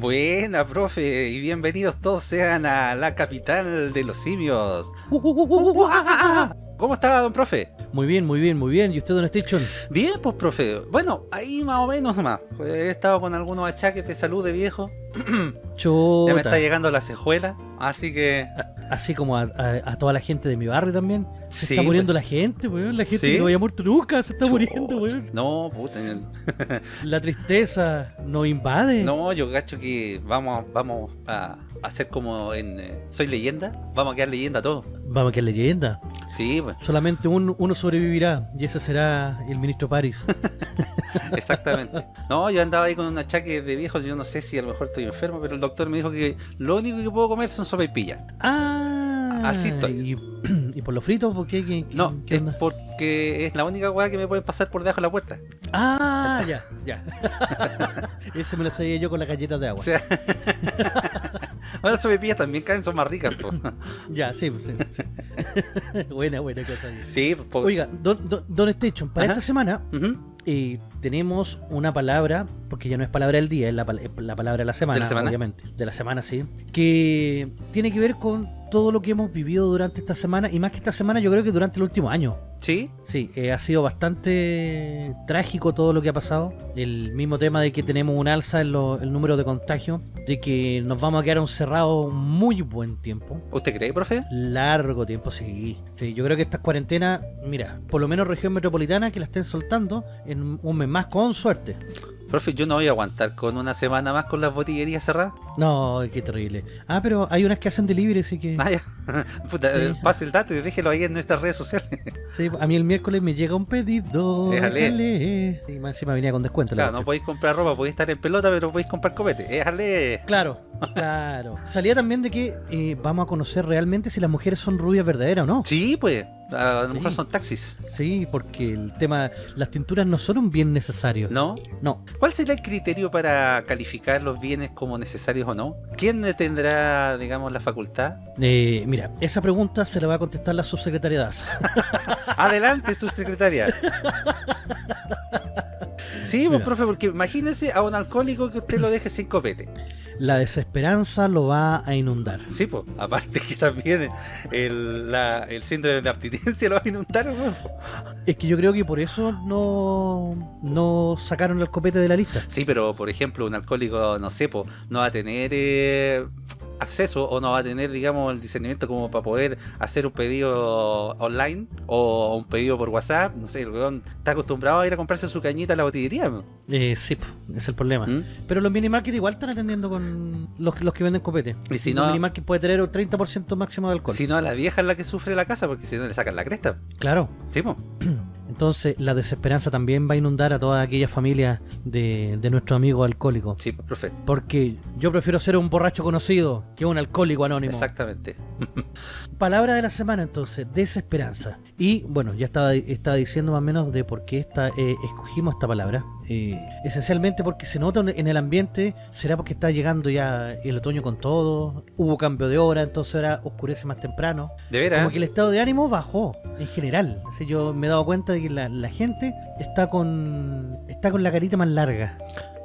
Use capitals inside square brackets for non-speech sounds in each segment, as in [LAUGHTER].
Buena, profe, y bienvenidos todos sean a la capital de los simios. ¿Cómo está, don profe? Muy bien, muy bien, muy bien. ¿Y usted, don Station? Bien, pues, profe. Bueno, ahí más o menos nomás. Pues, he estado con algunos achaques de salud de viejo. Ya me está llegando la cejuela, así que... A- Así como a, a- a toda la gente de mi barrio también. Se Sí, está muriendo la gente, weón. La gente ¿Sí? que no había muerto nunca se está muriendo, weón. No, puta. [LAUGHS] La tristeza nos invade. No, yo cacho que vamos, vamos a hacer como en eh, Soy Leyenda. Vamos a quedar leyenda todos. Vamos, que leyenda. Sí, pues, Solamente un- uno sobrevivirá y ese será el ministro París. [LAUGHS] exactamente. No, yo andaba ahí con un achaque de viejo. Yo no sé si a lo mejor estoy enfermo, pero el doctor me dijo que lo único que puedo comer son sopaipillas. Ah, Así estoy. Y, [CLEARS THROAT] y por lo frito, ¿por qué? ¿Qué- qué- No, qué es porque es la única weá que me pueden pasar por debajo de la puerta. Ah, ya, ya. [LAUGHS] ese me lo sabía yo con las galletas de agua. [LAUGHS] O sea, [LAUGHS] bueno, las sopaipillas también caen, son más ricas. po. [LAUGHS] Ya, sí, pues, sí. sí. [LAUGHS] buena, buena cosa. Sí, pues, po- Oiga, don, don, don Station, para Ajá. esta semana eh, tenemos una palabra, porque ya no es palabra del día, es la, es la palabra de la semana, ¿De la semana? obviamente. De la semana, sí. Que tiene que ver con todo lo que hemos vivido durante esta semana, y más que esta semana, yo creo que durante el último año. Sí, Sí, eh, ha sido bastante trágico todo lo que ha pasado. El mismo tema de que tenemos un alza en lo- el número de contagios, de que nos vamos a quedar encerrados muy buen tiempo. ¿usted cree, profe? Largo tiempo, sí. Sí, yo creo que estas cuarentenas, mira, por lo menos región metropolitana que la estén soltando en un mes más, con suerte. Profe, yo no voy a aguantar con una semana más con las botillerías cerradas. No, qué terrible. Ah, pero hay unas que hacen delivery, así que... Ah, ya. [LAUGHS] Puta, Sí. eh, pase el dato y déjelo ahí en nuestras redes sociales. Sí, a mí el miércoles me llega un pedido. Déjale. déjale. Sí, más encima venía con descuento. la Claro, no podéis comprar ropa, podéis estar en pelota, pero podéis comprar copete. Déjale. Claro, [LAUGHS] claro. Salía también de que eh, vamos a conocer realmente si las mujeres son rubias verdaderas o no. Sí, pues. A lo Sí. mejor son taxis. Sí, porque el tema, las tinturas no son un bien necesario. ¿No? No. ¿Cuál será el criterio para calificar los bienes como necesarios o no? ¿Quién tendrá, digamos, la facultad? Eh, mira, esa pregunta se la va a contestar la subsecretaria de ASA. [LAUGHS] Adelante, su secretaria. [LAUGHS] Sí, pues, Mira. profe, porque imagínese a un alcohólico que usted lo deje sin copete. La desesperanza lo va a inundar. Sí, pues, aparte que también el, la- el síndrome de abstinencia lo va a inundar, weón. Es que yo creo que por eso no, no sacaron el copete de la lista. Sí, pero por ejemplo, un alcohólico, no sé, po, no va a tener eh, acceso o no va a tener, digamos, el discernimiento como para poder hacer un pedido online o un pedido por WhatsApp. No sé, el weón está acostumbrado a ir a comprarse su cañita a la botillería. Eh, sí, es el problema. ¿Mm? Pero los minimarkets igual están atendiendo con los, los que venden copete. Y si no- minimarkets puede tener un 30% máximo de alcohol. Si no, a la vieja es la que sufre la casa porque si no le sacan la cresta. Claro. Sí, po. [CLEARS THROAT] Entonces la desesperanza también va a inundar a todas aquellas familias de, de nuestros amigos alcohólicos. Sí, profe. Porque yo prefiero ser un borracho conocido que un alcohólico anónimo. Exactamente. [LAUGHS] Palabra de la semana entonces, desesperanza. Y bueno, ya estaba, estaba diciendo más o menos de por qué esta, eh, escogimos esta palabra. Eh, esencialmente porque se nota en el ambiente, será porque está llegando ya el otoño con todo, hubo cambio de hora, entonces ahora oscurece más temprano. De veras. Como que el estado de ánimo bajó en general. Así yo me he dado cuenta de que la, la gente está con está con la carita más larga.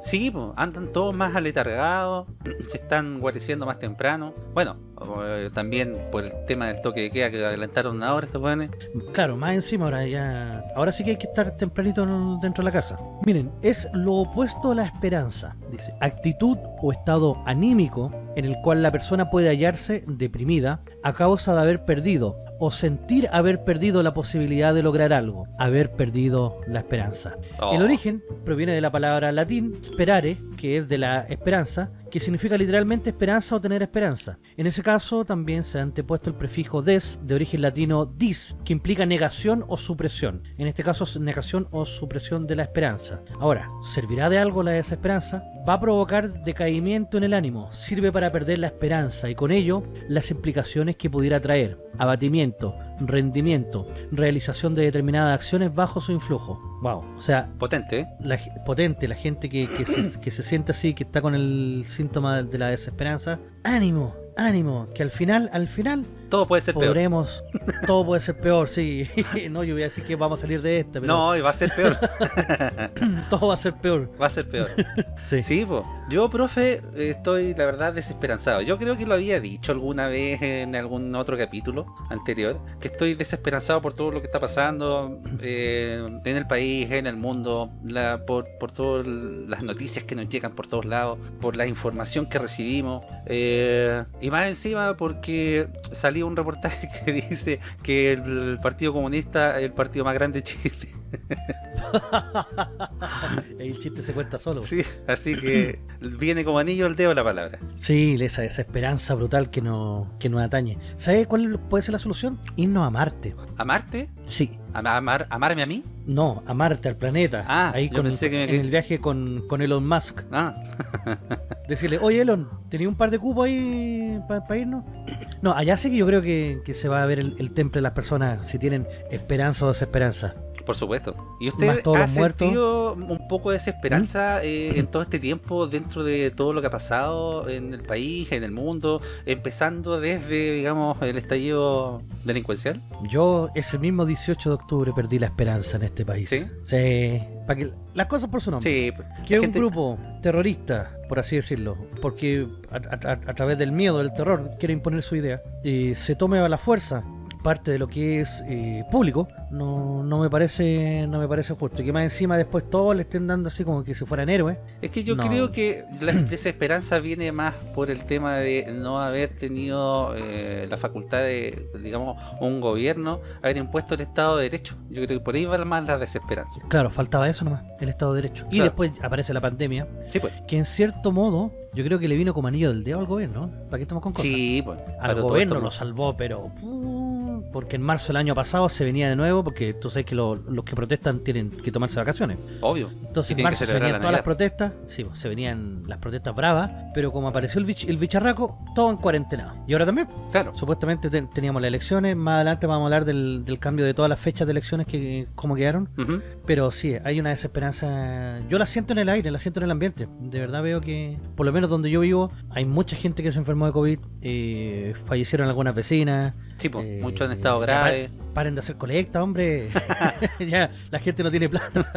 Sí, andan todos más aletargados, [CLEARS THROAT] se están guareciendo más temprano. Bueno, eh, también por el tema del toque de queda que adelantaron una hora estos jóvenes. Claro, más encima ahora ya. Ahora sí que hay que estar tempranito en- dentro de la casa. Miren, es lo opuesto a la esperanza. Dice, actitud o estado anímico en el cual la persona puede hallarse deprimida a causa de haber perdido o sentir haber perdido la posibilidad de lograr algo, haber perdido la esperanza. Oh, El origen proviene de la palabra latín sperare, que es de la esperanza, que significa literalmente esperanza o tener esperanza. En ese caso también se ha antepuesto el prefijo des, de origen latino dis, que implica negación o supresión. En este caso es negación o supresión de la esperanza. Ahora, ¿servirá de algo la desesperanza? Va a provocar decaimiento en el ánimo, sirve para perder la esperanza y con ello las implicaciones que pudiera traer. Abatimiento, rendimiento, realización de determinadas acciones bajo su influjo. Wow, o sea, potente, ¿eh? la, potente, la gente que, que se, que se siente así, que está con el síntoma de la desesperanza, ánimo, ánimo, que al final, al final Todo puede ser peor. podremos, todo puede ser peor, sí. [LAUGHS] no, yo voy a decir que vamos a salir de este, pero No, y va a ser peor. [LAUGHS] todo va a ser peor. va a ser peor. [LAUGHS] Sí. Sí. Yo, profe, estoy la verdad desesperanzado. Yo creo que lo había dicho alguna vez en algún otro capítulo anterior, que estoy desesperanzado por todo lo que está pasando eh, en el país, en el mundo, la- por, por todas las noticias que nos llegan por todos lados, por la información que recibimos. eh, y más encima porque salió un reportaje [LAUGHS] que dice que el Partido Comunista es el partido más grande de Chile. [LAUGHS] El chiste se cuenta solo. Sí, así que [CLEARS THROAT] viene como anillo al dedo la palabra. Sí, esa, esa esperanza brutal que, no, que nos atañe. ¿Sabe cuál puede ser la solución? Irnos a Marte. ¿A Marte? Sí. ¿A- amar- ¿Amarme a mí? No, a Marte, al planeta. Ah, Ahí yo con, pensé que me en el viaje con, con Elon Musk. Ah, [LAUGHS] Decirle, oye Elon, ¿tenía un par de cupos ahí para irnos? No, allá sí que yo creo que, que se va a ver el, el temple de las personas si tienen esperanza o desesperanza. Por supuesto. ¿Y usted ha muertos. sentido un poco de desesperanza eh, en todo este tiempo dentro de todo lo que ha pasado en el país, en el mundo, empezando desde, digamos, el estallido delincuencial? Yo ese mismo 18 de octubre perdí la esperanza en este país. ¿Sí? Sí. Para que las cosas por su nombre. Sí, que gente- un grupo terrorista, por así decirlo, porque a, a- través del miedo, del terror, quiere imponer su idea, eh, se tome a la fuerza parte de lo que es eh, público, no, no me parece no me parece justo. Y que más encima después todos le estén dando así como que si fueran héroes. Es que yo No. creo que la [CLEARS THROAT] desesperanza viene más por el tema de no haber tenido eh, la facultad de, digamos, un gobierno, haber impuesto el Estado de Derecho. Yo creo que por ahí va más la desesperanza. Claro, faltaba eso nomás, el Estado de Derecho. Y Claro. después aparece la pandemia, Sí, pues. que en cierto modo yo creo que le vino como anillo del dedo al gobierno. ¿no? ¿Para qué estamos con cosas? Sí, pues. Al gobierno lo salvó, pero... Porque en marzo del año pasado se venía de nuevo, porque tú sabes que lo- los que protestan tienen que tomarse vacaciones. Obvio. Entonces en marzo se venían la todas las protestas, sí, pues, se venían las protestas bravas, pero como apareció el, bich- el bicharraco, todo en cuarentena. Y ahora también, Claro. supuestamente ten- teníamos las elecciones, más adelante vamos a hablar del, del cambio de todas las fechas de elecciones que cómo quedaron, pero sí, hay una desesperanza, yo la siento en el aire, la siento en el ambiente, de verdad veo que, por lo menos donde yo vivo, hay mucha gente que se enfermó de COVID, eh, fallecieron algunas vecinas, Sí, pues. eh, muchos en estado ya grave. Pa- Paren de hacer colecta, hombre. [LAUGHS] [LAUGHS] ya, la gente no tiene plata.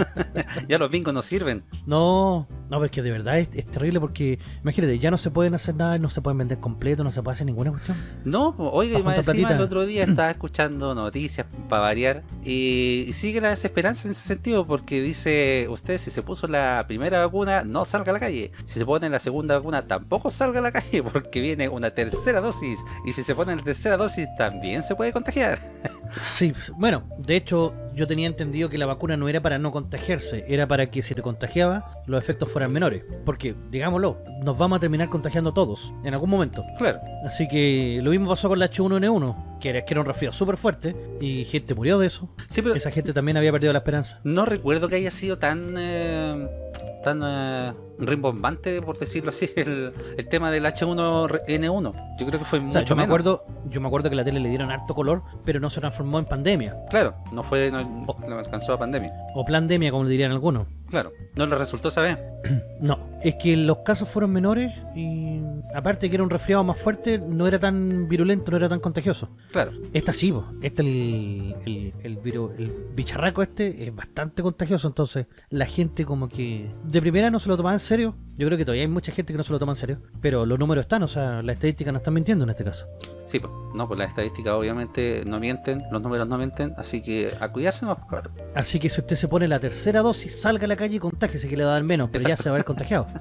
Ya los bingos no sirven. No, no, porque de verdad es, es terrible porque, imagínate, ya no se pueden hacer nada, no se pueden vender completo, no se puede hacer ninguna cuestión. No, oiga, más encima el otro día [CLEARS THROAT] estaba escuchando noticias para variar y, y sigue la desesperanza en ese sentido porque dice usted si se puso la primera vacuna no salga a la calle, si se pone la segunda vacuna tampoco salga a la calle [LAUGHS] porque viene una tercera dosis y si se pone la tercera dosis también se puede contagiar. Sí, bueno, de hecho yo tenía entendido que la vacuna no era para no contagiarse, era para que si te contagiaba los efectos fueran menores. Porque, digámoslo, nos vamos a terminar contagiando todos en algún momento. Claro, Así que lo mismo pasó con la H1N1, que era, que era un resfriado súper fuerte y gente murió de eso. sí, pero Esa gente también había perdido la esperanza. no recuerdo que haya sido tan eh, tan eh, rimbombante, por decirlo así, [LAUGHS] el, el tema del H1N1. Yo creo que fue O sea, mucho yo me menos. acuerdo, yo me acuerdo que la tele le dieron harto color, pero no se transformó en pandemia. Claro, no fue, no, no alcanzó a pandemia. O pandemia, como le dirían algunos. Claro, no le resultó esa vez. [CLEARS THROAT] No, es que los casos fueron menores y aparte que era un resfriado más fuerte, no era tan virulento, no era tan contagioso. Claro, Esta sí, po. este el, el, el, viru- el bicharraco este es bastante contagioso, entonces la gente como que de primera no se lo tomaba en serio. Yo creo que todavía hay mucha gente que no se lo toma en serio, pero los números están, o sea, las estadísticas no están mintiendo en este caso. Sí, pues, no, pues las estadísticas obviamente no mienten, los números no mienten, así que a cuidarse no, claro. Así que si usted se pone la tercera dosis, salga a la calle y contágese que le va a dar menos, pero ya se va a haber contagiado. [LAUGHS]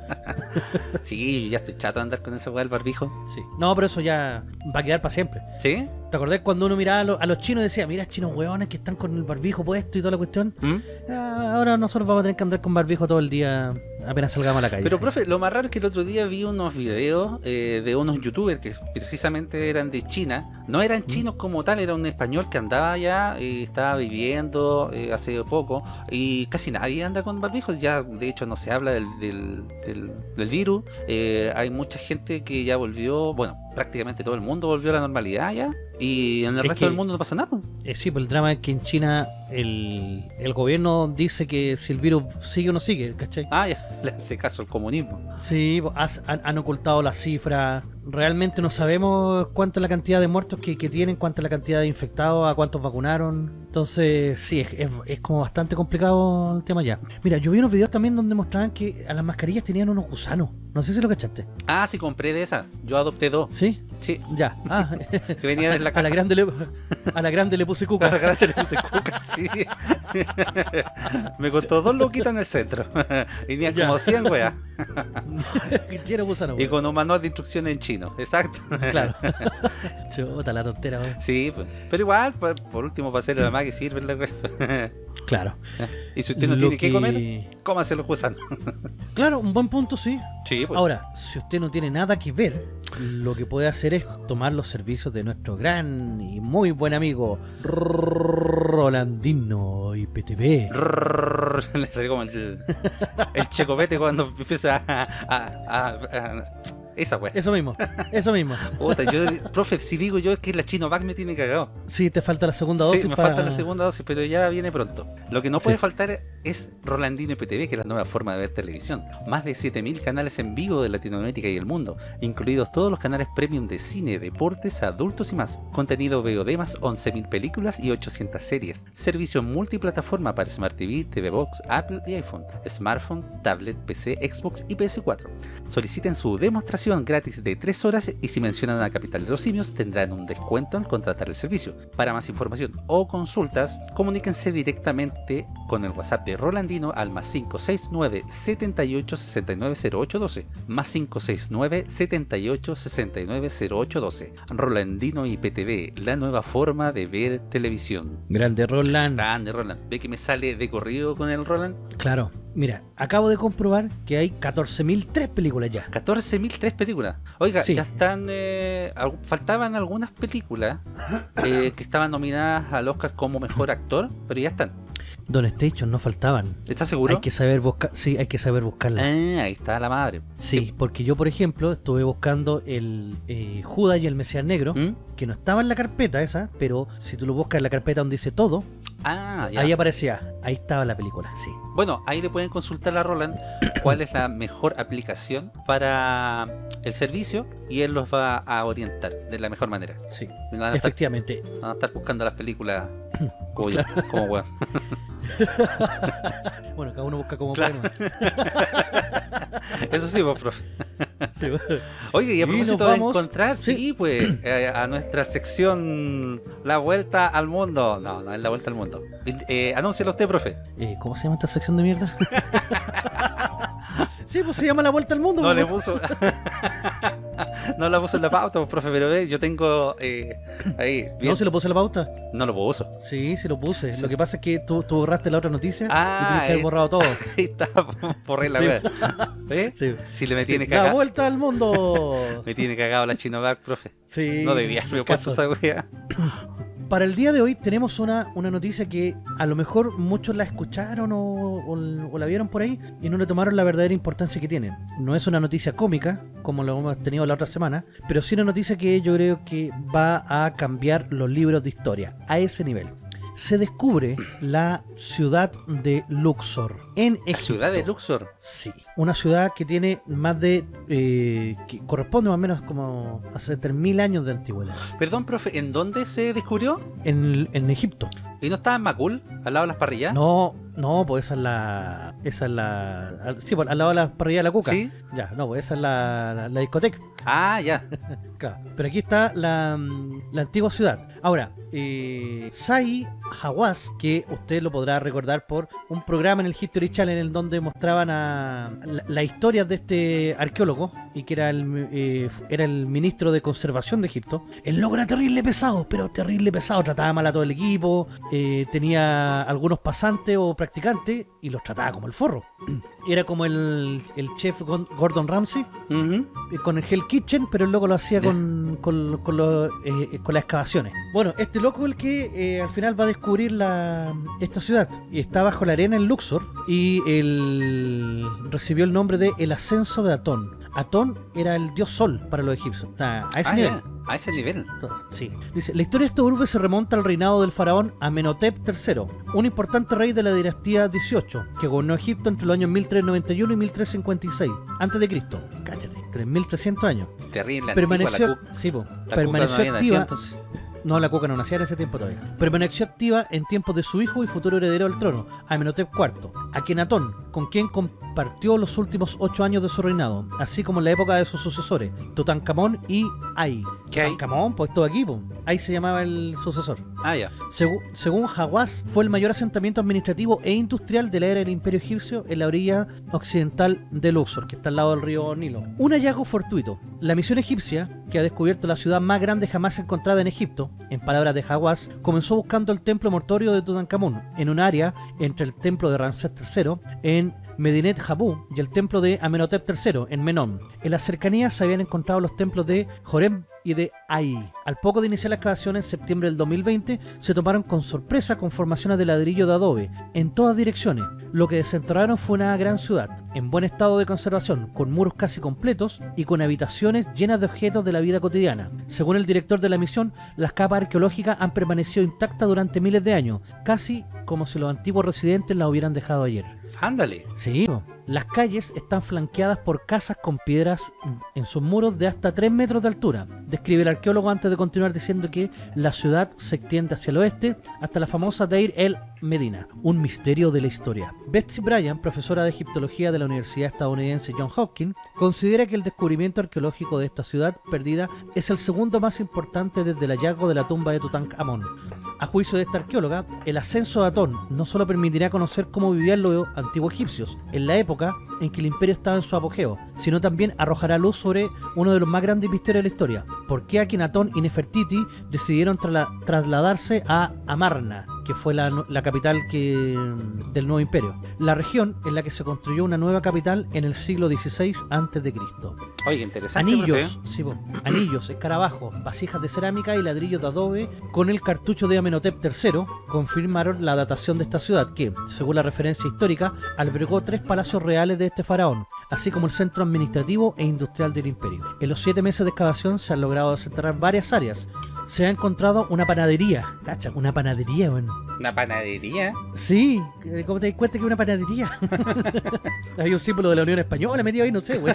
Sí, ya estoy chato de andar con esa weá del barbijo. Sí. No, pero eso ya va a quedar para siempre. ¿Sí? ¿Te acordás cuando uno miraba a, lo- a los chinos y decía, mira, chinos hueones que están con el barbijo puesto y toda la cuestión? ¿Mm? Ah, ahora nosotros vamos a tener que andar con barbijo todo el día apenas salgamos a la calle. Pero profe, lo más raro es que el otro día vi unos videos eh, de unos youtubers que precisamente eran de China. No eran chinos como tal, era un español que andaba allá, y estaba viviendo eh, hace poco y casi nadie anda con barbijos. Ya de hecho no se habla del, del, del- del virus. Eh, hay mucha gente que ya volvió, bueno, prácticamente todo el mundo volvió a la normalidad ya. Y en el Es resto que- del mundo no pasa nada. Eh, sí, pues el drama es que en China el, el gobierno dice que si el virus sigue o no sigue, ¿cachai? Ah, ya, le hace caso al comunismo. Sí, pues, has- han, han ocultado las cifras, realmente no sabemos cuánto es la cantidad de muertos que, que tienen, cuánto es la cantidad de infectados, a cuántos vacunaron. Entonces, sí, es, es- es como bastante complicado el tema ya. Mira, yo vi unos videos también donde mostraban que a las mascarillas tenían unos gusanos. No sé si lo cachaste. Ah, sí, compré de esa. Yo adopté dos. ¿Sí? Sí, Ya. Ah, [LAUGHS] que venían en la [LAUGHS] a casa. la grande le, a la grande le puse A la cuca. grande le puse cuca, sí. [LAUGHS] Me costó dos loquitas en el centro. Venían Ya. como 100 weas. Lleno de gusanos. Y con un manual de instrucciones en chino. Exacto. Claro. [LAUGHS] Chuta, la tontera. Sí, pues. pero igual, por, por último, para hacerle la más que sirve la. Claro. [LAUGHS] Y si usted no Lo tiene que comer, cómase los gusanos. [LAUGHS] Claro, un buen punto, sí. Sí, pues. Ahora, si usted no tiene nada que ver, lo que puede hacer es tomar los servicios de nuestro gran y muy buen amigo Rolandino IPTV. Le salió como el, el checopete cuando empieza a. a- a- a- esa wea. Eso mismo, eso mismo. Puta, yo, profe, si digo yo es que la Chinovac me tiene cagado. Sí, te falta la segunda dosis. Sí, me para- falta la segunda dosis, pero ya viene pronto. Lo que no puede Sí. faltar es Rolandino IPTV, que es la nueva forma de ver televisión. Más de 7000 canales en vivo de Latinoamérica y el mundo, incluidos todos los canales premium de cine, deportes, adultos y más. Contenido VOD más 11.000 películas y 800 series. Servicio multiplataforma para Smart TV, TV Box, Apple y iPhone, smartphone, tablet, PC, Xbox y PS4. Soliciten su demostración gratis de 3 horas y si mencionan a Capital de los Simios tendrán un descuento al contratar el servicio. Para más información o consultas, comuníquense directamente con el WhatsApp de Rolandino al más 569 78 69 0812 más 569 78 69 0812 Rolandino IPTV, la nueva forma de ver televisión. Grande Roland. Grande Roland, ve que me sale de corrido con el Roland. Claro, mira, acabo de comprobar que hay 14.003 películas ya. 14.003 películas. Oiga, Sí. ya están. eh, al- faltaban algunas películas [COUGHS] eh, que estaban nominadas al Oscar como mejor actor, pero ya están. Don Station no faltaban. ¿Estás seguro? Hay que saber buscar, sí, hay que saber buscarla. Ah, ahí está la madre. Sí, porque yo, por ejemplo, estuve buscando el eh, Judas y el Mesías Negro, ¿Mm? que no estaba en la carpeta esa, pero si tú lo buscas en la carpeta donde dice todo, Ah, ya. ahí aparecía, ahí estaba la película, sí. Bueno, ahí le pueden consultar a Roland [COUGHS] cuál es la mejor aplicación para el servicio y él los va a orientar de la mejor manera. Sí, No van a estar, efectivamente. van a estar buscando las películas [COUGHS] como yo, como weón. [LAUGHS] Bueno, cada uno busca como Claro. puede. [LAUGHS] Eso sí, vos, profe. Sí. Oye, y a propósito de encontrar, sí, sí. pues, eh, a nuestra sección La Vuelta al Mundo. No, no es La Vuelta al Mundo. Eh, anúncialo usted, profe. Eh, ¿Cómo se llama esta sección de mierda? [LAUGHS] sí, pues se llama La Vuelta al Mundo. No le puso... [LAUGHS] no la puso en la pauta, pues, profe, pero ve, yo tengo eh, ahí, bien. No, se lo puse en la pauta. No lo puso. Sí, sí lo puse. Sí. Lo que pasa es que tú, tú borraste la otra noticia Ah, y tienes que haber eh. borrado todo. [LAUGHS] Ahí está, por la Sí. ¿Ve? Sí. Si le me tiene La cagado, Vuelta al Mundo. [LAUGHS] me tiene cagado la Chinovac, profe. Sí. No debía haberme puesto esa wea. Para el día de hoy tenemos una, una noticia que a lo mejor muchos la escucharon o, o- o la vieron por ahí y no le tomaron la verdadera importancia que tiene. No es una noticia cómica, como lo hemos tenido la otra semana, pero sí una noticia que yo creo que va a cambiar los libros de historia a ese nivel. Se descubre la ciudad de Luxor en La Egipto. ciudad de Luxor. Sí, una ciudad que tiene más de... eh, que corresponde más o menos como a 3.000 años de antigüedad. Perdón, profe, ¿en dónde se descubrió? En, en Egipto. ¿Y no estaba en Macul, al lado de las parrillas? No, no, pues esa es la... Esa es la... al- Sí, pues al lado de la parrilla de la cuca. ¿Sí? Ya, no, pues esa es la, la, la discoteca. Ah, ya. [LAUGHS] Claro. Pero aquí está la, la antigua ciudad. Ahora, eh, Sai Hawass, que usted lo podrá recordar por un programa en el History Channel en donde mostraban a la- las historias de este arqueólogo y que era el, eh, era el ministro de conservación de Egipto. El loco era terrible pesado, pero terrible pesado. Trataba mal a todo el equipo, eh, tenía algunos pasantes o practicantes y los trataba como el forro. Era como el, el chef Gordon Ramsay con el Hell Kitchen, pero el loco lo hacía con, con, con los, eh, con las excavaciones. Bueno, este loco es el que eh, al final va a descubrir la, esta ciudad. Y está bajo la arena en Luxor y recibió el nombre de El Ascenso de Atón. Atón era el dios sol para los egipcios. A ese Ah, nivel. ya, a ese nivel. Sí. Dice, la historia de esta urbe se remonta al reinado del faraón Amenhotep III, un importante rey de la dinastía 18, que gobernó Egipto entre los años 1391 y 1356 antes de Cristo. Cáchate, 3300 años. Terrible, Permaneció, antigua, la, sí, po, la permaneció no nacido, activa. No, la cuca no nacía en ese tiempo todavía. Permaneció activa en tiempos de su hijo y futuro heredero al trono, Amenhotep IV, Akenatón, con quien compartió los últimos ocho años de su reinado, así como en la época de sus sucesores, Tutankamón y Ay. ¿Qué? Tutankamón, pues todo aquí. Ay se llamaba el sucesor. Ah, ya. Segu- según Hawass, fue el mayor asentamiento administrativo e industrial de la era del Imperio Egipcio en la orilla occidental de Luxor, que está al lado del río Nilo. Un hallazgo fortuito. La misión egipcia, que ha descubierto la ciudad más grande jamás encontrada en Egipto, en palabras de Hawass, comenzó buscando el templo mortorio de Tutankamón, en un área entre el templo de Ramsés III, en Medinet Habu, y el templo de Amenhotep III, en Menón. En las cercanías se habían encontrado los templos de Jorem y de Ai. Al poco de iniciar la excavación en septiembre del 2020, se tomaron con sorpresa con formaciones de ladrillo de adobe en todas direcciones. Lo que desenterraron fue una gran ciudad, en buen estado de conservación, con muros casi completos y con habitaciones llenas de objetos de la vida cotidiana. Según el director de la misión, las capas arqueológicas han permanecido intactas durante miles de años, casi como si los antiguos residentes las hubieran dejado ayer. Ándale. Sí. Las calles están flanqueadas por casas con piedras en sus muros de hasta 3 metros de altura. Describe el arqueólogo antes de continuar diciendo que la ciudad se extiende hacia el oeste hasta la famosa Deir el Medina, un misterio de la historia. Betsy Bryan, profesora de egiptología de la Universidad estadounidense John Hopkins, considera que el descubrimiento arqueológico de esta ciudad perdida es el segundo más importante desde el hallazgo de la tumba de Tutankamón. A juicio de esta arqueóloga, el ascenso de Atón no solo permitirá conocer cómo vivían los antiguos egipcios en la época en que el imperio estaba en su apogeo, sino también arrojará luz sobre uno de los más grandes misterios de la historia. ¿Por qué Akenatón y Nefertiti decidieron trasla- trasladarse a Amarna, que fue la, la capital que, del nuevo imperio? La región en la que se construyó una nueva capital en el siglo XVI a.C. Oye, interesante. Anillos, profe. sí, anillos, escarabajos, vasijas de cerámica y ladrillos de adobe con el cartucho de Amenhotep III confirmaron la datación de esta ciudad que, según la referencia histórica, albergó tres palacios reales de este faraón, así como el centro administrativo e industrial del imperio. En los siete meses de excavación se han logrado desenterrar varias áreas. Se ha encontrado una panadería, cacha, una panadería, weón. Una panadería. Sí, eh, ¿cómo te das cuenta que es una panadería? [LAUGHS] Hay un símbolo de la Unión Española metido ahí, no sé, güey.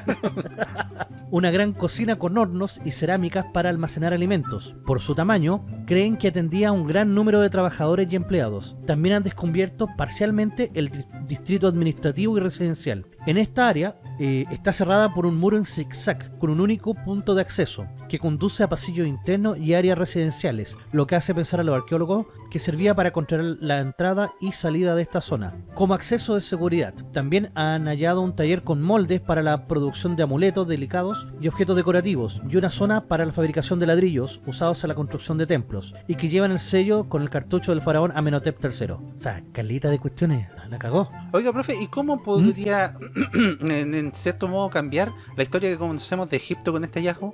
[LAUGHS] una gran cocina con hornos y cerámicas para almacenar alimentos. Por su tamaño, creen que atendía a un gran número de trabajadores y empleados. También han descubierto parcialmente el di- distrito administrativo y residencial. En esta área eh, está cerrada por un muro en zigzag con un único punto de acceso que conduce a pasillos internos y áreas residenciales, lo que hace pensar a los arqueólogos que servía para controlar la entrada y salida de esta zona. Como acceso de seguridad, también han hallado un taller con moldes para la producción de amuletos delicados y objetos decorativos, y una zona para la fabricación de ladrillos usados en la construcción de templos, y que llevan el sello con el cartucho del faraón Amenhotep III. O sea, calita de cuestiones, la cagó. Oiga, profe, ¿y cómo podría, [CLEARS THROAT] en, en cierto modo, cambiar la historia que conocemos de Egipto con este hallazgo?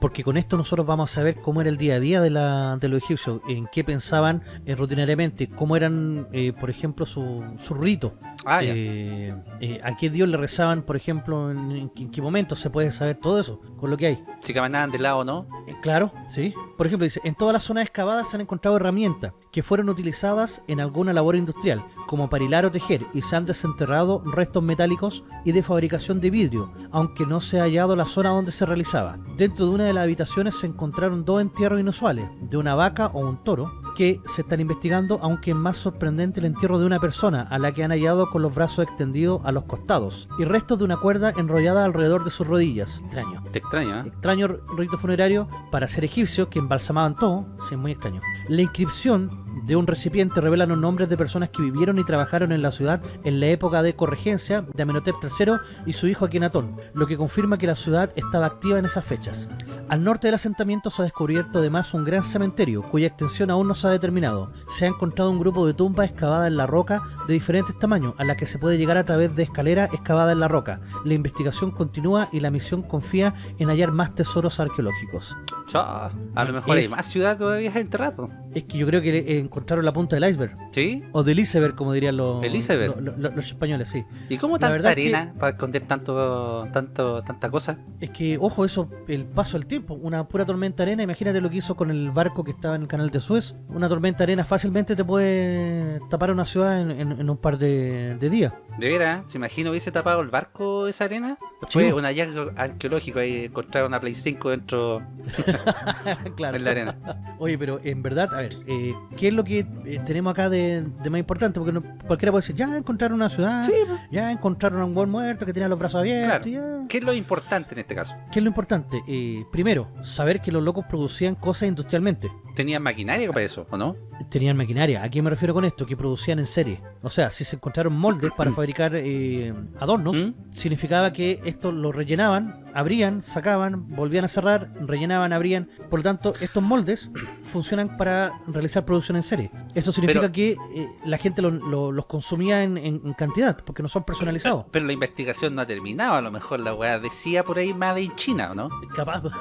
porque con esto nosotros vamos a saber cómo era el día a día de, la, de los egipcios, en qué pensaban eh, rutinariamente, cómo eran, eh, por ejemplo, su, su rito, Ah, eh, eh, a qué dios le rezaban, por ejemplo, en, en qué- en qué momento se puede saber todo eso, con lo que hay. Si caminaban de lado no. Claro, sí. Por ejemplo, dice, en todas las zonas excavadas se han encontrado herramientas que fueron utilizadas en alguna labor industrial, como para hilar o tejer, y se han desenterrado restos metálicos y de fabricación de vidrio, aunque no se ha hallado la zona donde se realizaba. Dentro de una de las habitaciones se encontraron dos entierros inusuales, de una vaca o un toro, que se están investigando, aunque es más sorprendente el entierro de una persona, a la que han hallado con los brazos extendidos a los costados, y restos de una cuerda enrollada alrededor de sus rodillas. Extraño Te extraña, ¿eh? extraño rito funerario para ser egipcios que embalsamaban todo, sí, es muy extraño. La inscripción de un recipiente revela los nombres de personas que vivieron y trabajaron en la ciudad en la época de corregencia de Amenhotep III y su hijo Akenatón, lo que confirma que la ciudad estaba activa en esas fechas. Al norte del asentamiento se ha descubierto además un gran cementerio, cuya extensión aún no se ha determinado. Se ha encontrado un grupo de tumbas excavadas en la roca de diferentes tamaños, a la que se puede llegar a través de escaleras excavadas en la roca. La investigación continúa y la misión confía en hallar más tesoros arqueológicos. Chao. A lo mejor hay más ciudad todavía enterrada. Es que yo creo que le- encontraron la punta del iceberg. ¿Sí? O del iceberg, como dirían los, El iceberg. lo- lo- los españoles, sí. ¿Y cómo La tanta que- arena para esconder tanto, tanto, tanta cosa? Es que, ojo, eso, el paso del tiempo, una pura tormenta arena, imagínate lo que hizo con el barco que estaba en el canal de Suez. Una tormenta de arena fácilmente te puede tapar una ciudad en, en- en un par de, de días. De veras, ¿se imagina hubiese tapado el barco esa arena? Fue un hallazgo arqueológico ahí encontrar una Play 5 dentro [LAUGHS] claro. en la arena. Oye, pero en verdad, a ver, eh, ¿qué es lo que eh, tenemos acá de, de más importante? Porque no- cualquiera puede decir, ya encontraron una ciudad, Sí, ya encontraron a un buen muerto que tenía los brazos abiertos, ya. ¿Qué es lo importante en este caso? ¿Qué es lo importante? Eh, primero, saber que los locos producían cosas industrialmente. ¿Tenían maquinaria para eso, o no? Tenían maquinaria. ¿A qué me refiero con esto? Que producían en serie. O sea, si se encontraron moldes para [CLEARS THROAT] fabricar eh, adornos, ¿Mm? significaba que esto lo rellenaban, abrían, sacaban, volvían a cerrar, rellenaban, abrían. Por lo tanto, estos moldes [CLEARS THROAT] funcionan para realizar producción en serie. Eso significa Pero- que eh, la gente lo- lo- los consumía en, en- cantidad, porque no son personalizados. Pero la investigación no ha terminado, a lo mejor la weá decía por ahí más de China, ¿o no? Capaz. [LAUGHS]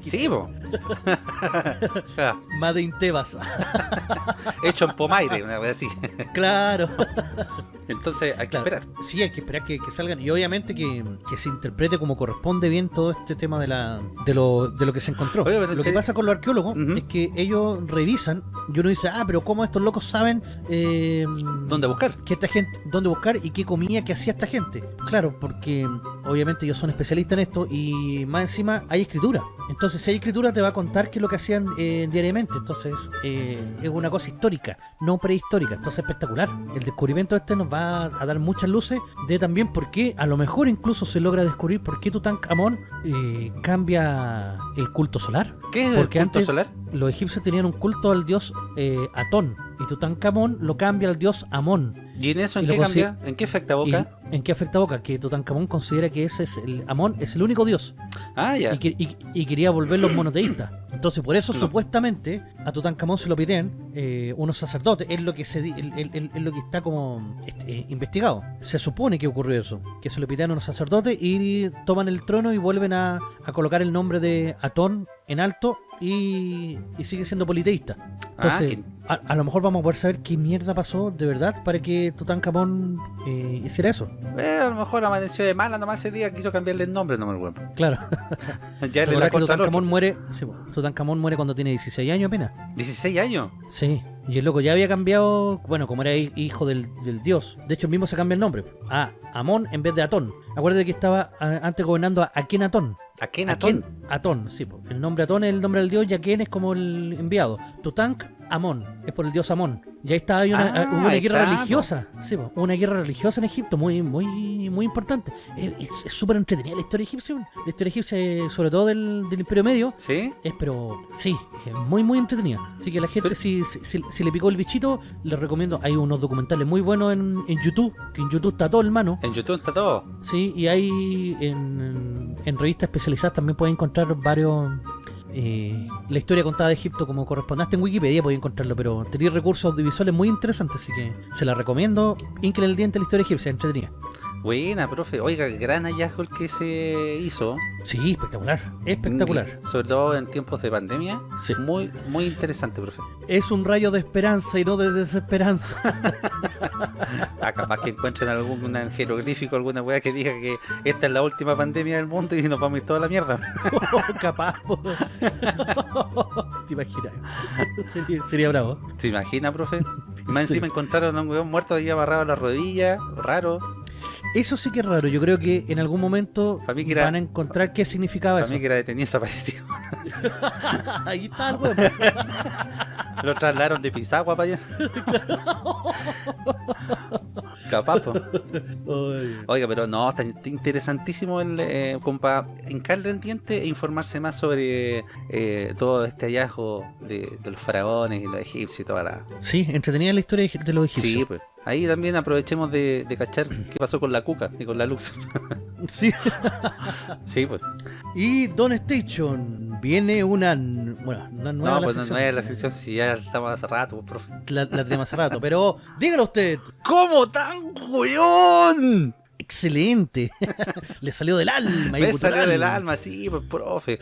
Sí, po. Made in Tebas. Hecho en Pomaire, una weá así. [LAUGHS] claro. Entonces hay que Claro. esperar. Sí, hay que esperar que, que salgan y obviamente que, que se interprete como corresponde bien todo este tema de la de lo, de lo que se encontró. Oye, lo que pasa con los arqueólogos es que ellos revisan y uno dice, ah, pero ¿cómo estos locos saben eh, ¿Dónde buscar? que esta gente, dónde buscar y qué comía que hacía esta gente? Claro, porque obviamente ellos son especialistas en esto y más encima hay escritura. Entonces, si hay escritura, te va a contar qué es lo que hacían eh, diariamente. Entonces, eh, es una cosa histórica, no prehistórica. Entonces, espectacular. El descubrimiento este nos va a dar muchas luces de también por qué, a lo mejor incluso se logra descubrir por qué Tutankamón eh, cambia el culto solar. ¿Qué es Porque el culto antes- solar? Los egipcios tenían un culto al dios eh, Atón y Tutankamón lo cambia al dios Amón. ¿Y en eso en y qué cambia? ¿En qué afecta a Boca? ¿Y ¿En qué afecta a Boca? Que Tutankamón considera que ese es el Amón es el único dios Ah, ya. y, que- y- y quería volverlos monoteístas. Entonces, por eso No. supuestamente a Tutankamón se lo piden eh, unos sacerdotes. Es lo que se el- el- el- es lo que está como este, eh, investigado. Se supone que ocurrió eso, que se lo piden unos sacerdotes y toman el trono y vuelven a, a colocar el nombre de Atón en alto y, y sigue siendo politeísta. Ah, Entonces, que- a, a lo mejor vamos a poder saber qué mierda pasó de verdad para que Tutankamón eh, hiciera eso. eh, a lo mejor amaneció de mala nomás ese día, quiso cambiarle el nombre, no me acuerdo. Claro. [LAUGHS] Ya le la Tutankamón muere, sí, Tutankamón muere cuando tiene 16 años apenas. 16 años. Sí, y el loco ya había cambiado, bueno, como era hi- hijo del, del dios. De hecho, mismo se cambia el nombre. A Amón en vez de Atón. Acuérdate que estaba antes gobernando a Akenatón. ¿A qué Natón? Aken- Atón, sí. El nombre Atón es el nombre del dios y Aken es como el enviado. Tutank Amón, es por el dios Amón. Y ahí estaba, hay una, Ah, hubo una ahí guerra está, religiosa. Sí, una guerra religiosa en Egipto, muy muy muy importante. Es súper entretenida la historia egipcia. La historia egipcia, eh, sobre todo del, del Imperio Medio, ¿Sí? es pero sí, es muy muy entretenida. Así que la gente Pero- si, si, si- si le picó el bichito, les recomiendo, hay unos documentales muy buenos en, en YouTube, que en YouTube está todo hermano. En YouTube está todo. Sí, y hay en, en revistas especializadas también pueden encontrar varios eh, la historia contada de Egipto como corresponde. Hasta en Wikipedia pueden encontrarlo, pero tenéis recursos audiovisuales muy interesantes, así que se la recomiendo. Incle el diente la historia egipcia, entretenida. Buena, profe. Oiga, gran hallazgo el que se hizo. Sí, espectacular, espectacular. Mm, Sobre todo en tiempos de pandemia. Sí. Muy, muy interesante, profe. Es un rayo de esperanza y no de desesperanza. [LAUGHS] Ah, capaz que encuentren algún jeroglífico, alguna weá que diga que esta es la última pandemia del mundo y nos vamos a ir toda la mierda. [LAUGHS] Capaz. po. [LAUGHS] Te imaginas. Sería, sería bravo. ¿Se imagina, profe? Y más Sí. encima encontraron a un weón muerto ahí amarrado a la rodilla, raro. Eso sí que es raro. Yo creo que en algún momento Pa' mí que era- van a encontrar qué significaba Para eso. mí que era detenido desaparecido. [LAUGHS] Ahí está el huevo. [LAUGHS] Lo trasladaron de Pisagua para allá. [LAUGHS] Capaz. Oiga, pero no, está interesantísimo el, eh, como para hincarle el diente e informarse más sobre eh, todo este hallazgo de, de los faraones y los egipcios y toda la... Sí, entretenida la historia de los egipcios. Sí, pues. Ahí también aprovechemos de, de cachar qué pasó con la Cuca y con la Lux. [LAUGHS] Sí. [LAUGHS] sí, pues. Y Don Station viene una. Bueno, una nueva No, la pues no, no es la sección si ya estamos hace rato, pues, profe. La, la tenemos hace rato. Pero dígalo usted. ¿Cómo tan weón? Excelente. [LAUGHS] Le salió del alma. Le salió del alma, sí, pues profe.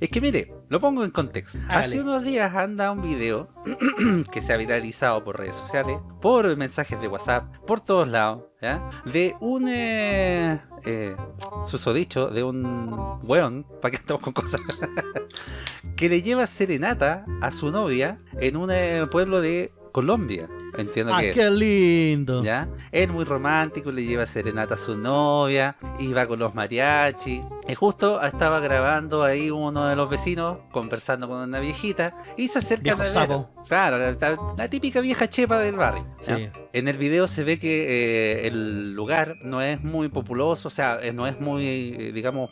Es que mire, lo pongo en contexto. Hace unos días anda un video [CLEARS THROAT] que se ha viralizado por redes sociales, por mensajes de WhatsApp, por todos lados, ¿ya? De un eh, eh, susodicho, de un weón, [LAUGHS] para que estamos con cosas, [LAUGHS] que le lleva serenata a su novia en un eh, pueblo de Colombia. Entiendo ah, que qué lindo. ¿Ya? Él muy romántico, le lleva serenata a su novia, iba con los mariachi. Y justo estaba grabando ahí uno de los vecinos, conversando con una viejita, y se acerca a Claro, la, típica vieja chepa del barrio. En el video se ve que eh, el lugar no es muy populoso, o sea, eh, no es muy, eh, digamos,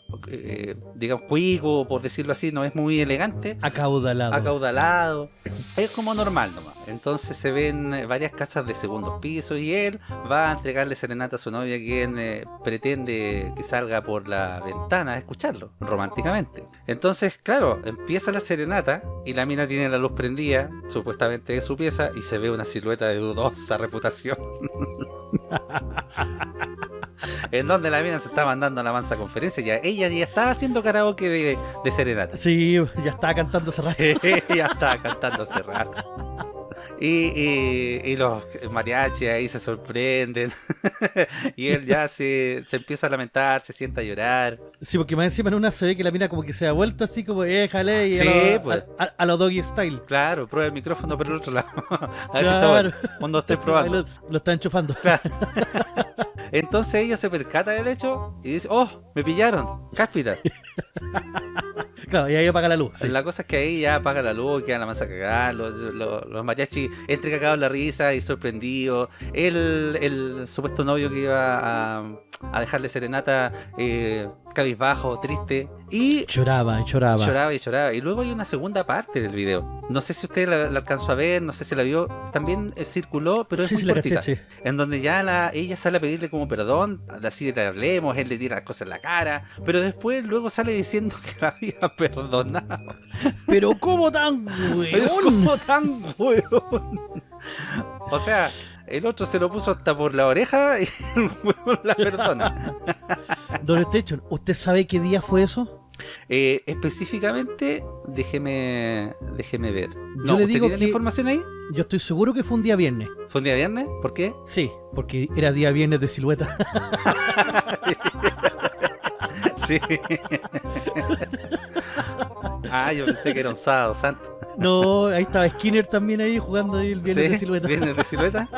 digamos, cuico, por decirlo así, no es muy elegante. Acaudalado. Acaudalado. Es como normal nomás. Entonces se ven varias casas de segundo piso y él va a entregarle serenata a su novia quien pretende que salga por la ventana a escucharlo, románticamente. Entonces, claro, empieza la serenata y la mina tiene la luz prendida, supuestamente de su pieza, y se ve una silueta de dudosa [LAUGHS] reputación. [LAUGHS] en donde la mina se está mandando la mansa conferencia, ya ella ya estaba haciendo karaoke de, de serenata. Sí, ya estaba cantando hace rato. Sí, ya estaba cantando hace rato. Y, los mariachis ahí se sorprenden. [LAUGHS] y él ya se, se, empieza a lamentar, se sienta a llorar. Sí, porque más encima en una se ve que la mina como que se da vuelta así como, éjale, y sí, a, pues. a, los doggy style. Claro, prueba el micrófono por el otro lado. [LAUGHS] a ver si está bueno. Cuando estés [LAUGHS] probando. Lo, lo, está enchufando. Entonces ella se percata del hecho y dice, oh, me pillaron, cáspita. Claro, y ahí apaga la luz. La cosa es que ahí ya apaga la luz, queda la masa cagada, los, los, los entre cagados la risa y sorprendidos. El, el supuesto novio que iba a, a dejarle serenata eh, cabizbajo, triste. Y lloraba, y lloraba. Lloraba y lloraba. Y luego hay una segunda parte del video. No sé si usted la, alcanzó a ver, no sé si la vio. También eh, circuló, pero es muy cortita. En donde ya la, ella sale a pedirle como perdón, así le hablemos, él le tira las cosas en la cara. Pero después luego sale diciendo que la había [LAUGHS] perdonado. Pero ¿cómo tan weón? ¿Cómo tan weón? O sea, el otro se lo puso hasta por la oreja y el huevo la perdona. [LAUGHS] Don Station, ¿usted sabe qué día fue eso? Eh, específicamente, déjeme déjeme ver. No, Yo le digo tiene la información ahí? Yo estoy seguro que fue un día viernes. ¿Fue un día viernes? ¿Por qué? Sí, porque era día viernes de silueta. [LAUGHS] sí. [LAUGHS] ah, yo pensé que era un sábado santo. No, ahí estaba Skinner también ahí jugando ahí el viernes de silueta. ¿Viernes de silueta?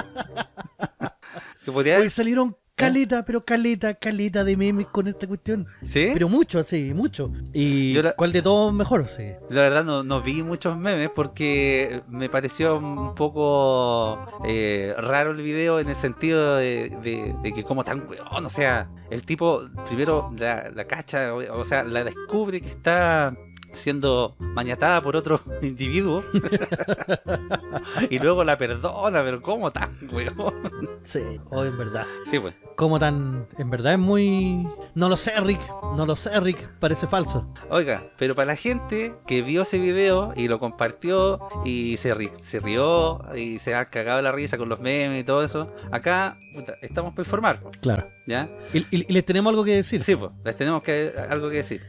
[LAUGHS] Hoy salieron caleta, pero caleta, caleta de memes con esta cuestión. ¿Sí? Pero mucho, sí, mucho. ¿Y cuál de todos mejor? Sí. La verdad no, no, vi muchos memes porque me pareció un poco eh, raro el video en el sentido de, que como tan weón, o sea, el tipo primero la, la cacha, o sea, la descubre que está siendo mañatada por otro [LAUGHS] individuo [LAUGHS] y luego la perdona, pero ¿cómo tan, weón? Sí, o en verdad. Sí, pues. ¿Cómo tan? En verdad es muy... No lo sé, Rick. No lo sé, Rick. Parece falso. Oiga, pero para la gente que vio ese video y lo compartió y se, se rió y se ha cagado la risa con los memes y todo eso, acá estamos para informar. Claro. ¿Ya? ¿Y, les tenemos algo que decir? Sí, pues, les tenemos que, algo que decir.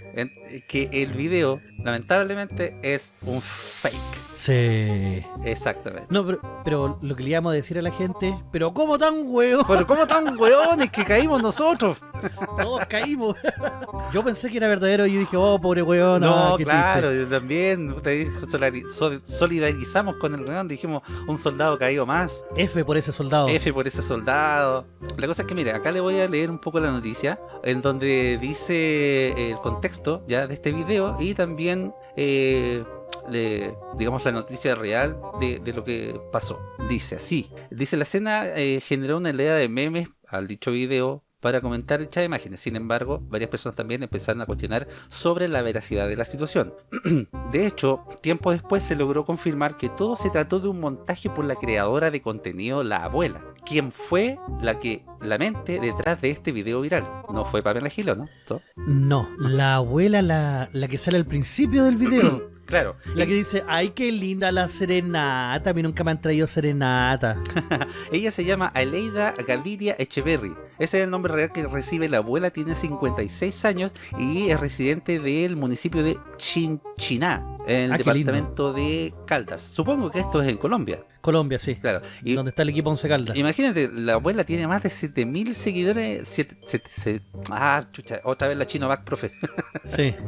que el video lamentablemente es un fake. Sí. Exactamente. No, pero, lo que le íbamos a decir a la gente, pero ¿cómo tan hueón? Pero ¿cómo tan hueones que caímos nosotros? Todos caímos. Yo pensé que era verdadero y dije, oh, pobre hueón. No, claro, yo también solidarizamos con el hueón, dijimos, un soldado caído más. F por ese soldado. F por ese soldado. La cosa es que, mire, acá le voy a leer un poco la noticia, en donde dice el contexto ya de este video y también eh, le, digamos la noticia real de, lo que pasó. Dice así, dice la escena eh, generó una idea de memes al dicho video para comentar dichas imágenes. Sin embargo, varias personas también empezaron a cuestionar sobre la veracidad de la situación. [CLEARS THROAT] de hecho, tiempo después se logró confirmar que todo se trató de un montaje por la creadora de contenido La Abuela, quien fue la que la mente detrás de este video viral. No fue Pamela Gilo, ¿no? No, la abuela, la, la que sale al principio del video. [CLEARS THROAT] Claro. La que dice, ay, qué linda la serenata. A mí nunca me han traído serenata. [LAUGHS] Ella se llama Aleida Gaviria Echeverry. Ese es el nombre real que recibe la abuela, tiene 56 años y es residente del municipio de Chinchiná, en el Ah, lindo. departamento de Caldas. Supongo que esto es en Colombia, Colombia, sí. claro. Y donde está el equipo Once Caldas. imagínate, la abuela tiene más de 7000 seguidores. siete- siete- se- ah, chucha, otra vez la chino back, profe. Sí. [LAUGHS]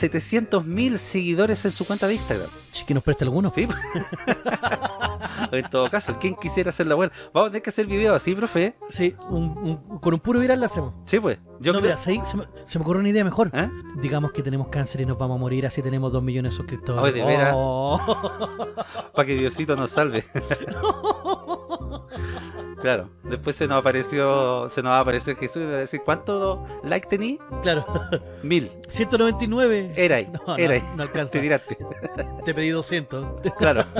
700.000 seguidores en su cuenta de Instagram. Ch, Que nos preste alguno. Sí. [LAUGHS] en todo caso, ¿quién quisiera ser la abuela? Vamos a tener que hacer video así, profe. Sí, un- un- con un puro viral lo hacemos. Sí, pues. Yo no, creo- mira, se, se me, se me ocurre una idea mejor. ¿Eh? Digamos que tenemos cáncer y nos vamos a morir, así tenemos dos millones de suscriptores. Ay, de veras. Oh. [LAUGHS] Para que Diosito nos salve. [LAUGHS] claro. Después se nos apareció, se nos va a aparecer Jesús y va a decir, ¿cuánto like tení? claro, Mil. 199. Era ahí, No, no, era ahí. no alcanza. Te tiraste. Te pedí 200. Claro. [LAUGHS]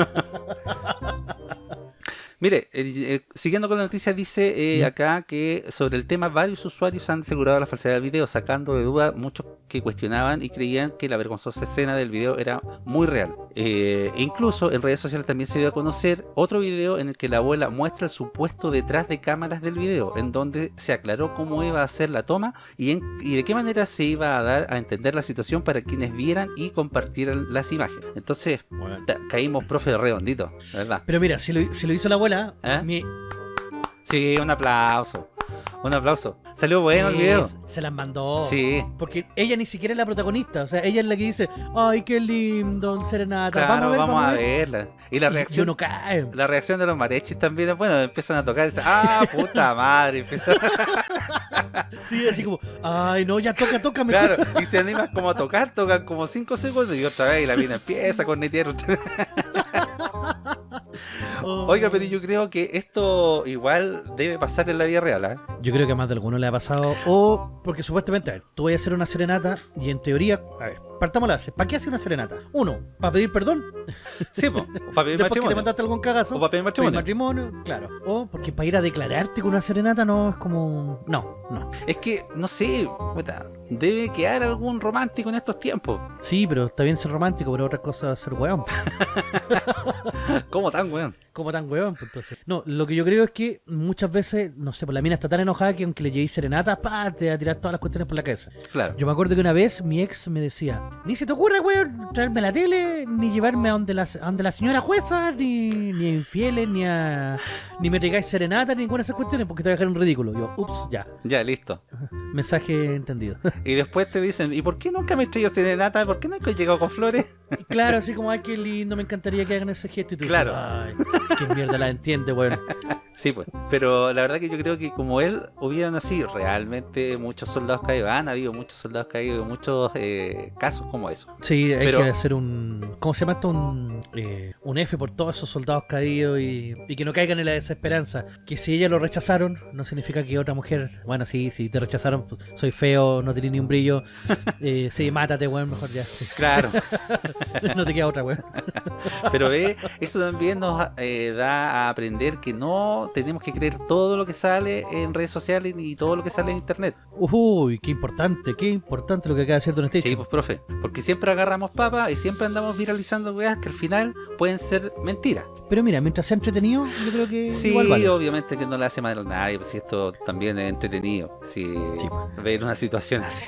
Mire, eh, siguiendo con la noticia, dice eh, acá que sobre el tema varios usuarios han asegurado la falsedad del video, sacando de duda muchos que cuestionaban y creían que la vergonzosa escena del video era muy real. Eh, e incluso en redes sociales también se dio a conocer otro video en el que la abuela muestra el supuesto detrás de cámaras del video, en donde se aclaró cómo iba a ser la toma y, en- y de qué manera se iba a dar a entender la situación para quienes vieran y compartieran las imágenes. Entonces, caímos profe redondito, la ¿verdad? Pero mira, si lo, si lo hizo la abuela, ¿Eh? mi- Sí, un aplauso. Un aplauso. Salió bueno el sí, video. Se las mandó. Sí, Porque ella ni siquiera es la protagonista. O sea, ella es la que dice, ay, qué lindo, el serenata. claro, vamos a ver, verla. Y la Y- reacción, Y uno cae. la reacción de los mariachis también es bueno, empiezan a tocar y dicen, ah, puta madre, empiezan, [LAUGHS] Sí, así como, ay, no, ya toca, toca, claro, y se animan como a tocar, tocan como 5 segundos y otra vez y la mina empieza con netear. [LAUGHS] Oh. Oiga, pero yo creo que esto igual debe pasar en la vida real, ¿ah? Yo creo que a más de alguno le pasado. O porque supuestamente, a ver, tú vas a hacer una serenata y en teoría, a ver, partamos la base. ¿Para qué hace una serenata? Uno, para pedir perdón. [LAUGHS] Sí, po, o para pedir Después que te matrimonio. mandaste algún cagazo. O para pedir pedir matrimonio. matrimonio, claro. O porque para ir a declararte con una serenata no es como. No, no. Es que, no sé, debe quedar algún romántico en estos tiempos. Sí, pero está bien ser romántico, pero otra cosa es ser weón. [LAUGHS] ¿Cómo tan, weón? Como tan weón, pues, entonces. No, lo que yo creo es que muchas veces, no sé, pues la mina está tan enojada que aunque le lleguéis serenata, pa, te va a tirar todas las cuestiones por la cabeza. Claro. Yo me acuerdo que una vez mi ex me decía, ni se te ocurra, weón, traerme la tele, ni llevarme a donde la, a donde la señora jueza, ni, ni a infieles, ni a ni me traigáis serenata, ni ninguna de esas cuestiones, porque te voy a dejar un ridículo. Yo, ups, ya, Ya, listo. mensaje entendido. [LAUGHS] Y después te dicen, ¿y por qué nunca me he serenata? ¿Por qué nunca he llegado con flores? Claro, así como, ay, qué lindo, me encantaría que hagan ese gesto. Y tú Claro. dices, ay, qué mierda la entiende, weón. Sí, pues. Pero la verdad que yo creo que como él hubieran así realmente muchos soldados caídos. Han habido muchos soldados caídos, muchos eh, casos como eso. Sí, hay Pero- que hacer un. ¿Cómo se llama esto? Un, eh, un F por todos esos soldados caídos y, y que no caigan en la desesperanza. Que si ella lo rechazaron, no significa que otra mujer. Bueno, sí, si te rechazaron, pues, soy feo, no tenés ni un brillo. [LAUGHS] Eh, sí, mátate, weón, mejor ya. sí. Claro. [LAUGHS] no te queda otra, weón. [LAUGHS] Pero eh, eso también nos eh, da a aprender que no tenemos que creer todo lo que sale en redes sociales ni todo lo que sale en internet. Uy, qué importante, qué importante lo que acaba de decir Don Station. Sí, pues profe. Porque siempre agarramos papas y siempre andamos viralizando weas que al final pueden ser mentiras. Pero mira, mientras sea entretenido, yo creo que Sí, igual vale. obviamente que no le hace mal a nadie, pues si esto también es entretenido. Si Sí. ver una situación [LAUGHS] así,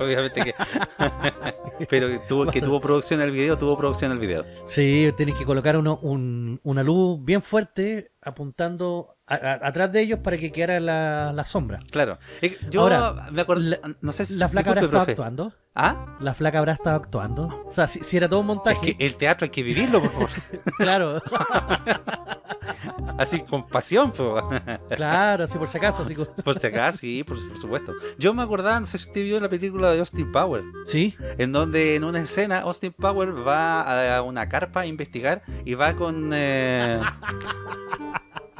obviamente que. [LAUGHS] Pero que tuvo, que tuvo producción el video, tuvo producción el video. Sí, tenés que colocar uno, un- una luz bien fuerte apuntando a- a- atrás de ellos para que quedara la, la sombra. Claro. Es Yo Ahora, me acuerdo. la- no sé si. La flaca habrá estado profe. actuando. ¿Ah? La flaca habrá estado actuando. O sea, si, si era todo un Es montaje, que el teatro hay que vivirlo, por favor. [LAUGHS] claro, [LAUGHS] así con pasión, po. claro, así por si acaso. Así por si acaso, sí, por, por supuesto. Yo me acordaba, no sé si usted vio la película de Austin Power. Sí, en donde en una escena Austin Power va a una carpa a investigar y va con eh,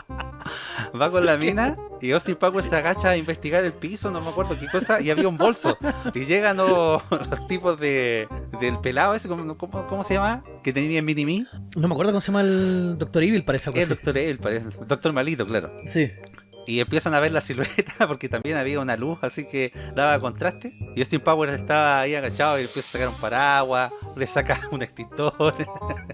[LAUGHS] va con la mina y Austin Power se agacha a investigar el piso, no me acuerdo qué cosa, y había un bolso y llegan los, [LAUGHS] los tipos de del pelado ese, ¿cómo, cómo, cómo se llama? Que tenía en Mini Me, no me acuerdo cómo se llama el Doctor Evil, parece el doctor él, parece, el doctor Malito, claro. Sí. Y empiezan a ver la silueta [LAUGHS] porque también había una luz así que daba contraste y Austin Power estaba ahí agachado y empieza a sacar un paraguas le saca [LAUGHS] un extintor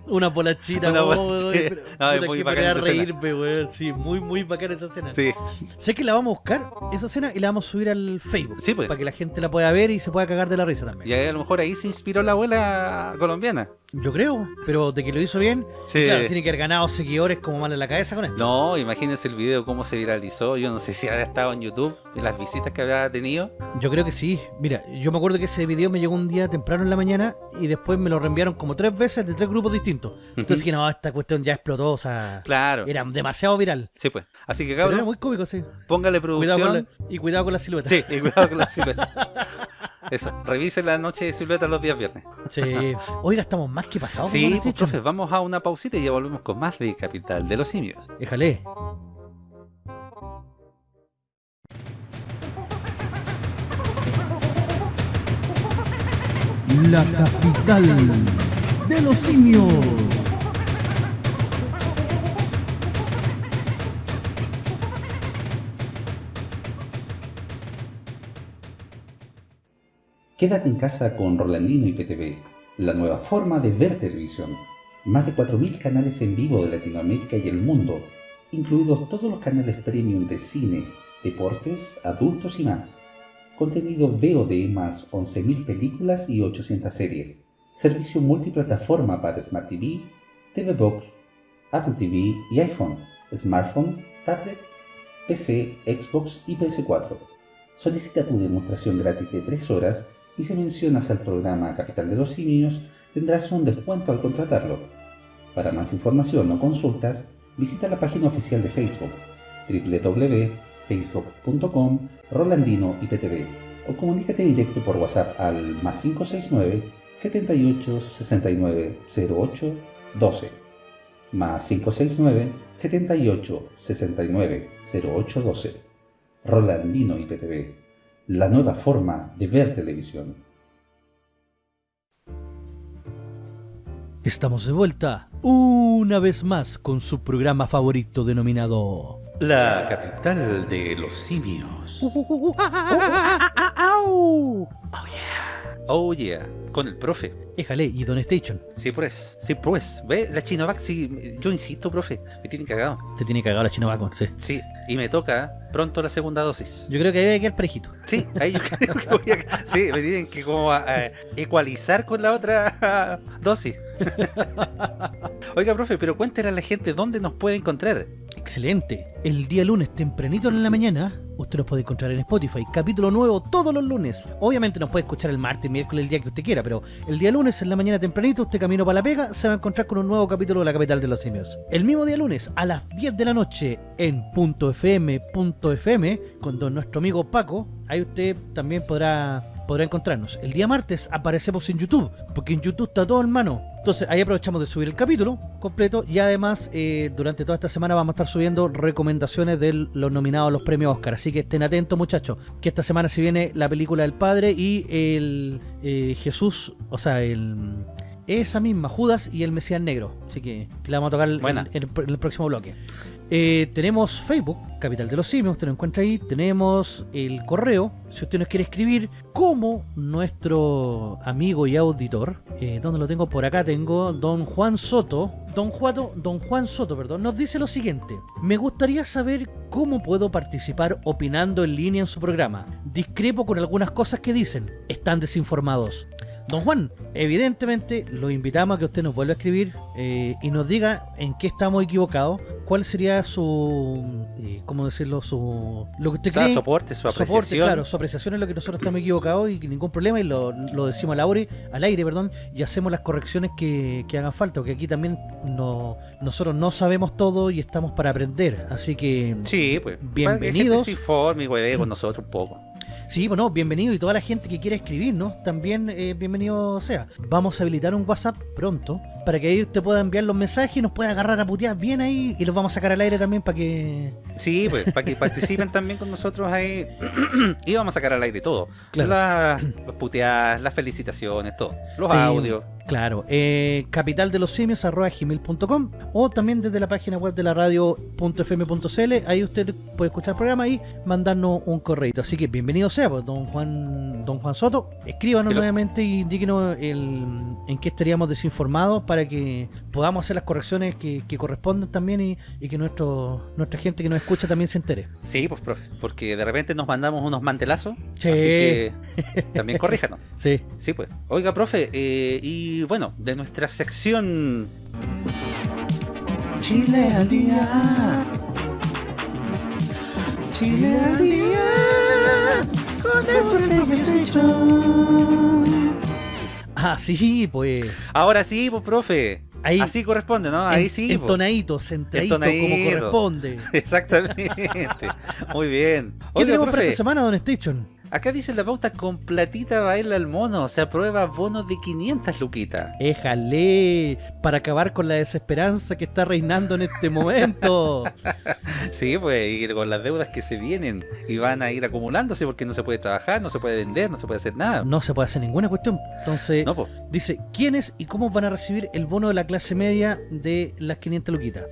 Una bolachita, Una oh, bolachita. pero- No, es muy bacana esa reírme, weón. Sí, muy, muy bacana esa escena. sí, Sé que la vamos a buscar, esa escena, y la vamos a subir al Facebook. Sí, pues. Para que la gente la pueda ver y se pueda cagar de la risa también. y a lo mejor ahí se inspiró la abuela colombiana Yo creo, pero de que lo hizo bien, sí. claro, tiene que haber ganado seguidores como mal en la cabeza con él. No, imagínense el video cómo se viralizó. Yo no sé si habrá estado en YouTube y las visitas que habrá tenido. Yo creo que sí. Mira, yo me acuerdo que ese video me llegó un día temprano en la mañana y después me lo reenviaron como tres veces de tres grupos distintos. Entonces dije, no, esta cuestión ya explotó, o sea, Claro. era demasiado viral. Sí, pues. Así que Pero era cabrón, muy cómico, sí. póngale Cuidado producción. la- y cuidado con la silueta. Sí, y cuidado con la silueta. [LAUGHS] Eso, revise la noche de silueta los días viernes. Sí. [LAUGHS] Oiga, estamos más que pasados. Sí, pues, profe, vamos a una pausita y ya volvemos con más de Capital de los Simios. Déjale. La capital de los simios. Quédate en casa con Rolandino y PTV, la nueva forma de ver televisión. Más de 4.000 canales en vivo de Latinoamérica y el mundo, incluidos todos los canales premium de cine, deportes, adultos y más. Contenido VOD más 11.000 películas y 800 series. Servicio multiplataforma para Smart TV, TV Box, Apple TV y iPhone, smartphone, tablet, PC, Xbox y PS4. Solicita tu demostración gratis de 3 horas y si mencionas al programa Capital de los Simios tendrás un descuento al contratarlo. Para más información o consultas, visita la página oficial de Facebook www.facebook.com Rolandino IPTV o comunícate directo por WhatsApp al más 569 78 69 08 12 más 569 78 69 08 12 Rolandino IPTV, la nueva forma de ver televisión. Estamos de vuelta una vez más con su programa favorito denominado La capital de los simios. [LAUGHS] Oh yeah, con el profe. Éjale y Don Station. Sí, pues, sí, pues. Ve, la Chinovac, sí, yo insisto, profe, me tienen cagado. Te tiene cagado la chino Bacon, sí. Sí, y me toca pronto la segunda dosis. Yo creo que debe quedar parejito. Sí, ahí yo creo que voy a... Sí, me tienen que como eh, ecualizar con la otra dosis. [LAUGHS] Oiga, profe, pero cuéntale a la gente dónde nos puede encontrar. Excelente. El día lunes tempranito en la mañana, usted nos puede encontrar en Spotify. Capítulo nuevo todos los lunes. Obviamente nos puede escuchar el martes, miércoles, el día que usted quiera, pero el día lunes en la mañana tempranito, usted camino para la pega, se va a encontrar con un nuevo capítulo de La Capital de los Simios. El mismo día lunes, a las 10 de la noche, en .fm.fm, con don nuestro amigo Paco, ahí usted también podrá podrá encontrarnos. El día martes aparecemos en YouTube, porque en YouTube está todo en mano. Entonces ahí aprovechamos de subir el capítulo completo y además eh, durante toda esta semana vamos a estar subiendo recomendaciones de los nominados a los premios Oscar. Así que estén atentos muchachos, que esta semana se viene la película del Padre y el eh, Jesús, o sea, el... Esa misma, Judas y el Mesías Negro. Así que, que la vamos a tocar en el próximo bloque. Eh, tenemos Facebook, Capital de los Simios, usted lo encuentra ahí. Tenemos el correo, si usted nos quiere escribir, como nuestro amigo y auditor. Eh, ¿Dónde lo tengo? Por acá tengo Don Juan Soto. Don, Juato, don Juan Soto, perdón, nos dice lo siguiente. Me gustaría saber cómo puedo participar opinando en línea en su programa. Discrepo con algunas cosas que dicen. Están desinformados. Don Juan, evidentemente lo invitamos a que usted nos vuelva a escribir eh, y nos diga en qué estamos equivocados, cuál sería su, eh, ¿cómo decirlo? Su, lo que O usted sea, cree. soporte, su Soporte, apreciación. claro, su apreciación es lo que nosotros estamos equivocados y que ningún problema y lo, lo decimos al aire, al aire perdón, y hacemos las correcciones que, que hagan falta, porque aquí también no, nosotros no sabemos todo y estamos para aprender, así que Sí, pues. Bienvenidos. Que gente se informe y hueve con nosotros un poco. Sí, bueno, bienvenido y toda la gente que quiera escribirnos, también eh, bienvenido sea. Vamos a habilitar un WhatsApp pronto para que ahí usted pueda enviar los mensajes y nos pueda agarrar a putear bien ahí y los vamos a sacar al aire también para que... Sí, pues, para que participen [LAUGHS] también con nosotros ahí. [CLEARS THROAT] y vamos a sacar al aire todo. Claro. Las, las puteadas, las felicitaciones, todo. Los Sí. audios. Claro, eh, capital de los simios arroba gmail.com o también desde la página web de la radio.fm.cl ahí usted puede escuchar el programa y mandarnos un correo. Así que bienvenido sea, pues, don Juan don Juan Soto, escríbanos Pero- nuevamente y indíquenos el, en qué estaríamos desinformados para que podamos hacer las correcciones que, que correspondan también y, y que nuestro nuestra gente que nos escucha también se entere. Sí, pues profe, porque de repente nos mandamos unos mantelazos, Sí. así que también corríjanos. [LAUGHS] Sí. Sí, pues. Oiga, profe, eh, y bueno, de nuestra sección... Chile al día. Chile al día. Con el profe Ah, sí, pues Ahora sí, pues, profe. Ahí- Así corresponde, ¿no? Ahí en- sí. pues. entonadito, centradito, como corresponde. [LAUGHS] Exactamente. Muy bien. ¿Qué Oiga, tenemos para profe, esta semana, Don Station? Acá dice la pauta con platita baila el mono. Se aprueba bono de 500 luquitas. Éjale, para acabar con la desesperanza que está reinando en este momento. [LAUGHS] Sí, pues, y con las deudas que se vienen y van a ir acumulándose porque no se puede trabajar, no se puede vender, no se puede hacer nada. No se puede hacer ninguna cuestión. Entonces, No, dice, ¿quiénes y cómo van a recibir el bono de la clase media de las 500 luquitas?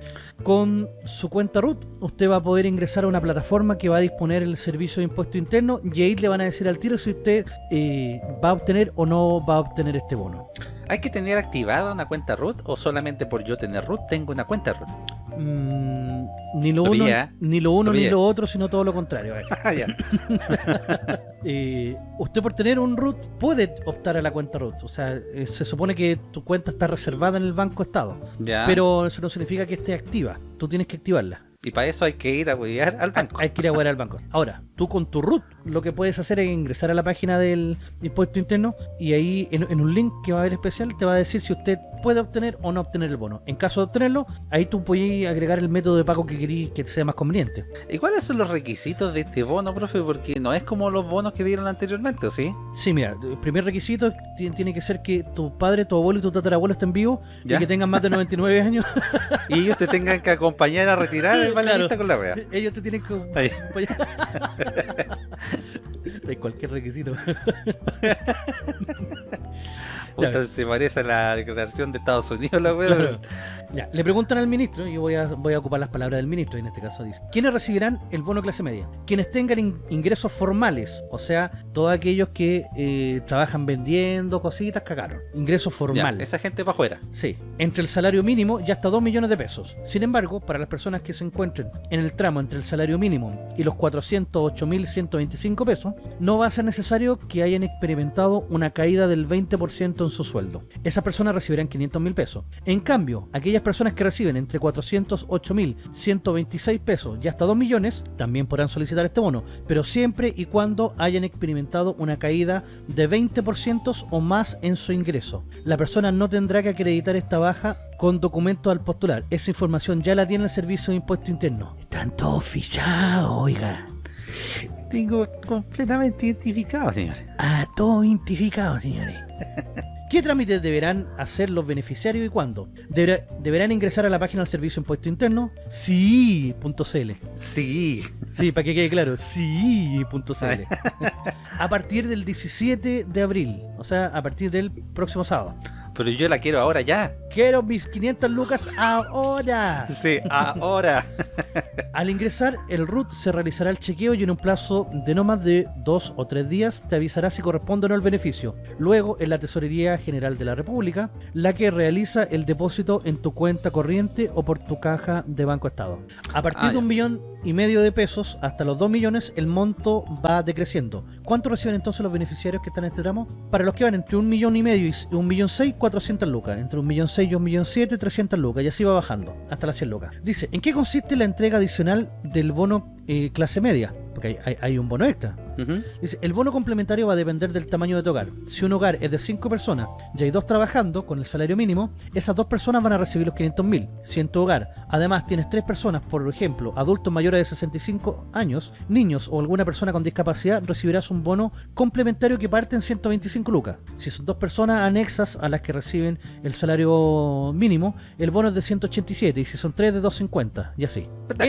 Con su cuenta RUT, usted va a poder ingresar a una plataforma que va a disponer el servicio de impuesto interno y ahí le van a decir al tiro si usted eh, va a obtener o no va a obtener este bono. ¿Hay que tener activada una cuenta root o solamente por yo tener root tengo una cuenta root? Mm, ni lo, Lo uno, ¿eh? ni lo uno Lo ni lo otro, sino todo lo contrario. [LAUGHS] Ah. [LAUGHS] Eh, usted por tener un root puede optar a la cuenta root. O sea, eh, se supone que tu cuenta está reservada en el Banco Estado. ya. Pero eso no significa que esté activa. Tú tienes que activarla. Y para eso hay que ir a huevear al banco. Hay que ir a guardar al banco. Ahora, tú con tu root lo que puedes hacer es ingresar a la página del impuesto interno y ahí en, en un link que va a haber especial te va a decir si usted puede obtener o no obtener el bono. En caso de obtenerlo, ahí tú puedes agregar el método de pago que querís que sea más conveniente. ¿Y cuáles son los requisitos de este bono, profe? Porque no es como los bonos que dieron anteriormente, ¿o sí? Sí, mira, el primer requisito ti- tiene que ser que tu padre, tu abuelo y tu tatarabuelo estén vivos Ya. y que tengan más de 99 [LAUGHS] años. Y ellos te tengan que acompañar a retirar el Claro. balanista con la wea. Ellos te tienen que Ahí. De [LAUGHS] cualquier requisito. [LAUGHS] Puta, se parece a la declaración de Estados Unidos, la. Claro. Ya, le preguntan al ministro, y yo voy a, voy a ocupar las palabras del ministro, y en este caso dice, ¿quiénes recibirán el bono clase media? Quienes tengan in- ingresos formales, o sea, todos aquellos que eh, trabajan vendiendo cositas, cagaron. Ingresos Ya, formales. esa gente para afuera. Sí, entre el salario mínimo y hasta 2 millones de pesos. Sin embargo, para las personas que se encuentren en el tramo entre el salario mínimo y los 408.125 pesos, no va a ser necesario que hayan experimentado una caída del 20% en su sueldo. Esas personas recibirán 500 mil pesos. En cambio, aquellas personas que reciben entre 408.126 pesos y hasta 2 millones también podrán solicitar este bono, pero siempre y cuando hayan experimentado una caída de 20% o más en su ingreso. La persona no tendrá que acreditar esta baja con documentos al postular. Esa información ya la tiene el Servicio de Impuesto Interno. Están todos fichados, oiga. Tengo completamente identificado, señor. Ah, todo identificado, señores. [LAUGHS] ¿Qué trámites deberán hacer los beneficiarios y cuándo? Deberá- deberán ingresar a la página del Servicio de Impuesto Interno, sí.cl. Sí. Sí, para que quede claro, sí.cl. [LAUGHS] A partir del 17 de abril, o sea, a partir del próximo sábado. Pero yo la quiero ahora ya. Quiero mis 500 lucas ahora. [LAUGHS] Sí, ahora. [LAUGHS] Al ingresar, el RUT se realizará el chequeo y en un plazo de no más de dos o tres días te avisará si corresponde o no el beneficio. Luego, en la Tesorería General de la República, la que realiza el depósito en tu cuenta corriente o por tu caja de Banco Estado. A partir Ah, de un millón y medio de pesos hasta los dos millones, el monto va decreciendo. ¿Cuánto reciben entonces los beneficiarios que están en este tramo? Para los que van entre un millón y medio y un millón seis, 400 lucas. Entre un millón seis y un millón siete, 300 lucas. Y así va bajando hasta las 100 lucas. Dice, ¿en qué consiste la entrega adicional del bono eh, clase media? Porque hay, hay- hay un bono extra. Dice, el bono complementario va a depender del tamaño de tu hogar. Si un hogar es de 5 personas y hay dos trabajando con el salario mínimo, esas dos personas van a recibir los 500 mil. Si en tu hogar además tienes tres personas, por ejemplo, adultos mayores de 65 años, niños o alguna persona con discapacidad, recibirás un bono complementario que parte en 125 lucas. Si son dos personas anexas a las que reciben el salario mínimo, el bono es de 187 y si son tres de 250 y así.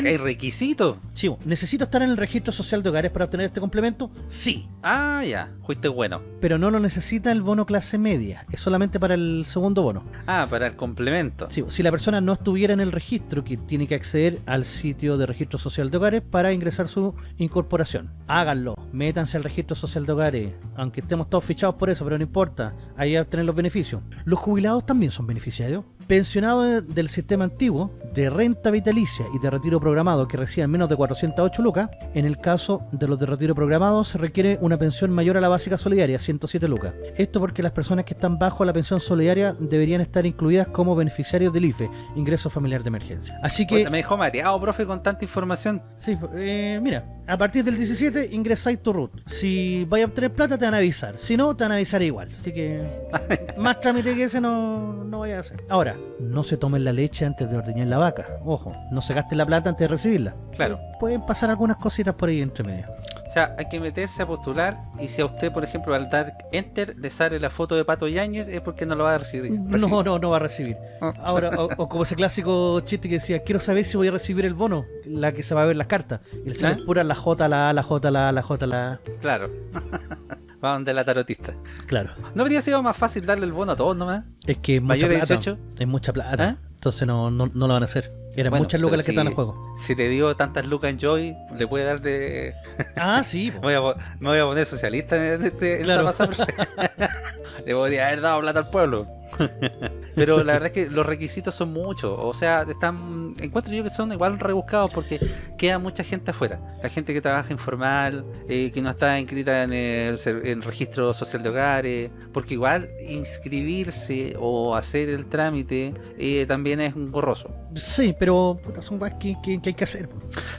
Hay requisitos. Sí, ¿Necesito estar en el registro social de hogares para obtener este complemento? Sí. Ah, ya, fuiste bueno. Pero no lo necesita el bono clase media. Es solamente para el segundo bono. Ah, para el complemento. Sí, si la persona no estuviera en el registro, que tiene que acceder al sitio de registro social de hogares para ingresar su incorporación. Háganlo, métanse al registro social de hogares, aunque estemos todos fichados por eso, pero no importa, ahí obtener los beneficios. Los jubilados también son beneficiarios. Pensionados del sistema antiguo, de renta vitalicia y de retiro programado que reciban menos de 408 lucas, en el caso de los de retiro programado se requiere una pensión mayor a la básica solidaria, 107 lucas. Esto porque las personas que están bajo la pensión solidaria deberían estar incluidas como beneficiarios del IFE, ingreso familiar de emergencia. Así que... Me dejó mareado, profe, con tanta información. Sí, eh, mira, a partir del 17 ingresáis tu root. Si vais a obtener plata te van a avisar, si no te van a avisar igual. Así que [LAUGHS] más trámite que ese no, no vaya a hacer. Ahora, no se tomen la leche antes de ordeñar la vaca. Ojo, no se gaste la plata antes de recibirla. Claro. Pueden pasar algunas cositas por ahí entre medio. O sea, hay que meterse a postular y si a usted, por ejemplo, al dar enter le sale la foto de Pato Yáñez es porque no lo va a recibir. No, no, no va a recibir. Ah. Ahora, o, o como ese clásico chiste que decía, quiero saber si voy a recibir el bono, la que se va a ver las cartas. Y le sale ¿Ah? pura la J, la A, la J, la A, la J, la A. Claro. [LAUGHS] Va donde la tarotista. Claro. ¿No habría sido más fácil darle el bono a todos nomás? Es que es mucha ¿Mayor de plata. 18? Es mucha plata. ¿Ah? Entonces no, no, no lo van a hacer. Eran Bueno, muchas lucas las que están en juego. Si le dio tantas lucas en Joy, le puede dar de... [LAUGHS] Ah, sí. Me [LAUGHS] po. voy a, po- me voy a poner socialista en, este, en Claro. esta pasada. [LAUGHS] Le podría haber dado plata al pueblo. [LAUGHS] Pero la verdad es que los requisitos son muchos. O sea, están encuentro yo que son igual rebuscados porque queda mucha gente afuera. La gente que trabaja informal, eh, que no está inscrita en el, ser- en el registro social de hogares. Porque igual inscribirse o hacer el trámite eh, también es un gorroso. Sí, pero puta, son cosas que, que- que hay que hacer.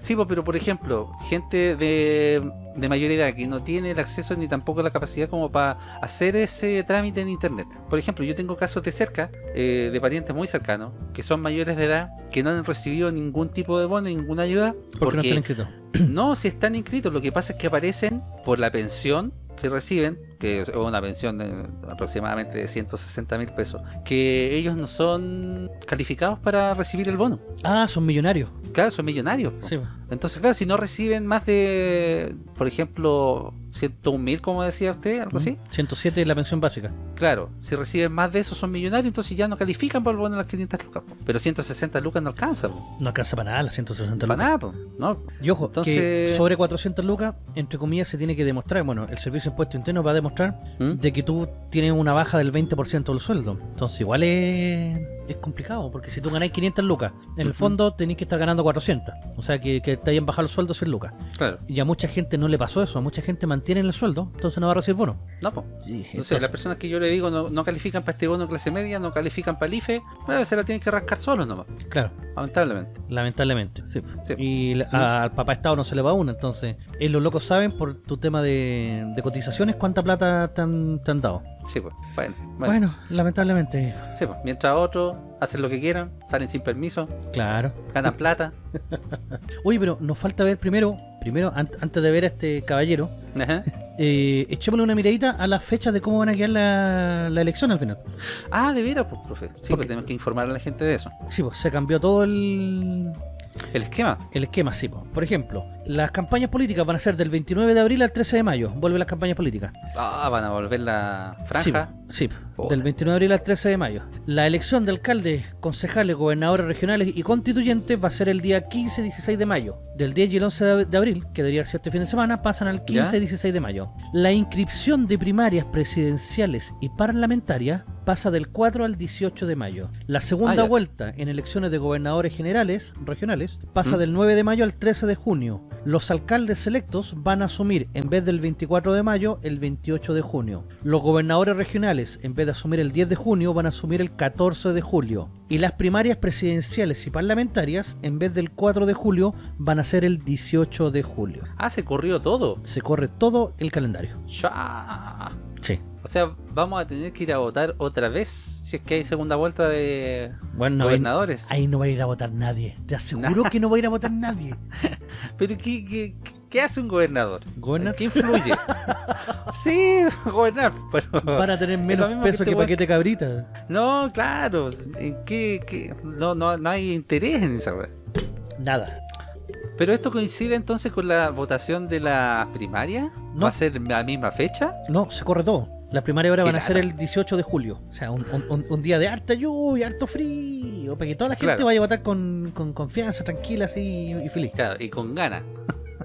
Sí, pero por ejemplo, gente de, de mayor edad que no tiene el acceso ni tampoco la capacidad como para hacer ese trámite en internet. Por ejemplo, yo tengo casos de cerca, eh, de parientes muy cercanos, que son mayores de edad, que no han recibido ningún tipo de bono, ninguna ayuda, Porque no están inscritos. [CLEARS THROAT] no, si están inscritos, lo que pasa es que aparecen por la pensión que reciben, que es una pensión de aproximadamente de 160 mil pesos, que ellos no son calificados para recibir el bono. Ah, son millonarios. Claro, son millonarios. Sí. Entonces, claro, si no reciben más de, por ejemplo, 101 mil, como decía usted, algo así. 107 es la pensión básica. Claro, si reciben más de eso son millonarios, entonces ya no califican para el bono de las 500 lucas. po. Pero 160 lucas no alcanza, po. No alcanza para nada las 160 para lucas. nada, po, ¿no? Y ojo, Entonces- que sobre 400 lucas, entre comillas, se tiene que demostrar. Bueno, el Servicio de Impuesto Interno va a demostrar ¿Mm? de que tú tienes una baja del 20% del sueldo. Entonces, igual es, es complicado, porque si tú ganáis 500 lucas, en el fondo tenés que estar ganando 400. O sea, que, que te hayan bajado el sueldo 100 lucas. Claro, Y a mucha gente no le pasó eso. A mucha gente mantiene el sueldo, entonces no va a recibir bono. no, po. Sí, Entonces, las personas que yo le digo no, no califican para este bono clase media, no califican para el IFE, bueno, se la tienen que rascar solos nomás, Claro, lamentablemente. lamentablemente. sí. Sí. Y la- a- al papá Estado no se le va una. Entonces, eh, los locos saben por tu tema de, de cotizaciones cuánta plata te han, te han dado. Sí, pues, bueno, bueno. Bueno, lamentablemente, Sí, pues, mientras otros hacen lo que quieran, salen sin permiso, claro. ganan plata. [LAUGHS] Oye, pero nos falta ver primero, primero an- antes de ver a este caballero, Ajá. [LAUGHS] eh, echémosle una miradita a las fechas de cómo van a quedar la, la elección al final. Ah, de veras, pues, profe. Sí, Porque- pues tenemos que informar a la gente de eso. Sí, pues se cambió todo el, El esquema. el esquema, sí. pues. Por ejemplo, las campañas políticas van a ser del 29 de abril al 13 de mayo. Vuelven las campañas políticas. Ah, van a volver la Sí, franja. sí, Del 29 de abril al 13 de mayo. La elección de alcaldes, concejales, gobernadores regionales y constituyentes va a ser el día 15 y 16 de mayo. Del 10 y el 11 de abril, que debería ser este fin de semana, pasan al 15 ¿Ya? y 16 de mayo. La inscripción de primarias presidenciales y parlamentarias pasa del 4 al 18 de mayo. La segunda Ah, vuelta en elecciones de gobernadores generales, regionales, pasa ¿Mm? del 9 de mayo al 13 de junio. Los alcaldes electos van a asumir, en vez del 24 de mayo, el 28 de junio. Los gobernadores regionales, en vez de asumir el 10 de junio, van a asumir el 14 de julio. Y las primarias presidenciales y parlamentarias, en vez del 4 de julio, van a ser el 18 de julio. Ah, se corrió todo. Se corre todo el calendario. Ya. Sí. O sea, vamos a tener que ir a votar otra vez si es que hay segunda vuelta de Bueno, ahí, gobernadores. ahí no va a ir a votar nadie. Te aseguro que no va a ir a votar nadie. [LAUGHS] Pero ¿qué, qué, qué hace un gobernador? ¿Gobernar? ¿Qué influye? [LAUGHS] sí, gobernar, pero... Para tener menos peso que que, paquete cabrita. No, claro. ¿En qué, qué? No, no, no hay interés en esa wea. Nada. Pero esto coincide entonces con la votación de la primaria. No. ¿Va a ser la misma fecha? No, se corre todo. Las primarias ahora Qué van a ser el 18 de julio. O sea, un, un- un- un día de harta lluvia, harto frío. Para que toda la gente Claro. vaya a votar con, con confianza, tranquila así y feliz. Claro, y con ganas.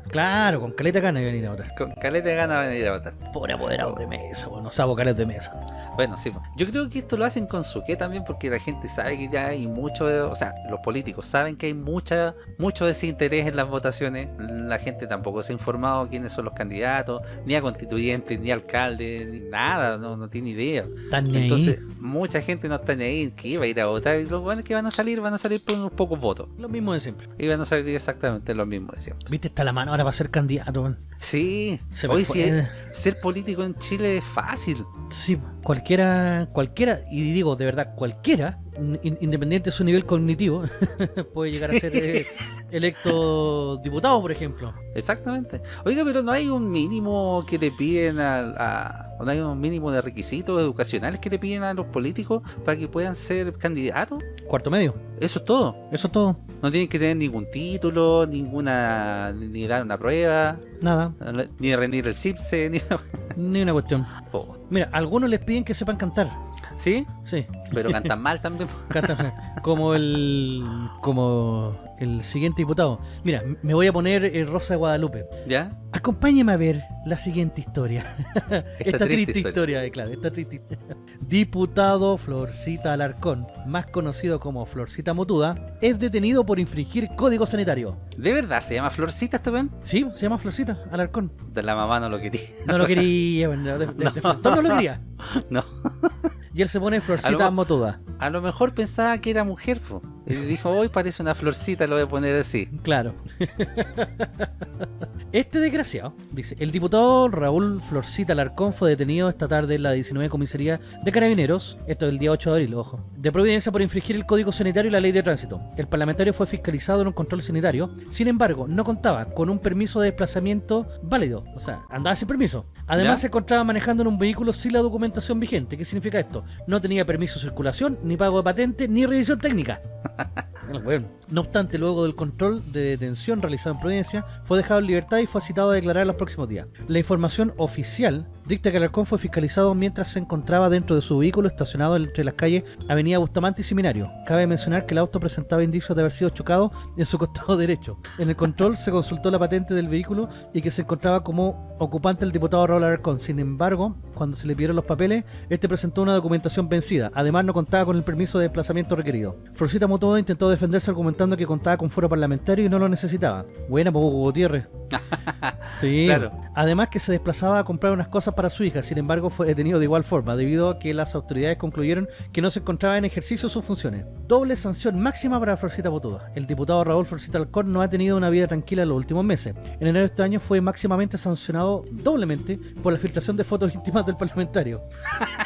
Claro, con caleta gana de venir a votar. Con caleta de ganas van a ir a votar. Pobre apoderado de mesa, bueno, sabo vocales de mesa. Bueno, sí. Yo creo que esto lo hacen con su qué también porque la gente sabe que ya hay mucho, o sea, los políticos saben que hay mucha mucho desinterés en las votaciones. La gente tampoco se ha informado quiénes son los candidatos, ni a constituyentes, ni a alcaldes, ni nada, no, no tiene idea. Ahí. Entonces, mucha gente no está ni ahí que iba a ir a votar y los buenos que van a salir van a salir por unos pocos votos. Lo mismo de siempre. Y van a salir exactamente lo mismo de siempre. Viste, está la mano ahora para ser candidato. Sí, Se hoy sí, ser político en Chile es fácil. Sí, cualquiera, cualquiera, y digo de verdad, cualquiera, independiente de su nivel cognitivo, [LAUGHS] puede llegar a ser eh, electo diputado, por ejemplo. Exactamente. Oiga, pero no hay un mínimo que le piden a, a- no hay un mínimo de requisitos educacionales que le piden a los políticos para que puedan ser candidatos. Cuarto medio, Eso es todo. eso es todo. No tienen que tener ningún título, ninguna ni dar una prueba, Nada, ni rendir el CIPSE, ni [LAUGHS] ni una cuestión. Po. Mira, algunos les piden que sepan cantar. ¿Sí? Sí, Pero cantan [LAUGHS] mal también. cantan como el como el siguiente diputado. Mira, me voy a poner eh, Rosa de Guadalupe. ¿Ya? Acompáñeme a ver la siguiente historia. Esta, [LAUGHS] triste, triste historia, eh, claro, esta triste historia. Diputado Florcita Alarcón, más conocido como Florcita Motuda, es detenido por infringir código sanitario. ¿De verdad se llama Florcita este weón? Sí, se llama Florcita Alarcón. De la mamá no lo quería. No lo quería, [LAUGHS] bueno, de, de- de frente no lo quería. No. Y él se pone Florcita Motuda. A lo mejor pensaba que era mujer, po. Y dijo, hoy parece una florcita, lo voy a poner así. Claro. [LAUGHS] Este desgraciado, dice, el diputado Raúl Florcita Alarcón fue detenido esta tarde en la 19 comisaría de Carabineros, esto es el día 8 de abril, ojo, de Providencia por infringir el Código Sanitario y la Ley de Tránsito. El parlamentario fue fiscalizado en un control sanitario, sin embargo, no contaba con un permiso de desplazamiento válido, o sea, andaba sin permiso. Además, ¿Ya? se encontraba manejando en un vehícuolo sin la documentación vigente. ¿Qué significa esto? No tenía permiso de circulación, ni pago de patente, ni revisión técnica. [LAUGHS] No obstante, luego del control de detención realizado en Providencia, fue dejado en libertad y fue citado a declarar los próximos días. La información oficial dicta que Alarcón fue fiscalizado mientras se encontraba dentro de su vehículo estacionado entre las calles Avenida Bustamante y Seminario. Cabe mencionar que el auto presentaba indicios de haber sido chocado en su [LAUGHS] costado derecho. En el control se consultó la patente del vehículo y que se encontraba como ocupante el diputado Raúl Alarcón. Sin embargo, cuando se le pidieron los papeles, este presentó una documentación vencida. Además, no contaba con el permiso de desplazamiento requerido. Florcita Motoda intentó defenderse argumentando que contaba con foro parlamentario y no lo necesitaba. Buena, poco Gutiérrez. [LAUGHS] Sí, Claro. además que se desplazaba a comprar unas cosas para su hija, sin embargo fue detenido de igual forma, debido a que las autoridades concluyeron que no se encontraba en ejercicio sus funciones. Doble sanción máxima para Florcita Botuda. El diputado Raúl Florcita Alcón no ha tenido una vida tranquila en los últimos meses. En enero de este año fue máximamente sancionado doblemente por la filtración de fotos íntimas del parlamentario.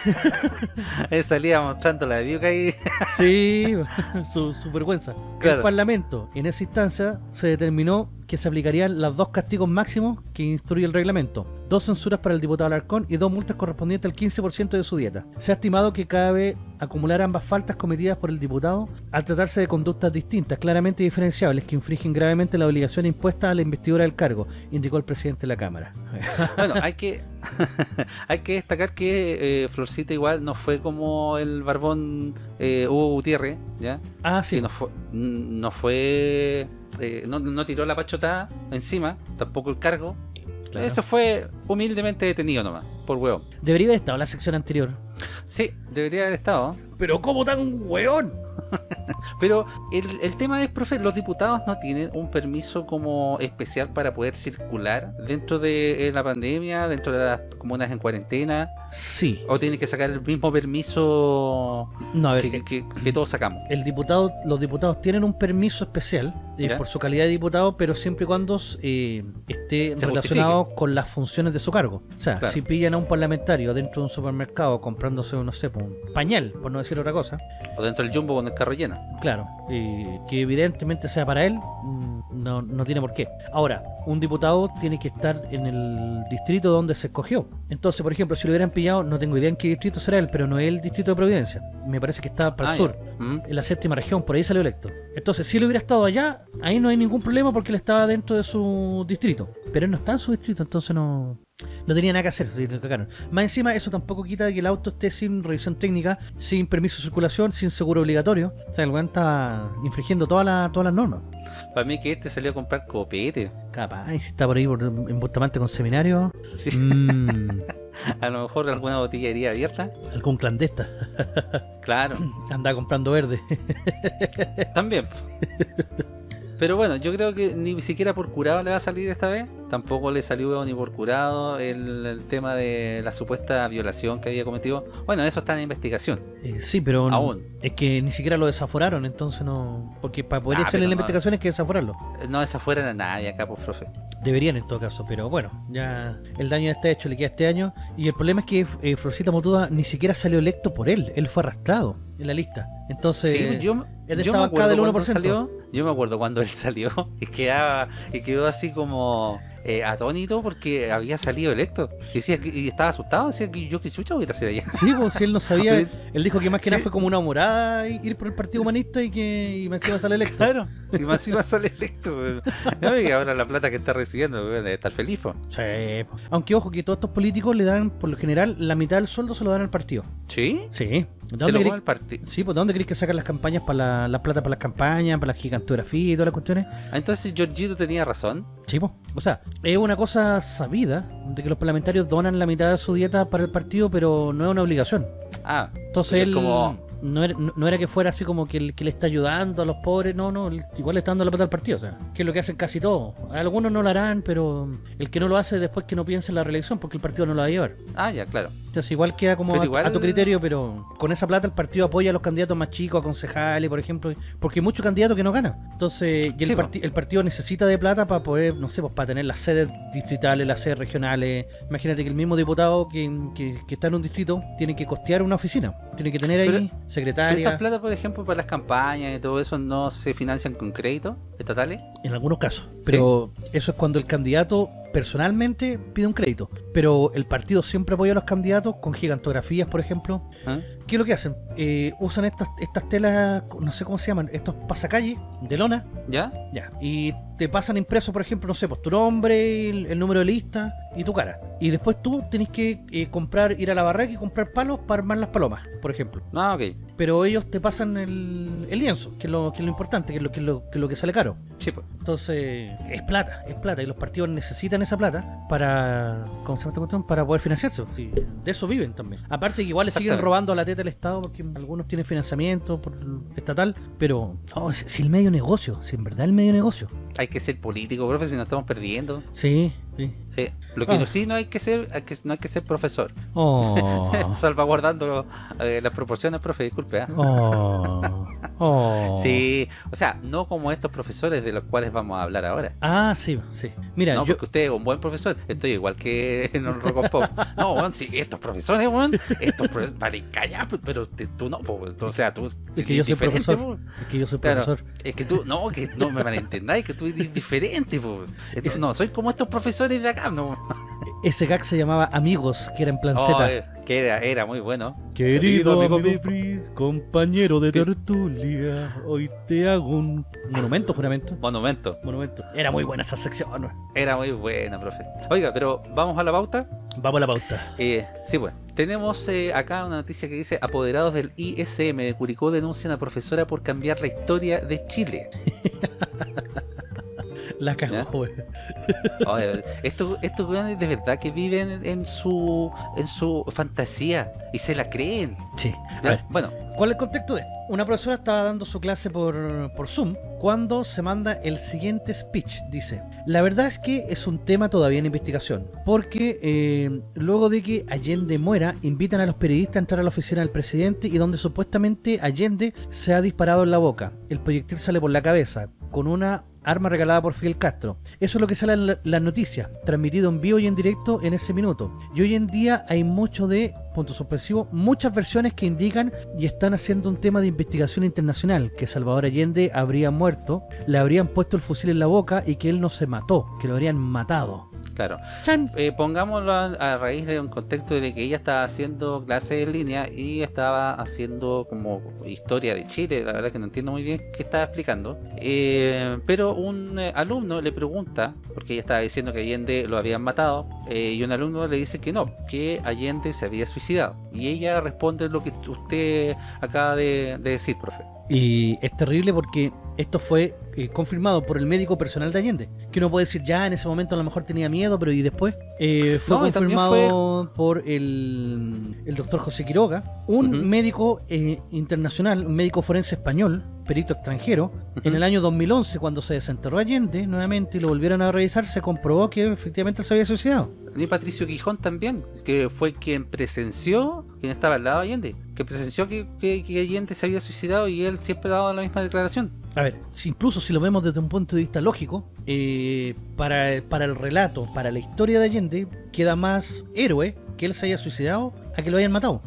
[LAUGHS] Salía mostrando la que ahí. Sí, [LAUGHS] su, su vergüenza. El. Parlamento, en esa instancia, se determinó que se aplicarían los dos castigos máximos que instruye el reglamento. Dos censuras para el diputado Alarcón y dos multas correspondientes al 15% de su dieta. Se ha estimado que cabe acumular ambas faltas cometidas por el diputado al tratarse de conductas distintas, claramente diferenciables, que infringen gravemente la obligación impuesta a la investidura del cargo, indicó el presidente de la Cámara. [LAUGHS] Bueno, hay que [LAUGHS] hay que destacar que eh, Florcita igual no fue como el barbón eh, Hugo Gutiérrez, ¿ya? Ah, sí. Que no fue, no fue eh, no, no tiró la pachotada encima, tampoco el cargo. Claro. Eso fue humildemente detenido nomás, por hueón. Debería haber estado en la sección anterior. Sí, debería haber estado. Pero ¿cómo tan hueón? [LAUGHS] Pero el, el tema es, profe, los diputados no tienen un permiso como especial para poder circular dentro de eh, la pandemia, dentro de las comunas en cuarentena, Sí. o tienen que sacar el mismo permiso No, a ver, que, que- que todos sacamos. el diputado, los diputados tienen un permiso especial eh, por su calidad de diputado, pero siempre y cuando eh, esté Se relacionado con las funciones de su cargo. O sea, Claro. si pillan a un parlamentario dentro de un supermercado comprándose, no sé, pues, un pañal, por no decir otra cosa, O dentro del jumbo con el carro. Claro, eh, que evidentemente sea para él, mm, no, no tiene por qué. Ahora, un diputado tiene que estar en el distrito donde se escogió. Entonces, por ejemplo, si lo hubieran pillado, no tengo idea en qué distrito será él, pero no es el distrito de Providencia. Me parece que está para Ah, el ya. sur, Mm. en la séptima región, por ahí salió electo. Entonces, si él hubiera estado allá, ahí no hay ningún problema porque él estaba dentro de su distrito. Pero él no está en su distrito, entonces no... No tenía nada que hacer, lo cagaron. Más encima, eso tampoco quita que el auto esté sin revisión técnica, sin permiso de circulación, sin seguro obligatorio. O sea, el weón está infringiendo todas las todas las normas. Para mí que este salió a comprar copete. Capaz, y si está por ahí por- en Bustamante con seminario, Sí, mm, [LAUGHS] a lo mejor alguna botillería abierta. algún clandesta Claro, anda comprando verde. también. [LAUGHS] Pero bueno, yo creo que ni siquiera por curado le va a salir esta vez. Tampoco le salió ni por curado el, el tema de la supuesta violación que había cometido. Bueno, eso está en investigación. Eh, sí, pero no- Aún. es que ni siquiera lo desaforaron, entonces no... Porque para poder Ah, pero la no- investigación hay que desaforarlo. No desafueran a nadie acá, pues, profe. Deberían en todo caso, pero bueno, ya el daño está hecho, le queda este año. Y el problema es que eh, Florcita Motuda ni siquiera salió electo por él, él fue arrastrado en la lista. Entonces, Sí, yo, él yo estaba me acá acuerdo del cuando 1%. salió. Yo me acuerdo cuando él salió [LAUGHS] y quedaba y quedó así como eh, atónito porque había salido electo. Y decía que y estaba asustado, decía que yo que chucha voy a hacer allá. Sí, pues si él no sabía, [LAUGHS] él dijo que más que nada fue como una morada ir por el Partido Humanista y que y me iba a salir electo. Claro, y más encima sale electo. weón. No, y ahora la plata que está recibiendo, debe estar feliz. po. Sí. Aunque ojo que todos estos políticos le dan, por lo general, la mitad del sueldo se lo dan al partido. ¿Sí? Sí. ¿De Se dónde lo el partido. Sí, pues ¿de dónde crees que sacan las campañas para la, la plata para las campañas, para la gigantografía y todas las cuestiones? Ah, entonces Georgito tenía razón. Sí, pues. O sea, es una cosa sabida de que los parlamentarios donan la mitad de su dieta para el partido, pero no es una obligación. Ah, Entonces Es él como- no, era, no- era que fuera así como que, el, que le está ayudando a los pobres, no, no, igual le está dando la plata al partido, o sea, que es lo que hacen casi todos. Algunos no lo harán, pero el que no lo hace después que no piense en la reelección porque el partido no lo va a llevar. ah, ya, claro. Entonces igual queda como a, igual- a tu criterio, pero con esa plata el partido apoya a los candidatos más chicos, a concejales, por ejemplo, porque hay muchos candidatos que no ganan. Entonces, y el, Sí, parti- el partido necesita de plata para poder, no sé, pues para tener las sedes distritales, las sedes regionales. Imagínate que el mismo diputado que, que- que está en un distrito tiene que costear una oficina, tiene que tener ahí Pero- Pero secretaria. esas plata, por ejemplo, para las campañas y todo eso, ¿no se financian con créditos estatales? En algunos casos. Pero eso es cuando el candidato personalmente pide un crédito. Pero el partido siempre apoya a los candidatos con gigantografías, por ejemplo. ¿Ah? ¿Qué es lo que hacen? Eh, usan estas, estas telas, no sé cómo se llaman, estos pasacalles de lona. ¿Ya? Ya. Y te pasan impreso, por ejemplo, no sé, pues tu nombre, el, el número de lista y tu cara. Y después tú tenés que eh, comprar, ir a la barraca y comprar palos para armar las palomas, por ejemplo. Ah, ok. Pero ellos te pasan el, el lienzo, que es, lo, que es lo importante, que es lo que, es lo, que es lo que sale caro. Sí, pues. Entonces, es plata, es plata, y los partidos necesitan esa plata para, ¿cómo se llama esta cuestión? Para poder financiarse. Sí, de eso viven también. Aparte que igual le siguen robando a la teta del Estado porque algunos tienen financiamiento por estatal, pero oh, si, si el medio negocio, si en verdad el medio negocio. Hay que ser político, profe, si no estamos perdiendo. Sí, sí. Sí. Lo que Ah. no, sí no hay que ser, hay que, no hay que ser profesor. Oh, [LAUGHS] Salvaguardando eh, las proporciones, profe, disculpe. ¿ah? oh, [LAUGHS] oh. Sí, o sea, no como estos profesores de los cuales vamos a hablar ahora. Ah, sí, sí. Mira, no, yo, porque usted es un buen profesor. Estoy igual que [LAUGHS] en el Rock Pop. No, weón, sí, estos profesores, weón, estos profesores, vale, calla, pues, pero te- tú no, weón. o sea, tú Es que yo soy profesor. po. es que yo soy Claro, profesor. es que tú, no, que no me malentendáis, que tú eres diferente, po. Esto- Es- no, soy como estos profesores de acá, no. Ese gag se llamaba Amigos, que era en plan Oh, Z. eh, que era, era muy bueno. Querido Querido amigo, amigo Fritz, compañero de ¿Qué? tertulia, hoy te hago un monumento, juramento. Monumento. Monumento. Era muy buena esa sección. ¿no? Era muy buena, profe. Oiga, pero vamos a la pauta. Vamos a la pauta. Eh, sí, pues. Tenemos eh, acá una noticia que dice: Apoderados del ISM de Curicó denuncian a profesora por cambiar la historia de Chile. [LAUGHS] La cagó. Oye, estos, estos weones de verdad que viven en su, en su fantasía y se la creen. Sí. A ver, Bueno, ¿cuál es el contexto de esto? Una profesora estaba dando su clase por, por Zoom cuando se manda el siguiente speech. Dice, la verdad es que es un tema todavía en investigación, porque eh, luego de que Allende muera, invitan a los periodistas a entrar a la oficina del presidente y donde supuestamente Allende se ha disparado en la boca. El proyectil sale por la cabeza, con una arma regalada por Fidel Castro. Eso es lo que sale en la- las noticias, transmitido en vivo y en directo en ese minuto. Y hoy en día hay mucho de, punto suspensivo, muchas versiones que indican y están haciendo un tema de investigación internacional, que Salvador Allende habría muerto, le habrían puesto el fusil en la boca y que él no se mató, que lo habrían matado. Claro. ¡Chan! Eh, pongámoslo a, a raíz de un contexto de que ella estaba haciendo clases en línea y estaba haciendo como historia de Chile, la verdad que no entiendo muy bien qué estaba explicando. Eh, pero un eh, alumno le pregunta, porque ella estaba diciendo que Allende lo habían matado, eh, y un alumno le dice que no, que Allende se había suicidado. Y ella responde lo que usted acaba de, de decir, profe. Y es terrible porque esto fue eh, confirmado por el médico personal de Allende. Que uno puede decir, ya en ese momento a lo mejor tenía miedo, pero ¿y después? Eh, fue No, y confirmado por el, el doctor José Quiroga, un médico eh, internacional, un médico forense español, perito extranjero. En el año 2011, cuando se desenterró Allende nuevamente y lo volvieron a revisar, se comprobó que efectivamente él se había suicidado. Ni Patricio Quijón también, que fue quien presenció, quien estaba al lado de Allende, que presenció que, que, que Allende se había suicidado y él siempre daba la misma declaración. A ver, incluso si lo vemos desde un punto de vista lógico, eh, para, para el relato, para la historia de Allende, queda más héroe que él se haya suicidado a que lo hayan matado.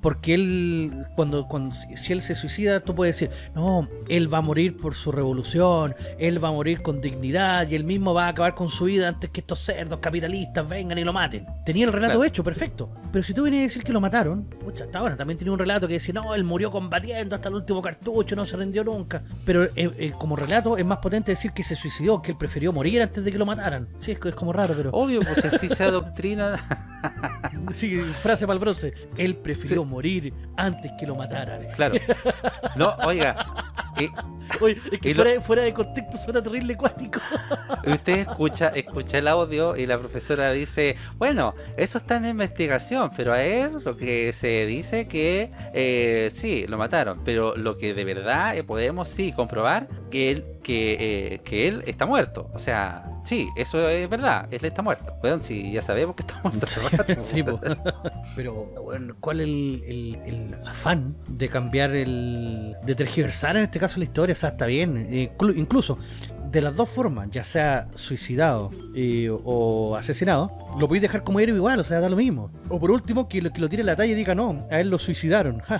Porque él, cuando, cuando si- si él se suicida, tú puedes decir, no, él va a morir por su revolución, él va a morir con dignidad y él mismo va a acabar con su vida antes que estos cerdos capitalistas vengan y lo maten. Tenía el relato Claro. hecho, perfecto. Pero si tú vienes a decir que lo mataron, pucha, está bueno, también tenía un relato que decía, no, él murió combatiendo hasta el último cartucho, no se rindió nunca. Pero eh, eh, como relato es más potente decir que se suicidó, que él prefirió morir antes de que lo mataran. Sí, es, es como raro, pero... Obvio, pues así se [LAUGHS] adoctrina. Sí, frase para el bronce. Él prefirió morir antes que lo mataran. Claro. No, oiga, eh, [LAUGHS] Oye, es que lo- fuera, fuera de contexto suena terrible cuático. usted escucha, escucha el audio y la profesora dice, bueno, eso está en investigación, pero a él lo que se dice que eh, sí, lo mataron, pero lo que de verdad eh, podemos sí comprobar que él, que, eh, que él está muerto. O sea, sí, eso es verdad, él está muerto. Bueno, sí, ya sabemos que está [LAUGHS] muerto rato. Sí. [LAUGHS] Pero, bueno, ¿cuál es el, el- el afán de cambiar el. de tergiversar en este caso la historia? O sea, está bien. Inclu- incluso, de las dos formas, ya sea suicidado eh, o asesinado, lo podéis dejar como héroe igual, o sea, da lo mismo. O por último, que lo, que lo tire a la talla y diga, no, a él lo suicidaron. [LAUGHS]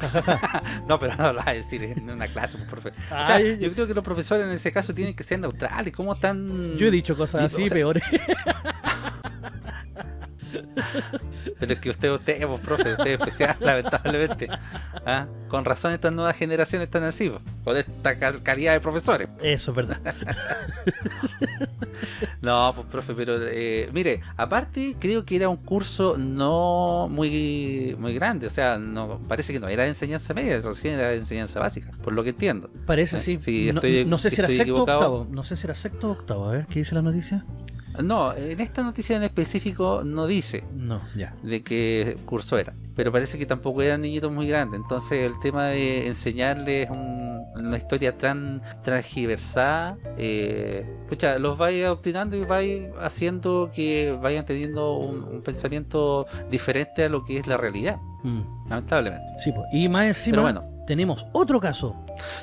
[LAUGHS] No, pero no lo va a decir en una clase, pues, profe. O sea, Ay, yo creo que los profesores en ese caso tienen que ser neutrales. ¿Cómo están...? Yo he dicho cosas Y, así o sea, peores. [LAUGHS] [LAUGHS] Pero es que usted, usted, pues, profe, usted es especial, [LAUGHS] lamentablemente. ¿Ah? Con razón estas nuevas generaciones están así, con esta cal- calidad de profesores. Eso es verdad. [LAUGHS] No, pues profe, pero eh, mire, aparte creo que era un curso no muy muy grande, o sea, no parece que no era de enseñanza media, recién era de enseñanza básica, por lo que entiendo. Parece Eh, sí. no, estoy- no sé si si era sexto o octavo. No sé si era sexto o octavo. A ver, ¿qué dice la noticia? No, en esta noticia en específico no dice No, ya. de qué curso era, pero parece que tampoco eran niñitos muy grandes, entonces el tema de enseñarles un- una historia tan transgiversada, eh, pucha, los vais adoctrinando y vais haciendo que vayan teniendo un, un pensamiento diferente a lo que es la realidad, Mm, lamentablemente. Sí, pues. Y más encima Pero bueno, tenemos otro caso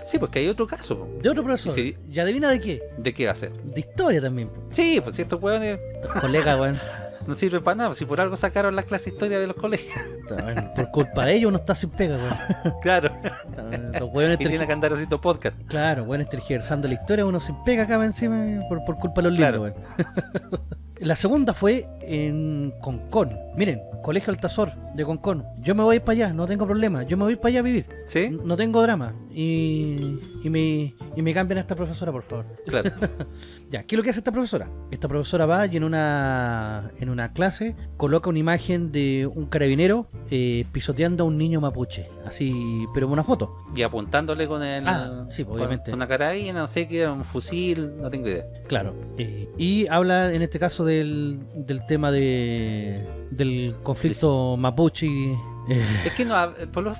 sí, pues que hay otro caso, de otro profesor. Sí. ¿Y adivina de qué? ¿de qué va a ser? De historia también. po. Sí, pues si estos hueones Colega, weón. [LAUGHS] no sirven para nada, si por algo sacaron la clase de historia de los colegios. Por culpa de ellos uno está sin pega, weón. [LAUGHS] claro. Los weones y tiene que andar haciendo podcast. Claro, weones tergiversando la historia, uno sin pega acá encima por, por culpa de los Claro. libros, weón. [LAUGHS] La segunda fue en Concón. Miren, Colegio Altazor de Concón. Yo me voy para allá, no tengo problema. Yo me voy para allá a vivir. ¿Sí? No tengo drama. Y, y, me, y me cambian a esta profesora, por favor. Claro. [LAUGHS] Ya, ¿qué es lo que hace esta profesora? Esta profesora va y en una, en una clase coloca una imagen de un carabinero eh, pisoteando a un niño mapuche. Así, pero una foto. Y apuntándole con el. Ah, sí, obviamente. Con una carabina, no sé qué un fusil, no tengo idea. Claro. eh, y habla en este caso del, del tema de del conflicto mapuche y, Eh, Es que no,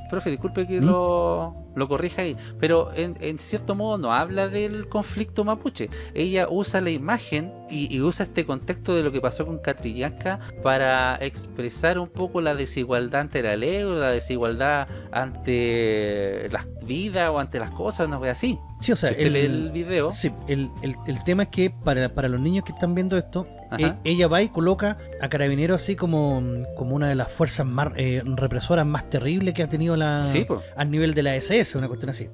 profe, disculpe que ¿Mm? lo, lo corrija ahí, pero en, en cierto modo no habla del conflicto mapuche. Ella usa la imagen y, y usa este contexto de lo que pasó con Catrillanca para expresar un poco la desigualdad ante la ley o la desigualdad ante las vidas o ante las cosas, una cosa así. sí, o sea, si usted el- lee el video, Sí, el, el- el tema es que para, para los niños que están viendo esto. E- ella va y coloca a Carabineros así como, como una de las fuerzas más eh, represoras más terribles que ha tenido la sí, al nivel de la SS, una cuestión así.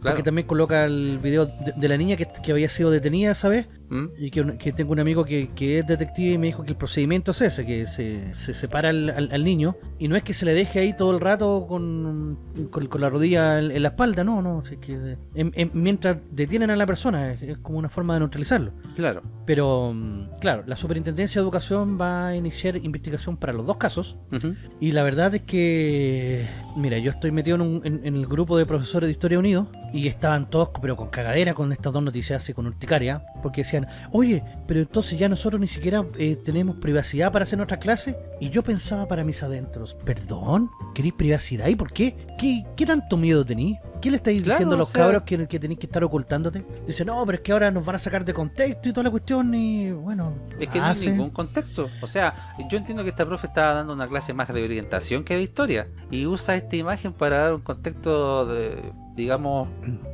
Claro. también coloca el video de, de la niña que, que había sido detenida, ¿sabes? ¿Mm? Y que, tengo un amigo que, que es detective y me dijo que el procedimiento es ese, que se, se separa al, al- al niño y no es que se le deje ahí todo el rato con, con, con la rodilla en, en la espalda, no, no, es que en- en- mientras detienen a la persona es, es como una forma de neutralizarlo. Claro. Pero, mm, claro, la Superintendencia de Educación va a iniciar investigación para los dos casos Ujú. y la verdad es que, mira, yo estoy metido en, un- en- el grupo de profesores de Historia Unido y estaban todos, pero con cagadera con estas dos noticias así, con urticaria, porque decían, oye, pero entonces ya nosotros ni siquiera eh, tenemos privacidad para hacer nuestra clase. Y yo pensaba para mis adentros, perdón, ¿queréis privacidad? ¿Y por qué? ¿Qué, qué tanto miedo tenéis? ¿Qué le estáis Claro, diciendo a o los sea- cabros que, que tenéis que estar ocultándote? Dice, no, pero es que ahora nos van a sacar de contexto y toda la cuestión y bueno... Es que no hay ningún contexto. O sea, yo entiendo que esta profe estaba dando una clase más de orientación que de historia. Y usa esta imagen para dar un contexto, de, digamos,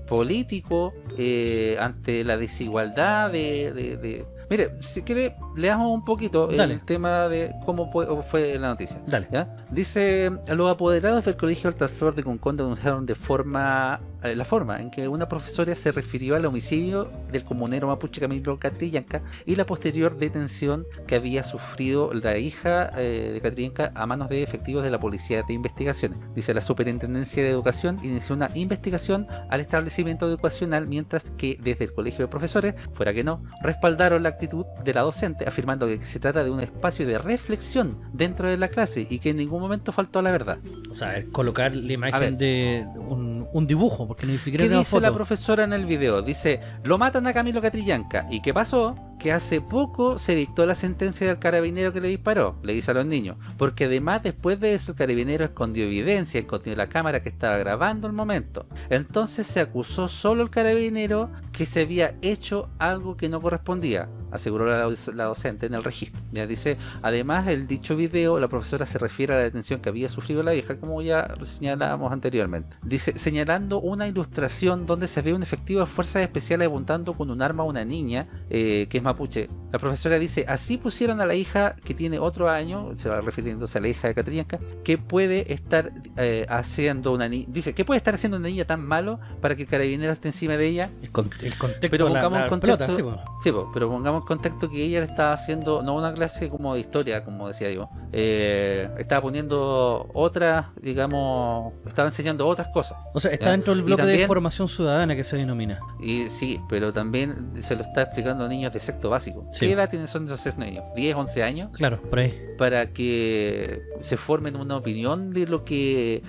político eh, ante la desigualdad de, de- de- Mire, si quiere, leamos un poquito Dale. el tema de cómo fue, la noticia. Dale. ¿ya? Dice, los apoderados del Colegio Altazor de Concón denunciaron de forma la forma en que una profesora se refirió al homicidio del comunero mapuche Camilo Catrillanca y la posterior detención que había sufrido la hija eh, de Catrillanca a manos de efectivos de la Policía de Investigaciones. Dice, la Superintendencia de Educación inició una investigación al establecimiento educacional mientras que desde el Colegio de Profesores, fuera que no, respaldaron la actitud de la docente afirmando que se trata de un espacio de reflexión dentro de la clase y que en ningún momento faltó a la verdad. O sea, colocar la imagen de un, un dibujo, porque ni siquiera ¿Qué dice la profesora en el video? Dice, lo matan a Camilo Catrillanca. ¿Y qué pasó? Que hace poco se dictó la sentencia del carabinero que le disparó, le dice a los niños. Porque además después de eso el carabinero escondió evidencia, escondió la cámara que estaba grabando el momento. Entonces se acusó solo al carabinero que se había hecho algo que no correspondía, aseguró la, la docente en el registro. Ya dice, además el dicho video, la profesora se refiere a la detención que había sufrido la hija, como ya señalábamos anteriormente. Dice, señalando una ilustración donde se ve un efectivo de fuerzas especiales apuntando con un arma a una niña, eh, que es mapuche. La profesora dice, así pusieron a la hija que tiene otro año, se va refiriéndose a la hija de Catrillanca, que puede estar eh, haciendo una niña, dice, que puede estar haciendo una niña tan malo para que el carabinero esté encima de ella El, con- el contexto Pero la- pongamos la en contexto- pelota, sí. Sí, po, pero pongamos contexto que ella le estaba haciendo, no una clase como de historia, como decía yo, eh, estaba poniendo otras, digamos, estaba enseñando otras cosas. O sea, está Ya. dentro del bloque de formación ciudadana que se denomina. Y sí, pero también se lo está explicando a niños de sexto básico. Sí. ¿Qué edad tienen son esos niños? ¿10, 11 años? Claro, por ahí. Para que se formen una opinión de lo que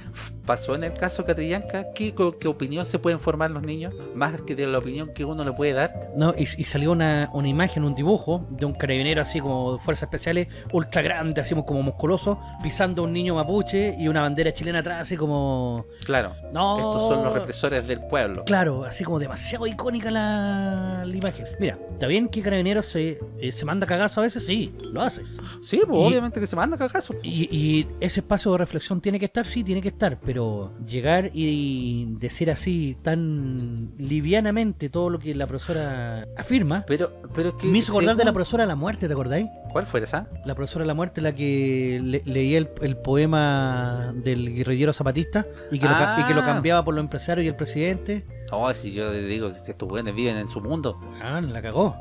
pasó en el caso Catrillanca. ¿Qué, ¿Qué opinión se pueden formar los niños? Más que de la opinión que uno le puede dar. No, y, y salió una, una imagen, un dibujo de un carabinero así como de fuerzas especiales, ultra grande, así como musculoso, pisando a un niño mapuche y una bandera chilena atrás, así como. Claro, No. estos son los represores del pueblo. Claro, así como demasiado icónica la, la imagen. Mira, está bien que Carabineros se, eh, se manda cagazo a veces, sí, lo hace. Sí, pues Y- obviamente que se manda cagazo. Y, y ese espacio de reflexión tiene que estar, sí, tiene que estar, pero llegar y decir así tan livianamente todo lo que la profesora afirma, Pero, pero es que. Me hizo acordar de la profesora de la muerte, ¿te acordáis? ¿Cuál fue esa? La profesora de la muerte, la que le- leía el, el poema del guerrillero zapatista y que, lo, y que lo Ah. cambiaba por los empresarios y el presidente. Oh, si yo digo, si estos buenos viven en su mundo. Ah, la cagó.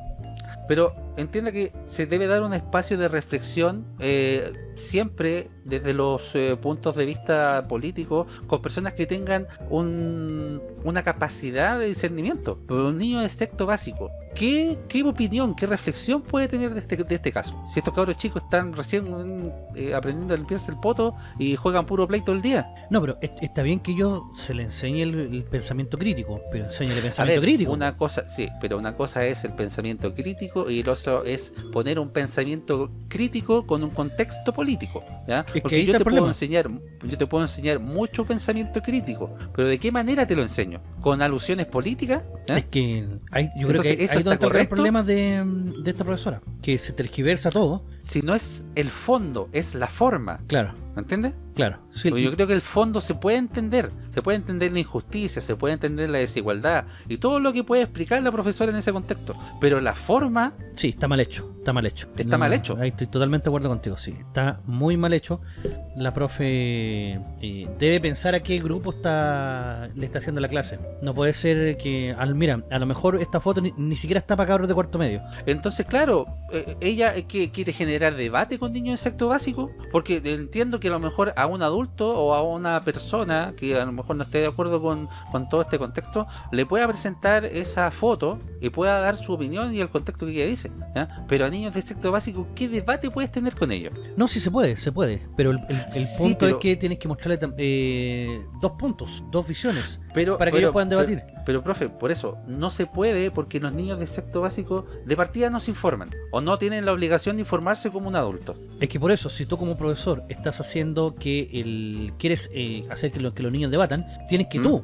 Pero entienda que se debe dar un espacio de reflexión eh, siempre desde los eh, puntos de vista políticos con personas que tengan un- una capacidad de discernimiento. Pero un niño de sexto básico, ¿qué, qué opinión, qué reflexión puede tener de este, de este caso? Si estos cabros chicos están recién eh, aprendiendo a limpiarse el poto y juegan puro play todo el día. No, pero es- está bien que yo se le enseñe el, el pensamiento crítico, pero enseñe el A pensamiento ver, crítico. una cosa, sí, pero una cosa es el pensamiento crítico y, los, eso es poner un pensamiento crítico con un contexto político. ¿ya? que Porque yo te, puedo enseñar, yo te puedo enseñar mucho pensamiento crítico, pero ¿de qué manera te lo enseño? ¿Con alusiones políticas? ¿Ya? Es que hay, yo creo que ahí- ¿eso ahí está donde está el problema de, de esta profesora, que se tergiversa todo. Si no es el fondo, es la forma. Claro, ¿Me entiendes? claro. Sí, yo creo que el fondo se puede entender, se puede entender la injusticia, se puede entender la desigualdad y todo lo que puede explicar la profesora en ese contexto. Pero la forma, Sí, está mal hecho, está mal hecho. Está mal hecho. Ahí estoy totalmente de acuerdo contigo, sí. Está muy mal hecho. La profe eh, debe pensar a qué grupo está le está haciendo la clase. No puede ser que, al, mira, a lo mejor esta foto ni, ni siquiera está para cabros de cuarto medio. entonces claro, eh, ella es que quiere generar debate con niños en sexto básico, porque entiendo que a lo mejor a un adulto o a una persona que a lo mejor no esté de acuerdo con, con todo este contexto, le pueda presentar esa foto y pueda dar su opinión y el contexto que ella dice. Pero a niños de sexto básico, ¿qué debate puedes tener con ellos? No, sí se puede, se puede. Pero el, el- el Sí, punto pero- es que tienes que mostrarle eh, dos puntos, dos visiones. Pero, Para que pero- ellos puedan pero- debatir. Pero, profe, por eso, no se puede porque los niños de sexto básico de partida no se informan o no tienen la obligación de informarse como un adulto. Es que por eso, si tú como profesor estás haciendo que el quieres eh, hacer que, lo- que los niños debatan, tienes que ¿Mm? tú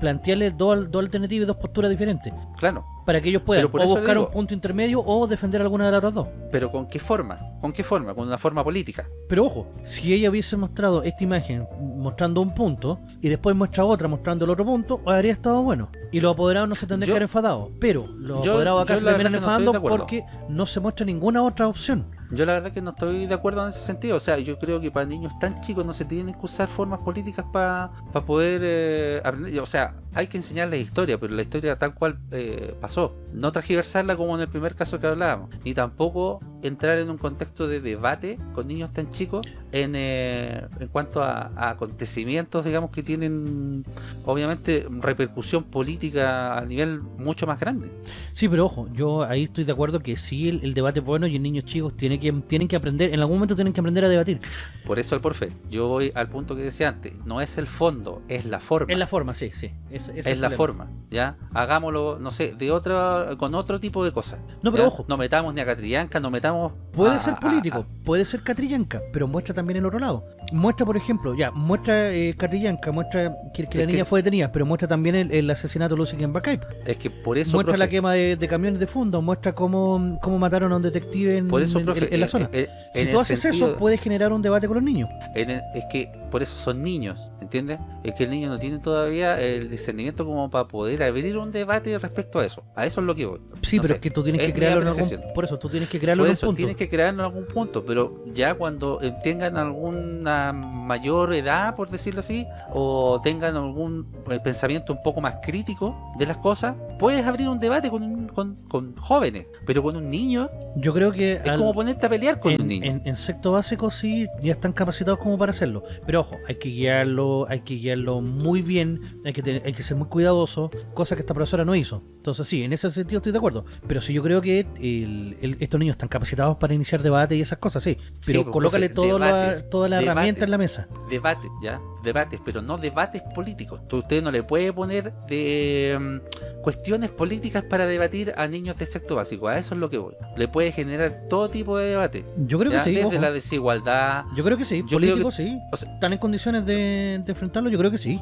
plantearles dos, dos alternativas y dos posturas diferentes. Claro, Para que ellos puedan o buscar digo- un punto intermedio o defender alguna de las otras dos. pero ¿con qué forma? ¿Con qué forma? Con una forma política. Pero ojo, si ella hubiese mostrado esta imagen mostrando un punto y después muestra otra mostrando el otro punto, habría estado bueno. Y los apoderados no se tendrían Yo- que haber enfadado. Pero los yo- apoderados acá se terminan no enfadando porque no se muestra ninguna otra opción. Yo la verdad que no estoy de acuerdo en ese sentido. O sea, yo creo que para niños tan chicos no se tienen que usar formas políticas para poder eh, aprender. O sea, hay que enseñarles historia, pero la historia tal cual eh, pasó. No transgiversarla como en el primer caso que hablábamos. Ni tampoco entrar en un contexto de debate con niños tan chicos en, eh, en cuanto a, a acontecimientos, digamos, que tienen obviamente repercusión política a nivel mucho más grande. Sí, pero ojo, yo ahí estoy de acuerdo que sí, el, el debate es bueno y en niños chicos tiene que, tienen que aprender, en algún momento tienen que aprender a debatir. Por eso el porfe. Yo voy al punto que decía antes. No es el fondo, es la forma. Es la forma, sí, sí. Es, es la forma, ¿ya? Hagámoslo, no sé, de otra, con otro tipo de cosas. No, pero ¿ya? ojo. No metamos ni a Catrillanca, no metamos... Puede a- ser político, a- puede ser catrillanca, pero muestra también el otro lado. Muestra, por ejemplo, ya, muestra eh, catrillanca, muestra que, que la que niña fue detenida, pero muestra también el, el asesinato de Lucy Kemba es que por eso, muestra la quema de, de camiones de fondo, muestra cómo, cómo mataron a un detective en, por eso, en- profe, en la zona. si tú haces sentido- eso, puedes generar un debate con los niños. es que por eso son niños, ¿entiendes? Es que el niño no tiene todavía el discernimiento como para poder abrir un debate respecto a eso. A eso es lo que voy. Sí, No pero sé, es que tú tienes es que crearlo en algún Por eso, tú tienes que crearlo Por en eso punto. tienes que crearlo en algún punto, pero ya cuando eh, tengan alguna mayor edad, por decirlo así, o tengan algún eh, pensamiento un poco más crítico de las cosas, puedes abrir un debate con, un- con, con jóvenes, pero con un niño Yo creo que es al- como ponerte a pelear con en, un niño. en- en sexto básico sí ya están capacitados como para hacerlo pero ojo hay que guiarlo hay que guiarlo muy bien hay que tener- hay que ser muy cuidadoso cosa que esta profesora no hizo. Entonces sí en ese sentido estoy de acuerdo. Pero sí yo creo que el- el- estos niños están capacitados para iniciar debate y esas cosas sí. Pero Sí, pues, colócale profe, toda la, toda la herramienta en la mesa. Debates, ¿ya? Debates, pero no debates políticos. Usted no le puede poner de mm, cuestiones políticas para debatir a niños de sexto básico. A eso es lo que voy. Le puede generar todo tipo de debate. yo creo que sí Desde ojo. la desigualdad, yo creo que sí Yo creo políticos sí o sea- están en condiciones de, de enfrentarlo yo creo que sí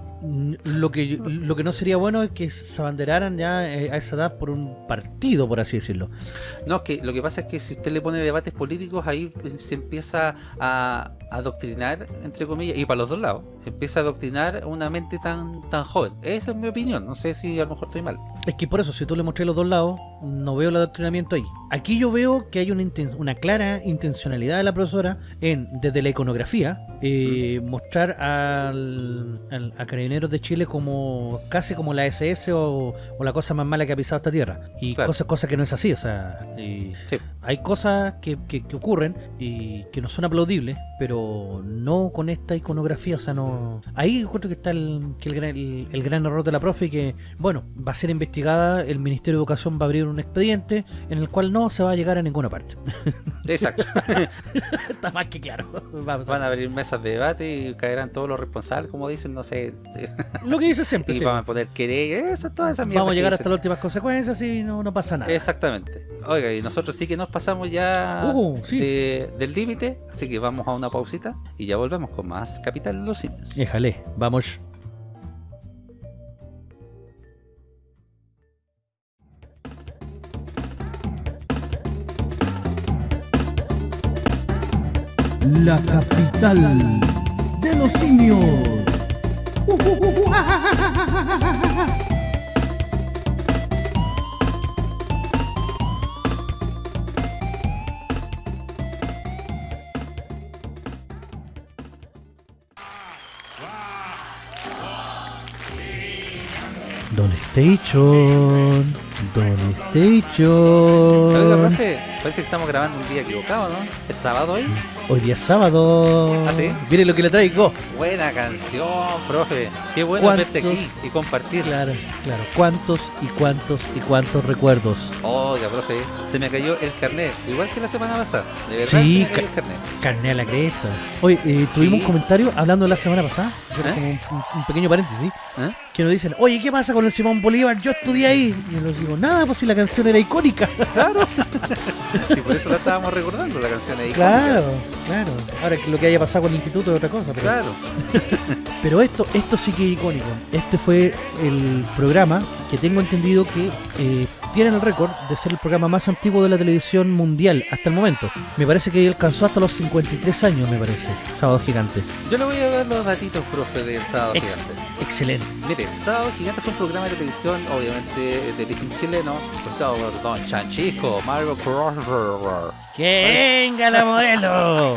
lo que lo que no sería bueno es que se abanderaran ya eh, a esa edad por un partido por así decirlo No, es que lo que pasa es que si usted le pone debates políticos, ahí se empieza a adoctrinar, entre comillas, y para los dos lados, se empieza a adoctrinar una mente tan tan joven. Esa es mi opinión, no sé si a lo mejor estoy mal. Es que por eso, si tú le mostré los dos lados, no veo el adoctrinamiento ahí. Aquí yo veo que hay una, inten- una clara intencionalidad de la profesora en, desde la iconografía, eh, mostrar al, al- a Carabineros de Chile como casi como la SS o, o la cosa más mala que ha pisado esta tierra. Y Claro. cosas, cosas que no es así, o sea, Sí. hay cosas que, que- que ocurren y que no son aplaudibles, pero no con esta iconografía, o sea, no... Ahí encuentro que está el, que el, gran, el, el gran error de la profe y que, bueno, va a ser investigada, el Ministerio de Educación va a abrir un expediente en el cual no se va a llegar a ninguna parte. Exacto. [LAUGHS] Está más que claro. Vamos a Van a abrir mesas de debate y caerán todos los responsables, como dicen, no sé. Lo que dice siempre. [LAUGHS] Y sí. van a poner querer, eso, toda esa mierda. Vamos a llegar dicen. hasta las últimas consecuencias y no, no pasa nada. Exactamente. Oiga, y nosotros sí que nos pasamos ya Uh, sí. de- del límite, así que vamos a una pausita y ya volvemos con más Capital los Simios. Déjale, vamos. La capital de los simios. Don Station. Don Oiga, Station. profe, parece que estamos grabando un día equivocado, ¿no? ¿Es sábado hoy? Hoy día es sábado. ¿Ah, sí? Mire lo que le traigo. Buena canción, profe. Qué bueno verte aquí y compartir. Claro, claro. ¿Cuántos y cuántos y cuántos recuerdos? Oiga, profe, se me cayó el carnet, igual que la semana pasada. De verdad, Sí, se me cayó el carnet. Carne a la cresta. Oye, eh, tuvimos Sí. un comentario hablando de la semana pasada. ¿Eh? como un, pequeño paréntesis. ¿Eh? Que nos dicen, oye, ¿qué pasa con el Simón Bolívar? Yo estudié ahí. Y yo les digo, nada, pues si la canción era icónica. [LAUGHS] Sí, por eso la estábamos recordando, la canción ahí. claro, claro. Ahora que lo que haya pasado con el instituto es otra cosa. Pero, Claro. [LAUGHS] pero esto, esto sí que es icónico. Este fue el programa que tengo entendido que eh, tiene el récord de ser el programa más antiguo de la televisión mundial hasta el momento. Me parece que alcanzó hasta los 53 años, me parece. Sábado Gigante. Yo le voy a dar los datitos, profe, del Sábado Ex- Gigante. Excelente. Mire, Sábado Gigante fue un programa de televisión, obviamente, de origen chileno, presentado por Don Chanchisco, Mario Crosser, ¡Que venga la modelo!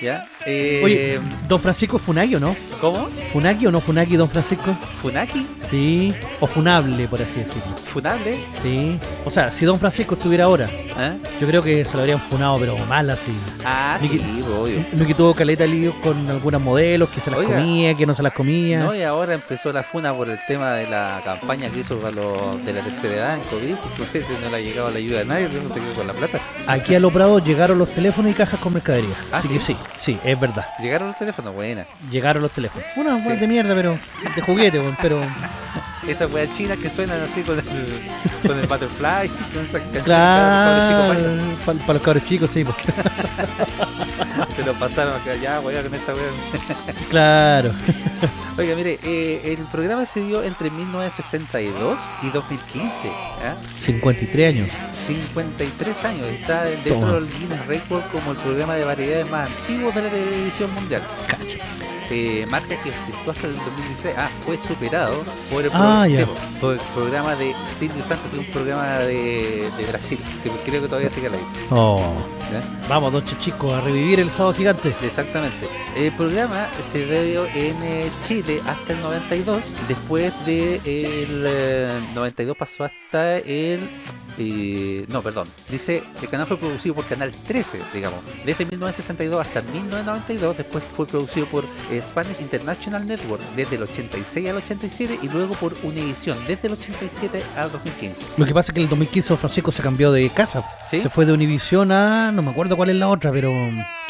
¿ya? Eh, Oye, Don Francisco Funagui o no? ¿Cómo? ¿Funagui o no Funagui, Don Francisco? ¿Funaki? Sí. O Funable, por así decirlo. ¿Funable? Sí. O sea, si Don Francisco estuviera ahora, ¿Eh? yo creo que se lo habrían funado, pero mal así. Ah, Ni sí, que- obvio. No que tuvo caleta líos con algunas modelos, que se las Oiga. comía, que no se las comía. No, y ahora empezó la funa por el tema de la campaña que hizo para los de la tercera edad en COVID, [LAUGHS] porque no le ha llegado la ayuda de nadie, no se quedó con la plata. Aquí a Prados llegaron los teléfonos y cajas con mercadería. ¿Ah, así sí? que sí, sí, es verdad. Llegaron los teléfonos, buena. Llegaron los teléfonos. Una Sí. de mierda, pero de juguete, pero Esas weas chinas que suenan así con el, [LAUGHS] con el butterfly, con claro, para los cabros chicos, sí, pues. [LAUGHS] Se lo pasaron acá, ya, wea, con esta wea. [LAUGHS] claro. Oiga, mire, eh, el programa se dio entre 1962 y 2015, ¿ya? 53 años. 53 años, está dentro Toma. del Guinness Record como el programa de variedades más antiguo de la televisión mundial. Cacha. Eh, marca que ostentó hasta el 2016, ah, fue superado por el, Ah, pro- sí, por el programa de Silvio Santos, que es un programa de, de Brasil, que creo que todavía sigue al aire. Oh. Vamos, don Chichico, a revivir el sábado gigante. Exactamente. El programa se dio en eh, Chile hasta el 92. Después de el eh, 92 pasó hasta el... eh, no, perdón. Dice, el canal fue producido por Canal 13, digamos. Desde 1962 hasta 1992. Después fue producido por Spanish International Network desde el 86 al 87 y luego por Univision desde el 87 al 2015. Lo que pasa es que en el 2015 don Francisco se cambió de casa. ¿Sí? Se fue de Univision a. No me acuerdo cuál es la otra, pero.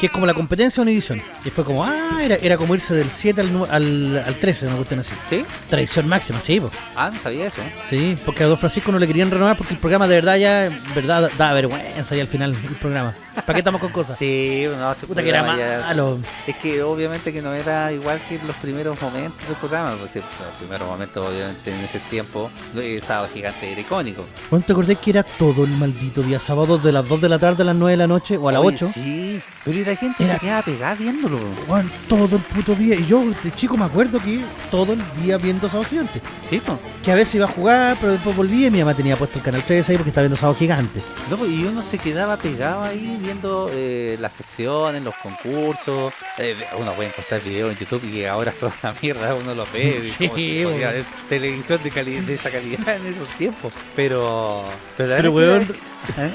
Que es como la competencia de Univision. Y fue como, ah, era, era como irse del 7 al, al, al 13, una cuestión así. ¿Sí? Tradición máxima, sí, po. Ah, no sabía eso. Sí, porque a Don Francisco no le querían renovar porque el programa de verdad ya, verdad, da vergüenza ya al final el programa. ¿Para qué estamos con cosas? Sí, no, ese Puta que era malo. Es que obviamente que no era igual que en los primeros momentos del programa, pues los primeros momentos obviamente en ese tiempo, el sábado gigante era icónico. ¿Cuándo te acordás que era todo el maldito día sábado de las 2 de la tarde a las 9 de la noche o a las Oye, 8? Sí, pero y la gente Era- se quedaba pegada viéndolo. Weón, todo el puto día. Y yo, de chico, me acuerdo que todo el día viendo Sábado Gigante. Sí, pues. Que a veces iba a jugar, pero después volvía y mi mamá tenía puesto el canal 3 ahí porque estaba viendo Sábado Gigante. No, pues, y uno se quedaba pegado ahí viendo eh, las secciones, los concursos. Eh, uno puede encontrar videos en YouTube y ahora son una mierda, uno los ve. y [LAUGHS] Sí, como bueno. televisión de, esa calidad en esos tiempos. Pero, pero, la Pero, verdad weón, es que ¿Eh?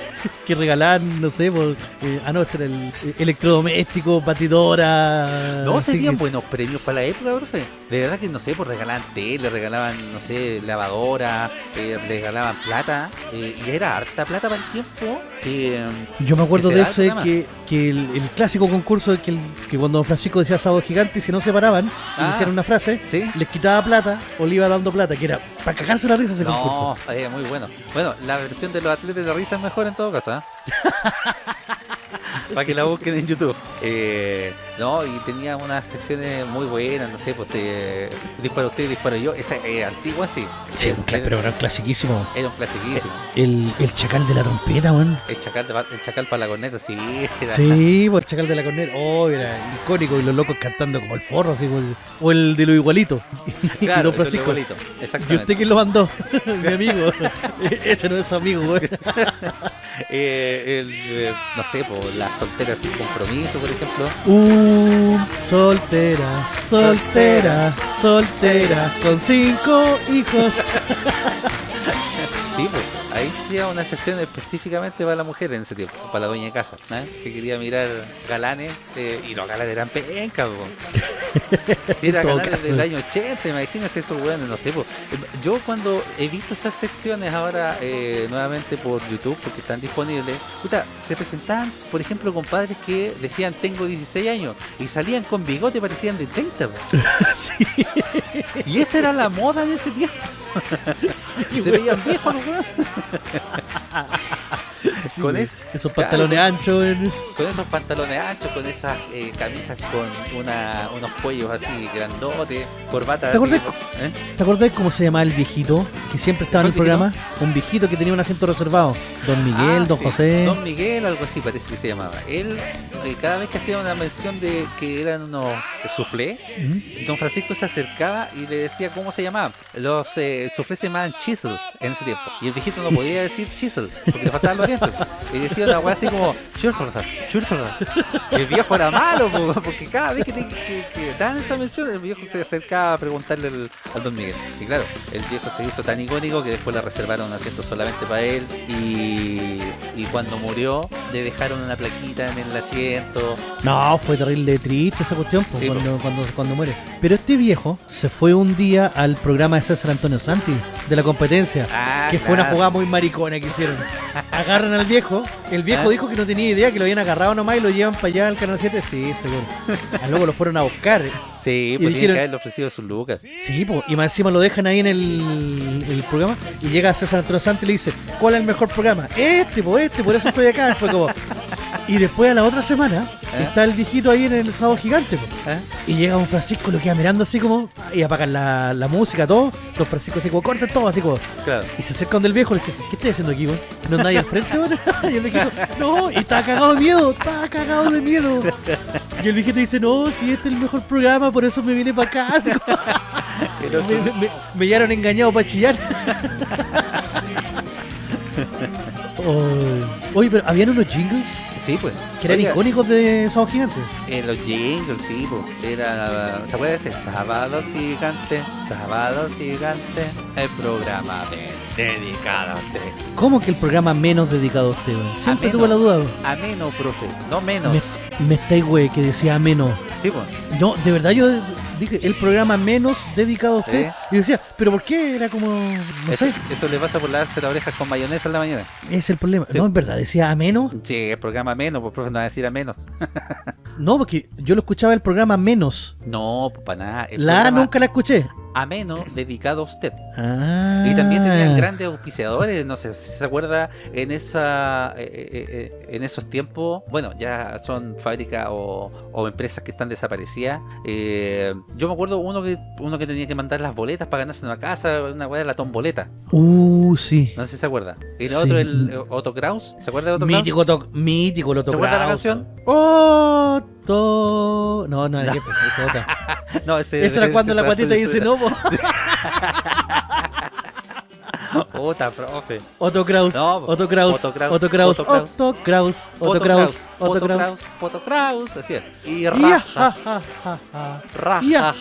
que regalaban, no sé, por, eh, ah no, ese era el eh, electrodoméstico, batidora. No, serían que- buenos premios para la época, profe. De verdad que no sé, pues regalaban tele, regalaban, no sé, lavadora, eh, regalaban plata. eh, y era harta plata para el tiempo. Que, Yo me acuerdo de ese que, que el, el clásico concurso que, el- que cuando Francisco decía sábado gigante y si no se paraban y Ah. decían una frase, ¿Sí? les quitaba plata o le iba dando plata, que era para cagarse la risa ese No, concurso. eh, muy bueno. Bueno, la versión de los atletas de la risa mejor en todo caso, ¿ah? [LAUGHS] [LAUGHS] Para que la busquen en YouTube. Eh, no, y tenía unas secciones muy buenas, no sé, pues te dispara usted, disparo yo. Esa es antigua, sí. Sí, Eh, pero era un clasiquísimo. era un clasiquísimo. El, el chacal de la trompeta, weón. El chacal, de, el chacal para la corneta, sí. era- Sí, por el chacal de la corneta. Oh, era icónico y los locos cantando como el forro, así, o el, o el de lo igualito. [LAUGHS] y Claro, don eso es Francisco. igualito. ¿Y Exactamente. usted quién lo mandó? [LAUGHS] Mi amigo. Ese no es su amigo, weón. Eh, el, eh, no sé, pues la soltera sin compromiso, por ejemplo. Uh, soltera, soltera, soltera, con cinco hijos. [LAUGHS] Sí, pues ahí sí era una sección específicamente para la mujer en ese tiempo, para la dueña de casa, ¿eh? que quería mirar galanes eh, y los galanes eran pencas, po. Si era galanes del año 80, imagínense esos weones, no sé, po. yo cuando he visto esas secciones ahora eh, nuevamente por YouTube, porque están disponibles, puta, se presentaban, por ejemplo, con padres que decían tengo 16 años y salían con bigote parecían de 30, po. [LAUGHS] Sí, y esa era la moda en ese tiempo, se veían viejos los weones. sí, con. Esos Claro. pantalones anchos. Con esos pantalones anchos, con esas eh, camisas con una, unos cuellos así grandotes, corbatas ¿Te así. acuerdas? ¿eh? ¿Te acordás cómo se llamaba el viejito que siempre estaba en el programa? Un viejito que tenía un asiento reservado. Don Miguel, Ah, Don sí, José. Don Miguel, algo así parece que se llamaba. Él, eh, cada vez que hacía una mención de que eran unos soufflé, ¿Mm? Don Francisco se acercaba y le decía cómo se llamaban. Los eh, soufflés se llamaban chisels en ese tiempo. Y el viejito no podía decir chisel, porque le faltaban los dientes. Y decía una weá así como churfordar, churfordar. Y el viejo era malo, po, porque cada vez que, te, que, que daban esa mención, el viejo se acercaba a preguntarle al, al Don Miguel. Y claro, el viejo se hizo tan icónico que después le reservaron un asiento solamente para él. Y, y cuando murió, le dejaron una plaquita en el asiento. No, fue terrible triste esa cuestión pues, Sí, cuando, cuando, cuando muere. Pero este viejo se fue un día al programa de César Antonio Santi, de la competencia. Ah, que fue una jugada muy maricona que hicieron. Agarran al viejo, el viejo Ah. dijo que no tenía idea, que lo habían agarrado nomás y lo llevan para allá al canal 7. Sí, seguro. [LAUGHS] Al luego lo fueron a buscar. Sí, Y pues tiene dijeron- que haberle ofrecido sus lucas. Sí, po, y más encima lo dejan ahí en el, el programa y llega César Antonio Santi y le dice, ¿cuál es el mejor programa? Este, pues este, por eso estoy acá. Fue como... Y después a la otra semana ¿Eh? está el viejito ahí en el sábado gigante. ¿eh? Y llega don Francisco, lo queda mirando así como, y apagan la, la música, todo. Don Francisco así como, corten todo, así como. Claro. Y se acerca donde el viejo le dice, ¿qué estoy haciendo aquí, weón? ¿No andáis al frente, weón? [LAUGHS] Y el viejito, no, y estaba cagado de miedo, estaba cagado de miedo. Y el viejito dice, no, si este es el mejor programa, por eso me vine para acá. Así como, [LAUGHS] me, me, me, me hallaron engañado para chillar. [LAUGHS] Oh. Oye, pero habían unos jingles Sí, pues. Que eran Oiga, icónicos de Sábado Gigante. En los jingles, sí, pues. Era. ¿Se acuerda de ese? Sábado gigante, sábado gigante. El programa de- dedicado a usted. ¿Cómo que el programa menos dedicado a usted? weón? Siempre tuve la duda. weón. Ameno, profe. No menos. Me, me estáis, güey, que decía ameno. Sí, pues. No, de verdad yo dije el programa menos dedicado a usted. ¿Eh? Y decía, ¿pero por qué? Era como. No Eso, sé, eso le pasa por lavarse las orejas con mayonesa en la mañana. es el problema. Sí. No, en verdad, decía ameno. Sí, el programa menos, pues profe, no va a decir a menos. [LAUGHS] No, porque yo lo escuchaba el programa menos. No, pues para nada. El La A programa nunca la escuché. ameno dedicado a usted. Ah. Y también tenían grandes auspiciadores, no sé si se acuerda en esa eh, eh, eh, en esos tiempos, bueno, ya son fábricas o, o empresas que están desaparecidas. Eh, yo me acuerdo uno que uno que tenía que mandar las boletas para ganarse una casa, una weá de la tomboleta. Uh, sí. No sé si se acuerda. Y el Sí. otro, el Otto Kraus, ¿se acuerda de Otto Kraus? Mítico, to- mítico, lo ¿Te acuerdas la canción? Otto. No, no, es otra. No, ese, era cuando la guatita dice no, po. Puta, profe. Otto Kraus, No. Otto Kraus, Otto Kraus, Otto Kraus, Otto Kraus. Otto Kraus, Otto Kraus, Otto Kraus. Así es. Y raja, ja, ja, ja, ja. raja,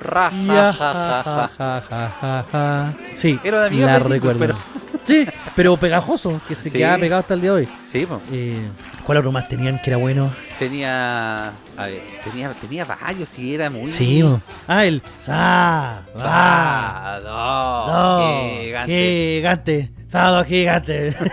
raja, ja, ja, ja, ja. ja, ja, ja, ja. Sí, Era la de jingle, recuerdo. pero Sí, pero pegajoso, que se Sí. quedaba pegado hasta el día de hoy. Sí. Eh, ¿Cuál otro más tenían que era bueno? Tenía. A ver, tenía, tenía varios y era muy. Sí, ah, el va, Va, no, no, gigante. gigante, sábado gigante. [LAUGHS]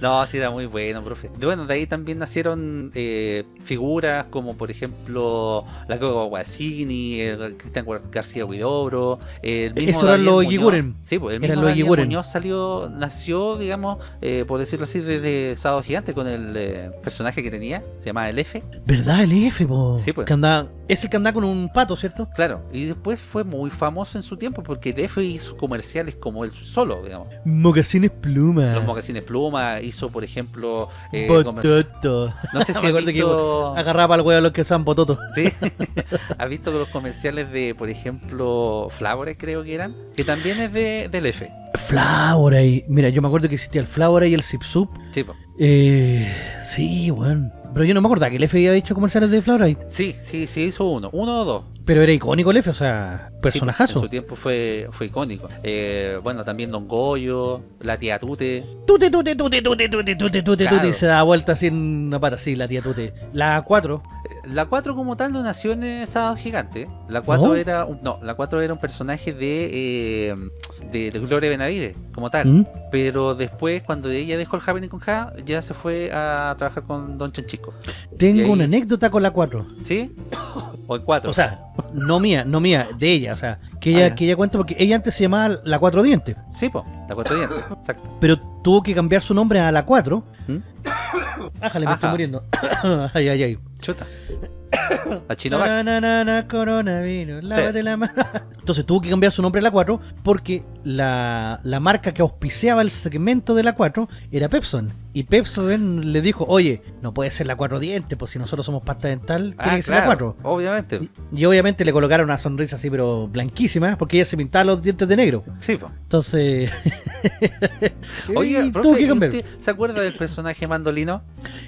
No, sí era muy bueno, profe. De- Bueno, de ahí también nacieron eh, figuras como, por ejemplo, la Coco Guasini, el Cristian Gar- García Huidobro, el mismo Eso eran los. Eguiguren. Sí, pues el mismo Daniel. Muñoz salió, nació, digamos, eh, por decirlo así, desde Sábado Gigante con el eh, personaje que tenía, se llamaba el F. ¿Verdad? El F, po. Sí, pues. Que anda, es el que anda con un pato, ¿cierto? Claro, y después fue muy famoso en su tiempo porque el F hizo comerciales como él solo, digamos. Mocasines pluma. Los mocasines pluma, hizo, por ejemplo, eh, Bototo. no sé [LAUGHS] si Me acuerdo que. Agarraba al huevo a los que usaban bototo. Sí, [LAUGHS] has visto los comerciales de, por ejemplo, Flavore creo que eran, que también es de, del F. Floweray. Mira, yo me acuerdo que existía el Floweray y el Zip Sup. Sí, po. Eh, sí, bueno. Pero yo no me acordaba que el F había hecho comerciales de Floweray. sí, sí, sí hizo uno, uno o dos. Pero era icónico el F, o sea, Sí, personajazo. en su tiempo fue, fue icónico. Eh, bueno, también Don Goyo, la tía Tute. Tute, tute, tute, tute, tute, tute, tute, Claro. tute, y se da vuelta así en una pata, así, la tía Tute. La 4, Eh, La 4 como tal no nació en Sábado Gigante. La 4 ¿No? era un, no, la 4 era un personaje de, eh, de, de Gloria Benavide, como tal. ¿Mm? Pero después, cuando ella dejó el Happening con Ja, ya se fue a trabajar con Don Tengo ahí- una anécdota con la 4. ¿Sí? O en 4. O sea, no mía, no mía, de ella, o sea, que ella, Ah, que ella cuenta porque ella antes se llamaba la Cuatro Dientes, Sí, po, la cuatro dientes, [COUGHS] exacto. pero tuvo que cambiar su nombre a la 4. ¿Mm? Ájale, me estoy muriendo. [COUGHS] ay, ay, ay. Chuta. [COUGHS] La Chinovac. Na, na, na, na, coronavirus, lávate la mano. [LAUGHS] Entonces tuvo que cambiar su nombre a la 4 porque la, la marca que auspiciaba el segmento de la 4 era Pepson. Y Pepson le dijo, oye, no puede ser la 4 dientes, pues si nosotros somos pasta dental, tiene Ah, que ser la claro, 4. obviamente. Y, y obviamente le colocaron una sonrisa así, pero blanquísima, porque ella se pintaba los dientes de negro. Sí, po. Entonces. [LAUGHS] Oiga, y profe, tuvo que ¿y cambiar. usted se acuerda del personaje mandolino?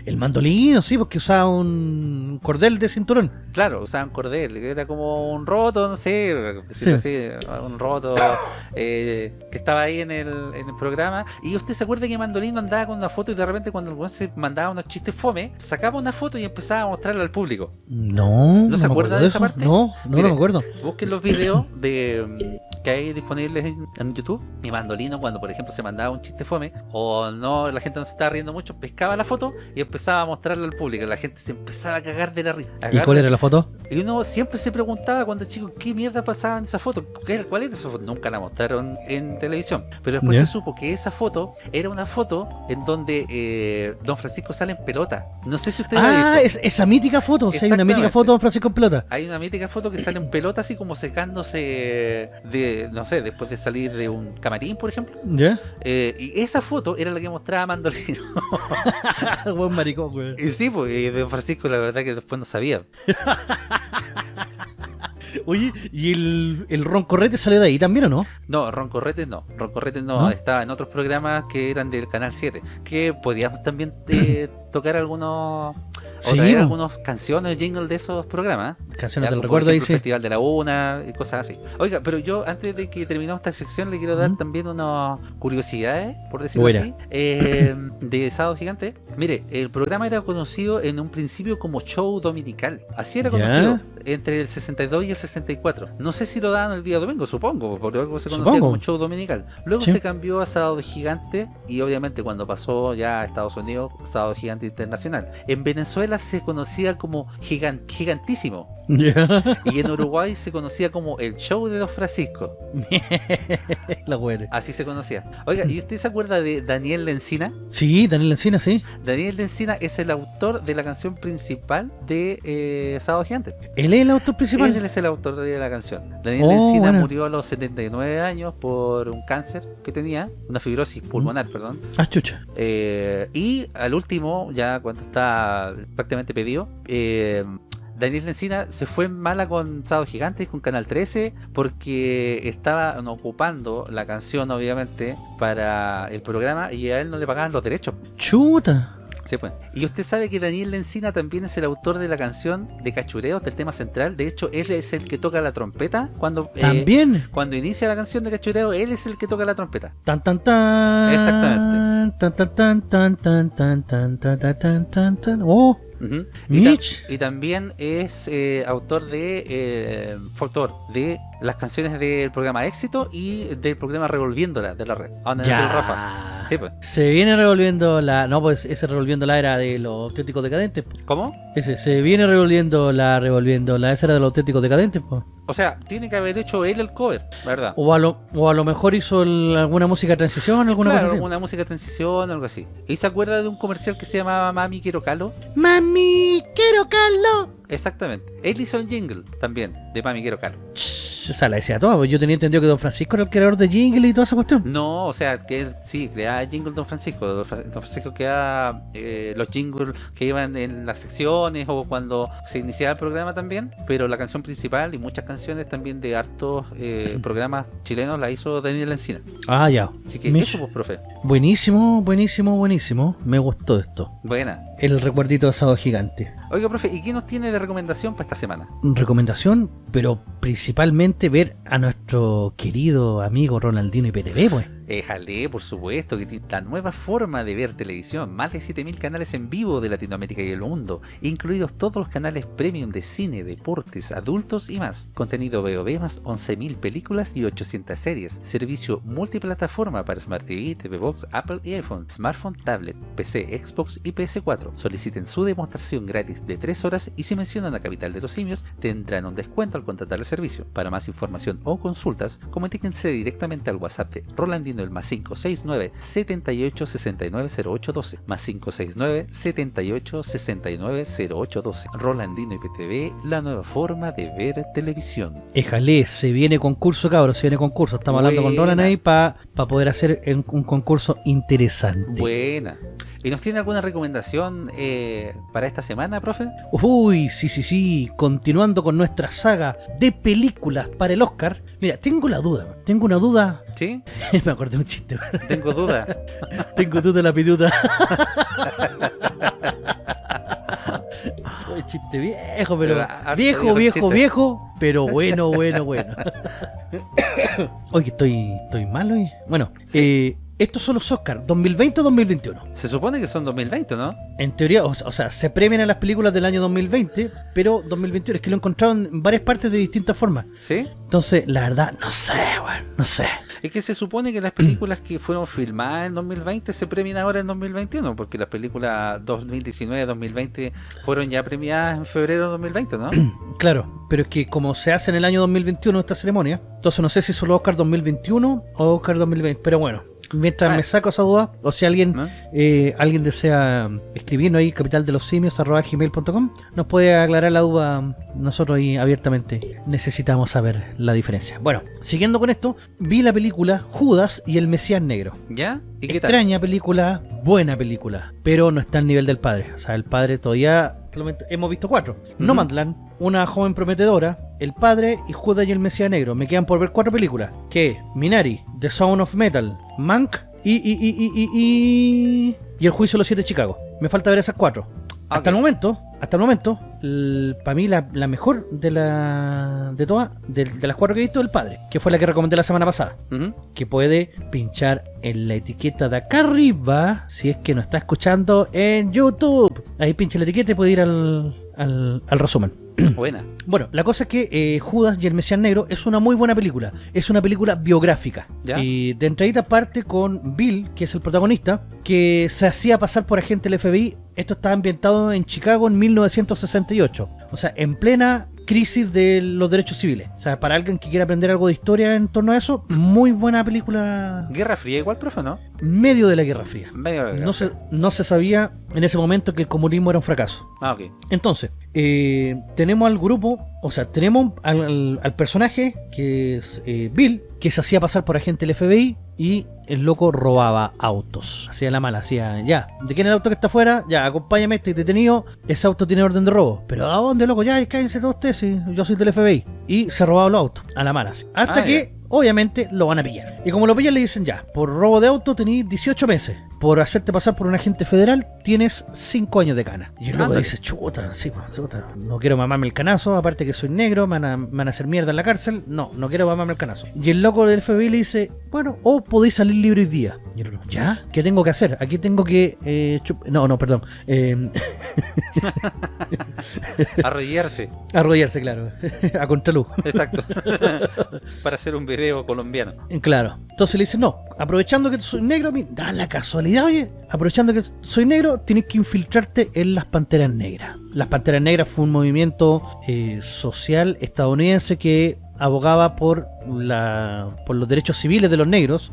El mandolino, sí, porque usaba un cordel de cinturón. Claro, usaban cordel, era como un roto, no sé, así, un roto eh, que estaba ahí en el, en el programa. Y usted se acuerda que Mandolino andaba con una foto y de repente cuando el weón se mandaba unos chistes fome, sacaba una foto y empezaba a mostrarla al público. No. ¿No se me acuerda de esa parte? No, no, Mire. no me acuerdo. Busquen los videos de que hay disponibles en, en YouTube. Y Mandolino, cuando por ejemplo se mandaba un chiste fome, o no, la gente no se estaba riendo mucho, pescaba la foto y empezaba a mostrarla al público. La gente se empezaba a cagar de la risa. ¿Y cuál era la foto? Y uno siempre se preguntaba cuando chico, ¿qué mierda pasaba en esa foto? ¿Qué- ¿Cuál era esa foto? Nunca la mostraron en televisión. Pero después se supo que esa foto era una foto en donde eh, Don Francisco sale en pelota. No sé si usted la ha Ah, es, esa mítica foto. Hay una mítica foto de Don Francisco en pelota. Hay una mítica foto que sale en pelota así como secándose de, no sé, después de salir de un camarín, por ejemplo. ¿Ya? Eh, y esa foto era la que mostraba Mandolino. [LAUGHS] Buen maricón, güey. y sí, y Don Francisco la verdad que después no sabía. [LAUGHS] Oye, ¿y el, el Ron Correte salió de ahí también o no? No, Roncorretes no. Roncorretes no, ¿No? estaba en otros programas que eran del Canal 7. Que podíamos también eh, [CLEARS THROAT] tocar algunos. O Sí, traer bo. algunas canciones o jingle de esos programas. Canciones Ya, del recuerdo sí. el Festival de la Una y cosas así. Oiga, pero yo antes de que terminemos esta sección le quiero dar Ujú. también unas curiosidades, por decirlo Buena. así, eh, [COUGHS] de Sábado Gigante. Mire, el programa era conocido en un principio como show dominical. Así era Ya. conocido entre el 62 y el 64. No sé si lo daban el día domingo, supongo, por algo se conocía Supongo. como show dominical. Luego Sí. se cambió a Sábado Gigante y obviamente cuando pasó ya a Estados Unidos, Sábado Gigante Internacional. En Venezuela se conocía como gigan- gigantísimo. Y en Uruguay se conocía como el show de Don Francisco. [LAUGHS] La güey. Así se conocía. Oiga, ¿y usted se acuerda de Daniel Lencina? Sí, Daniel Encina, sí. Daniel Lencina es el autor de la canción principal de eh, Sábado Gigante. Él es el autor principal. Él es el autor de la canción. Daniel Oh, Lencina bueno. murió a los 79 años por un cáncer que tenía, una fibrosis pulmonar, perdón. Ah, chucha. Eh, y al último, ya cuando está prácticamente pedido, eh, Daniel Lencina se fue en mala con Sábado Gigantes, con Canal 13, porque estaban ocupando la canción, obviamente, para el programa y a él no le pagaban los derechos. Chuta. Sí, pues. Y usted sabe que Daniel Lencina también es el autor de la canción de Cachureos, del tema central. De hecho, él es el que toca la trompeta cuando... eh, También. cuando inicia la canción de Cachureo, él es el que toca la trompeta. Tan tan tan. Exactamente. Tan tan tan tan tan tan tan tan tan tan tan tan. Y, ta- Mitch. y también es eh, autor de eh, autor de las canciones del programa Éxito y del programa Revolviéndola de la red. Donde nació el Rafa. Ya. Sí, pues. Se viene revolviendo la. No, pues ese revolviendo la era de los auténticos decadentes. po. ¿Cómo? Ese, se viene revolviendo la, revolviendo la. Esa era de los auténticos decadentes, po. O sea, tiene que haber hecho él el cover, ¿verdad? O a lo, o a lo mejor hizo el- alguna música de transición, alguna claro, cosa así. una música de transición, algo así. ¿Y se acuerda de un comercial que se llamaba Mami Quiero Calo? Mami, quiero Carlos. Exactamente. Él hizo jingle también de Mami Quiero Calo. O sea, la decía todo. pues Yo tenía entendido que Don Francisco era el creador de Jingle y toda esa cuestión. No, o sea, que él sí, creaba jingle Don Francisco. Don Fra- Don Francisco creaba eh, los jingles que iban en las secciones o cuando se iniciaba el programa también. Pero la canción principal y muchas canciones también de hartos eh, [CLEARS THROAT] programas chilenos la hizo Daniel Encina. Ah, ya. Así que Mish. eso, pues, profe. Buenísimo, buenísimo, buenísimo. Me gustó esto. Buena. El recuerdito de asado gigante. Oiga, profe, ¿y qué nos tiene de recomendación para esta semana? Recomendación, pero principalmente ver a nuestro querido amigo Ronaldino y PTV, pues. Éjale, por supuesto, que la nueva forma de ver televisión. Más de 7000 canales en vivo de Latinoamérica y el mundo, incluidos todos los canales premium de cine, deportes, adultos y más. Contenido VOD más 11.000 películas y 800 series. Servicio multiplataforma para Smart TV, TV Box, Apple y iPhone, smartphone, tablet, PC, Xbox y PS4. Soliciten su demostración gratis de 3 horas y si mencionan la capital de los simios, tendrán un descuento al contratar el servicio. Para más información o consultas, comuníquense directamente al WhatsApp de Rolandino el más 569 78 69 0812 más 569 78 69 0812 Rolandino IPTV, la nueva forma de ver televisión. Éjale, se viene concurso, cabros, se viene concurso. Estamos hablando con Buena. Roland ahí para poder hacer un concurso interesante. Buena. ¿Y nos tiene alguna recomendación eh, para esta semana, profe? Uy, sí, sí, sí. Continuando con nuestra saga de películas para el Oscar. Mira, tengo la duda. Tengo una duda. ¿Sí? [LAUGHS] Me acordé de un chiste. Tengo duda. [LAUGHS] tengo duda la pituta. [LAUGHS] Uy, chiste viejo, pero. Viejo, viejo viejo, chiste. viejo. Pero bueno, bueno, bueno. [COUGHS] Oye, que estoy, estoy mal hoy. Bueno, Sí. eh, estos son los Oscar 2020 o 2021. Se supone que son 2020, ¿no? En teoría, o, o sea, se premian a las películas del año 2020, pero 2021 es que lo encontraron en varias partes de distintas formas. ¿Sí? Entonces, la verdad, no sé, weón, no sé. Es que se supone que las películas que fueron filmadas en 2020 se premian ahora en 2021, porque las películas 2019-2020 fueron ya premiadas en febrero de 2020, ¿no? Claro, pero es que como se hace en el año 2021 esta ceremonia, entonces no sé si solo Oscar 2021 o Oscar 2020, pero bueno, mientras me saco esa duda, o si alguien ¿No? eh, alguien desea escribirnos ahí, capital de los simios, arroba gmail.com, nos puede aclarar la duda nosotros ahí abiertamente. Necesitamos saber la diferencia. Bueno, siguiendo con esto, vi la película Judas y el Mesías Negro. ¿Ya? ¿Y qué tal? Extraña película, buena película, pero no está al nivel del padre. O sea, el padre todavía. Hemos visto cuatro: Ujú. Nomadland, Una joven prometedora, El padre y Judas y el Mesías Negro. Me quedan por ver cuatro películas: que Minari, The Sound of Metal, Mank y. y, y, y, y, y, y El juicio de los siete de Chicago. Me falta ver esas cuatro. Hasta el momento, hasta el momento, para mí la, la mejor de la de todas, de, de las cuatro que he visto, el padre, que fue la que recomendé la semana pasada Ujú. que puede pinchar en la etiqueta de acá arriba si es que nos está escuchando en YouTube. Ahí pincha la etiqueta y puede ir al, al, al resumen. [CLEARS THROAT] Buena. Bueno, la cosa es que eh, Judas y el Mesías Negro es una muy buena película. Es una película biográfica. ¿Ya? Y de entradita parte con Bill, que es el protagonista, que se hacía pasar por agente del FBI. Esto está ambientado en Chicago en 1968. O sea, en plena crisis de los derechos civiles. O sea, para alguien que quiera aprender algo de historia en torno a eso, muy buena película. Guerra Fría igual, profe, ¿no? Medio de la Guerra Fría. Medio de la No Guerra se, no se sabía en ese momento que el comunismo era un fracaso. Ah, ok. Entonces, eh, tenemos al grupo, o sea, tenemos al, al- al personaje que es eh, Bill, que se hacía pasar por agente del FBI y el loco robaba autos. Hacía la mala, hacía, ya, ¿de quién es el auto que está afuera? Ya, acompáñame, este detenido, ese auto tiene orden de robo. Pero ¿a dónde, loco? Ya, cállense todos ustedes, sí, yo soy del FBI. Y se robaba los autos, a la mala. así. Hasta Ah, que, obviamente, lo van a pillar. Y como lo pillan, le dicen, ya, por robo de auto tenéis 18 meses. Por hacerte pasar por un agente federal tienes 5 años de cana. Y el loco dice, chuta, sí, pues, chuta, no quiero mamarme el canazo, aparte que soy negro, me van, a, me van a hacer mierda en la cárcel, no, no quiero mamarme el canazo. Y el loco del FBI le dice, bueno, o podéis salir libre hoy día. Y el otro, ¿ya? ¿Qué tengo que hacer? Aquí tengo que... eh, chup- no, no, perdón. Eh, [LAUGHS] Arrodillarse. arrodillarse, claro. [LAUGHS] a contraluz. Exacto. [LAUGHS] Para hacer un video colombiano. Claro. Entonces le dice, no, aprovechando que soy negro, da la casualidad, oye, aprovechando que soy negro, tienes que infiltrarte en las Panteras Negras. Las Panteras Negras fue un movimiento eh, social estadounidense que abogaba por la por los derechos civiles de los negros,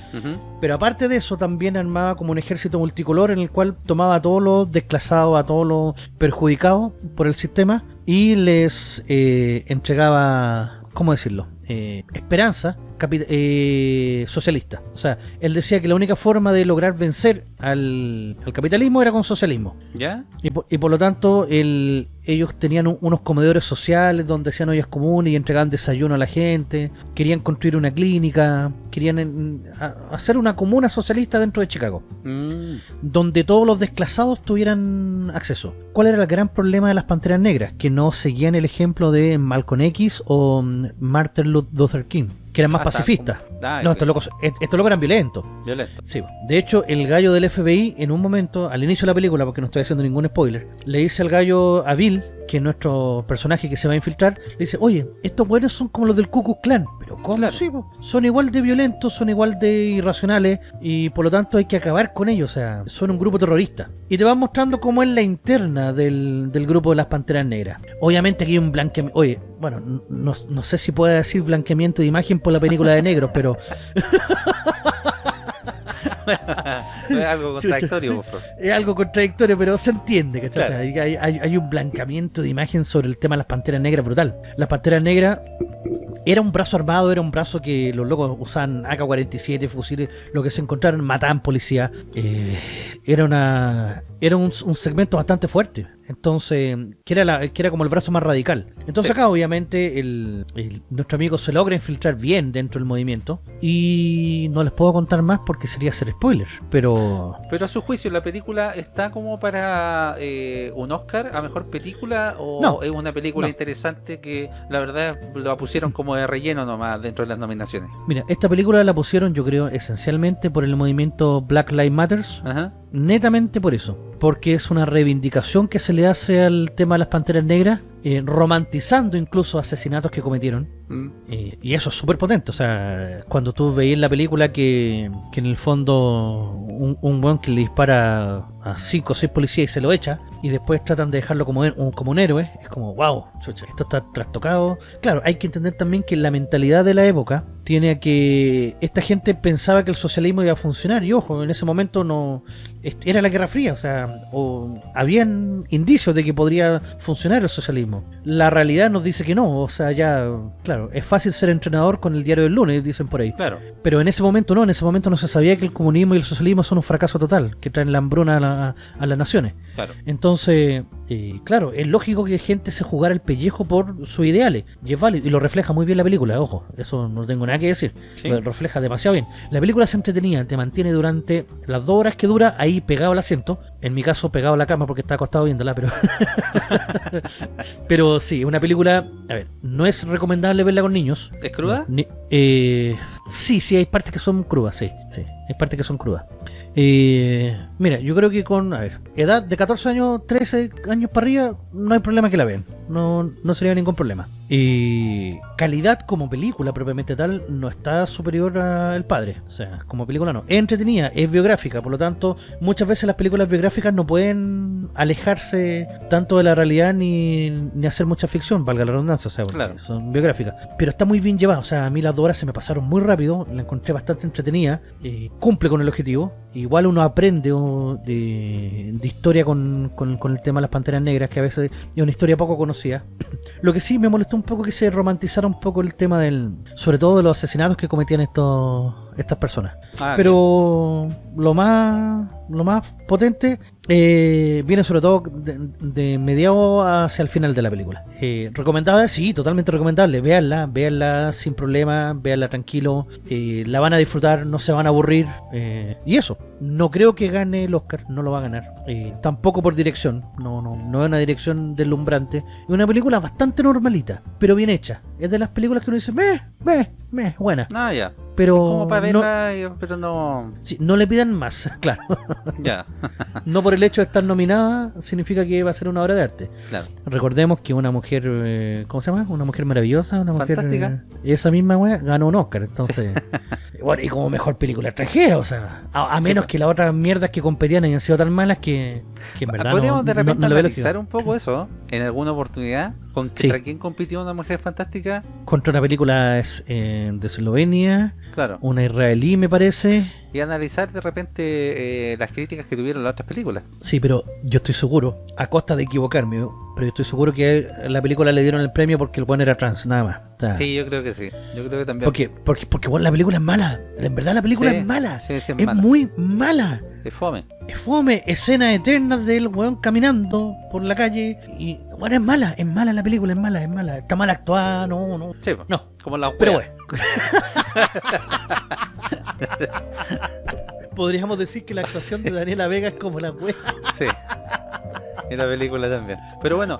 pero aparte de eso también armaba como un ejército multicolor en el cual tomaba a todos los desclasados, a todos los perjudicados por el sistema y les eh, entregaba, ¿cómo decirlo? Eh, esperanza eh, socialista. O sea, él decía que la única forma de lograr vencer al, al capitalismo era con socialismo. ¿Ya? Y por, y por lo tanto, el- ellos tenían un- unos comedores sociales donde hacían ollas comunes y entregaban desayuno a la gente. Querían construir una clínica. Querían en- a- hacer una comuna socialista dentro de Chicago. Mm, Donde todos los desclasados tuvieran acceso. ¿Cuál era el gran problema de las Panteras Negras? Que no seguían el ejemplo de Malcolm X o mm, Martin Luther King. Que eran más Ah, pacifistas. Ah, No, estos locos, est- estos locos eran violentos. Violento. Sí, de hecho, el gallo del FBI, en un momento, al inicio de la película, porque no estoy haciendo ningún spoiler, le dice al gallo a Bill, que es nuestro personaje que se va a infiltrar, le dice, oye, estos buenos son como los del Ku Klux Klan. Pero ¿cómo? Claro. Sí, son igual de violentos, son igual de irracionales, y por lo tanto hay que acabar con ellos, o sea, son un grupo terrorista. Y te van mostrando cómo es la interna del, del grupo de las Panteras Negras. Obviamente aquí hay un blanqueamiento, oye, bueno, no, no sé si puede decir blanqueamiento de imagen por la película de negros, pero... [LAUGHS] [LAUGHS] es algo contradictorio, es algo contradictorio, pero se entiende, ¿cachai? Claro. O sea, hay, hay- hay un blancamiento de imagen sobre el tema de las panteras negras brutal. Las panteras negras era un brazo armado, era un brazo que los locos usaban AK-47, fusiles, lo que se encontraron, mataban policía. Eh, era una era un, un segmento bastante fuerte. Entonces, que era, la, que era como el brazo más radical. Entonces Sí. acá obviamente el, el- nuestro amigo se logra infiltrar bien dentro del movimiento. Y no les puedo contar más porque sería hacer spoiler. Pero Pero a su juicio, ¿la película está como para eh, un Oscar a mejor película? ¿O No. es una película No. interesante que la verdad la pusieron como de relleno nomás dentro de las nominaciones? Mira, esta película la pusieron yo creo esencialmente por el movimiento Black Lives Matters, Ajá. netamente por eso, porque es una reivindicación que se le hace al tema de las Panteras Negras, eh, romantizando incluso asesinatos que cometieron, Mm. eh, y eso es súper potente, o sea, cuando tú veías la película que, que en el fondo un, un buen que le dispara a cinco o seis policías y se lo echa, y después tratan de dejarlo como, un- como un héroe, es como, wow, chucha, esto está trastocado. Claro, hay que entender también que la mentalidad de la época tiene a que esta gente pensaba que el socialismo iba a funcionar, y ojo, en ese momento no era la Guerra Fría, o sea, o habían indicios de que podría funcionar el socialismo. La realidad nos dice que no, o sea, ya, claro, es fácil ser entrenador con el diario del lunes, dicen por ahí. Claro. Pero en ese momento no, en ese momento no se sabía que el comunismo y el socialismo son un fracaso total, que traen la hambruna a, la- a las naciones. Claro. Entonces, eh, claro, es lógico que gente se jugara el pellejo por sus ideales, y es válido, y lo refleja muy bien la película, ojo, eso no tengo nada que decir, Sí. lo refleja demasiado bien. La película se entretenía, te mantiene durante las dos horas que dura ahí pegado al asiento, en mi caso pegado a la cama porque está acostado viéndola, pero... [LAUGHS] pero sí, una película, a ver, no es recomendable verla con niños, ¿Es cruda? ni- eh, sí, sí, hay partes que son crudas, sí, sí, hay partes que son crudas. Eh, mira, yo creo que con, a ver, edad de 14 años, 13 años para arriba, no hay problema que la vean, no, no sería ningún problema. Y calidad como película propiamente tal no está superior al padre, o sea, como película no. Es entretenida, es biográfica, por lo tanto, muchas veces las películas biográficas no pueden alejarse tanto de la realidad ni, ni hacer mucha ficción, valga la redundancia, o sea, Claro. son biográficas. Pero está muy bien llevada, o sea, a mí las dos horas se me pasaron muy rápido, la encontré bastante entretenida, eh, cumple con el objetivo. Igual uno aprende oh, de, de historia con, con- con el tema de las panteras negras, que a veces es una historia poco conocida. [CLEARS THROAT] Lo que sí me molestó un poco que se romantizara un poco el tema del. sobre todo de los asesinatos que cometían estos estas personas. Ah, Pero lo más lo más potente eh, viene sobre todo de, de mediado hacia el final de la película. Eh, ¿Recomendable? Sí, totalmente recomendable. Véanla, véanla sin problema, véanla tranquilo. eh, la van a disfrutar, no se van a aburrir. y eso, no creo que gane el Oscar, no lo va a ganar. Tampoco por dirección, no, no, no es una dirección deslumbrante. Es una película bastante normalita, pero bien hecha. Es de las películas que uno dice, meh, meh, meh, buena. Ah, ya. Pero Como para no, verla, y- pero no... sí, no le pidan más, [LAUGHS] claro. Ya, [LAUGHS] No por el hecho de estar nominada significa que va a ser una obra de arte. claro. Recordemos que una mujer, eh, ¿cómo se llama? Una mujer maravillosa, una mujer... Fantástica. eh, esa misma wea ganó un Oscar, entonces... [LAUGHS] bueno, y como mejor película extranjera, o sea, a, menos pues. que las otras mierdas que competían hayan sido tan malas que, que en verdad Podríamos no, de no- repente no analizar un poco eso en alguna oportunidad. ¿Con Sí. contra quién compitió una mujer fantástica? Contra una película es, eh, de Eslovenia, Claro. una israelí me parece. Y analizar de repente eh, las críticas que tuvieron las otras películas. Sí, pero yo estoy seguro, a costa de equivocarme, pero yo estoy seguro que a la película le dieron el premio porque el buen era trans, nada más. O sea, Sí, yo creo que sí. Yo creo que también. Porque, porque, porque bueno, la película es mala. En verdad la película Sí, es mala. sí, sí, es es mala. muy mala. Es fome. Es fome, escenas eternas del weón caminando por la calle. Y bueno, es mala, es mala la película, es mala, es mala. Está mal actuada, no, no. Sí. No, como la pero bueno. [LAUGHS] Podríamos decir que la actuación de Daniela Vega es como la wea. Sí. Y la película también. Pero bueno,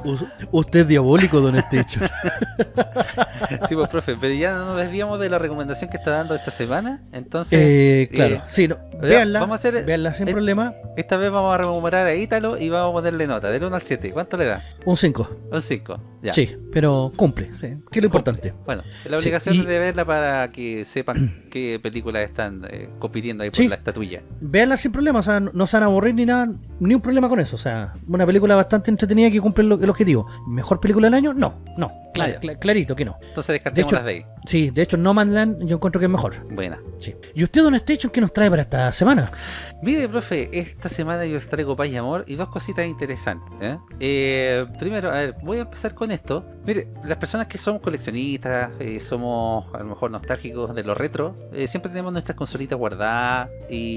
Usted es diabólico, don Estecho. [LAUGHS] sí, pues, profe, pero ya no nos desviamos de la recomendación que está dando esta semana. Entonces, Eh, claro, eh, sí, no, véanla, vamos a hacer- véanla sin eh, problema. esta vez vamos a rememorar a Ítalo y vamos a ponerle nota, del 1 al 7. ¿Cuánto le da? Un 5. Un 5. Ya. Sí, pero cumple, sí, que es lo importante. Bueno, la Sí, obligación y- es de verla para que sepan [CLEARS THROAT] qué películas están eh, compitiendo ahí por Sí. la estatuilla. Véanla sin problema, o sea, no se van a aburrir ni nada, ni un problema con eso. O sea, una película bastante entretenida que cumple lo- el objetivo. ¿Mejor película del año? No, no, clarito que no. Entonces descartemos De hecho- las de ahí. Sí, de hecho, No Man's Land yo encuentro que es mejor. Buena. Sí. ¿Y usted, Don Station, qué nos trae para esta semana? Mire, profe, esta semana yo les traigo paz y amor y dos cositas interesantes. ¿eh? Eh, primero, a ver, voy a empezar con esto. Mire, las personas que somos coleccionistas, eh, somos a lo mejor nostálgicos de lo retro, siempre tenemos nuestras consolitas guardadas y,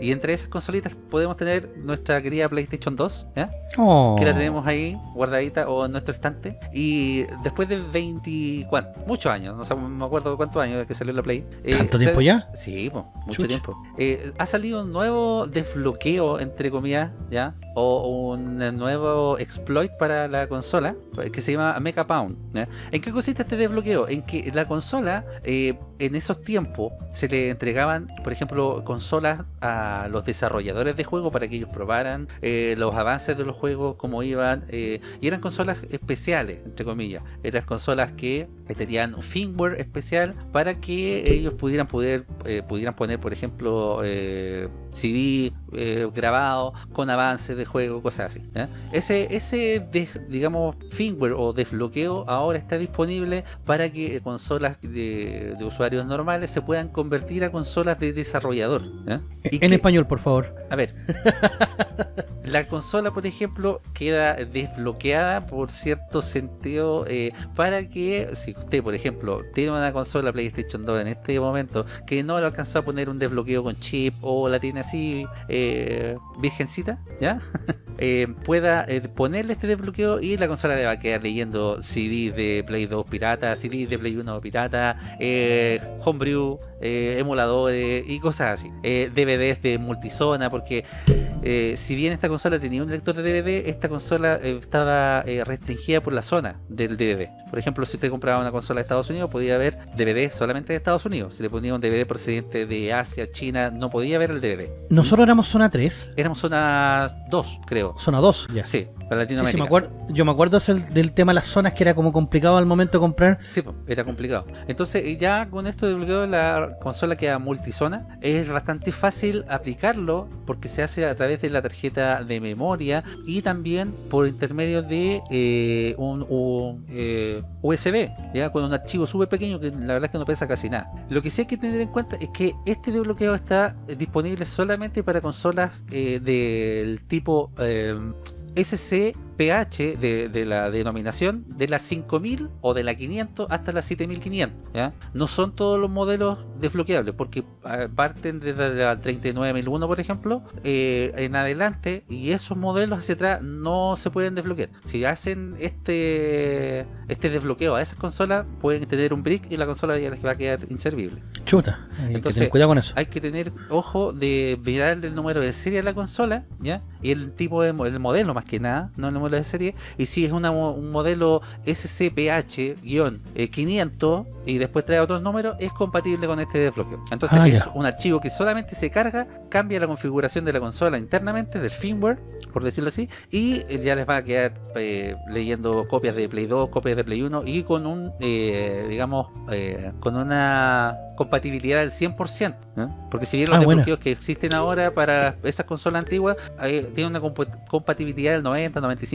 y entre esas consolitas podemos tener nuestra querida PlayStation 2, ¿eh? Oh, que la tenemos ahí guardadita o en nuestro estante. Y después de 20, ¿cuánto? muchos años, no sé, me acuerdo cuántos años que salió la Play. eh, ¿Tanto se- tiempo ya? Sí, po, mucho Chucha. tiempo. Eh, ha salido un nuevo desbloqueo, entre comillas, ¿ya? O un nuevo exploit para la consola que se llama Mecha Pound. ¿ya? ¿En qué consiste este desbloqueo? En que la consola, eh, en esos tiempos, se le entregaban, por ejemplo, consolas a los desarrolladores de juegos para que ellos probaran eh, los avances de los juegos, cómo iban. eh, y eran consolas especiales, entre comillas. Eran consolas que tenían un firmware especial para que ellos pudieran poder eh, pudieran poner, por ejemplo, CD eh, grabado con avances de juego, cosas así. Ese, ese des- digamos, firmware o desbloqueo ahora está disponible para que consolas de, de usuarios normales se puedan convertir a consolas de desarrollador. En que- español, por favor. a ver, [LAUGHS] la consola, por ejemplo, queda desbloqueada por cierto sentido eh, para que, si usted, por ejemplo, tiene una consola PlayStation 2 en este momento que no le alcanzó a poner un desbloqueo con chip o la tiene así eh, virgencita, ¿ya? [LAUGHS] Eh, pueda eh, ponerle este desbloqueo y la consola le va a quedar leyendo CDs de Play 2 pirata, CDs de Play 1 pirata, homebrew, emuladores y cosas así. DVDs de multizona, porque si bien esta consola tenía un lector de DVD, esta consola estaba restringida por la zona del DVD. Por ejemplo, si usted compraba una consola de Estados Unidos, podía ver DVD solamente de Estados Unidos. Si le ponía un DVD procedente de Asia, China, no podía ver el DVD. Nosotros éramos zona 3, Éramos zona 2, creo. zona 2, ya. Sí, para Sí, sí, Latinoamérica. me acuerdo, yo me acuerdo del, del tema de las zonas que era como complicado al momento de comprar. Sí, era complicado. Entonces, eh, ya con esto de bloqueo la consola queda multizona. Es bastante fácil aplicarlo porque se hace a través de la tarjeta de memoria y también por intermedio de eh, un, un, eh, USB, ya con un archivo súper pequeño que la verdad es que no pesa casi nada. Lo que sí hay que tener en cuenta es que este desbloqueo está disponible solamente para consolas eh, del tipo eh, SC pH de, de la denominación de la 5000 o de la 500 hasta la 7500. ¿ya? No son todos los modelos desbloqueables porque ah, parten desde la 39001 por ejemplo eh, en adelante y esos modelos hacia atrás no se pueden desbloquear. Si hacen este este desbloqueo a esas consolas pueden tener un brick y la consola ya les va a quedar inservible. Chuta, hay que Entonces, tener cuidado con eso. Hay que tener ojo de mirar el número de serie de la consola, ¿ya? Y el tipo de el modelo más que nada, no el número de serie. Y si es una un modelo SCPH-500 y después trae otros números, es compatible con este desbloqueo. Entonces Ah, es ya. un archivo que solamente se carga, cambia la configuración de la consola internamente, del firmware, por decirlo así, y ya les va a quedar eh, leyendo copias de Play 2, copias de Play 1 y con un, eh, digamos, eh, con una compatibilidad del 100%. ¿eh? Porque si bien los Ah, desbloqueos que existen ahora para esas consolas antiguas eh, tienen una compa- compatibilidad del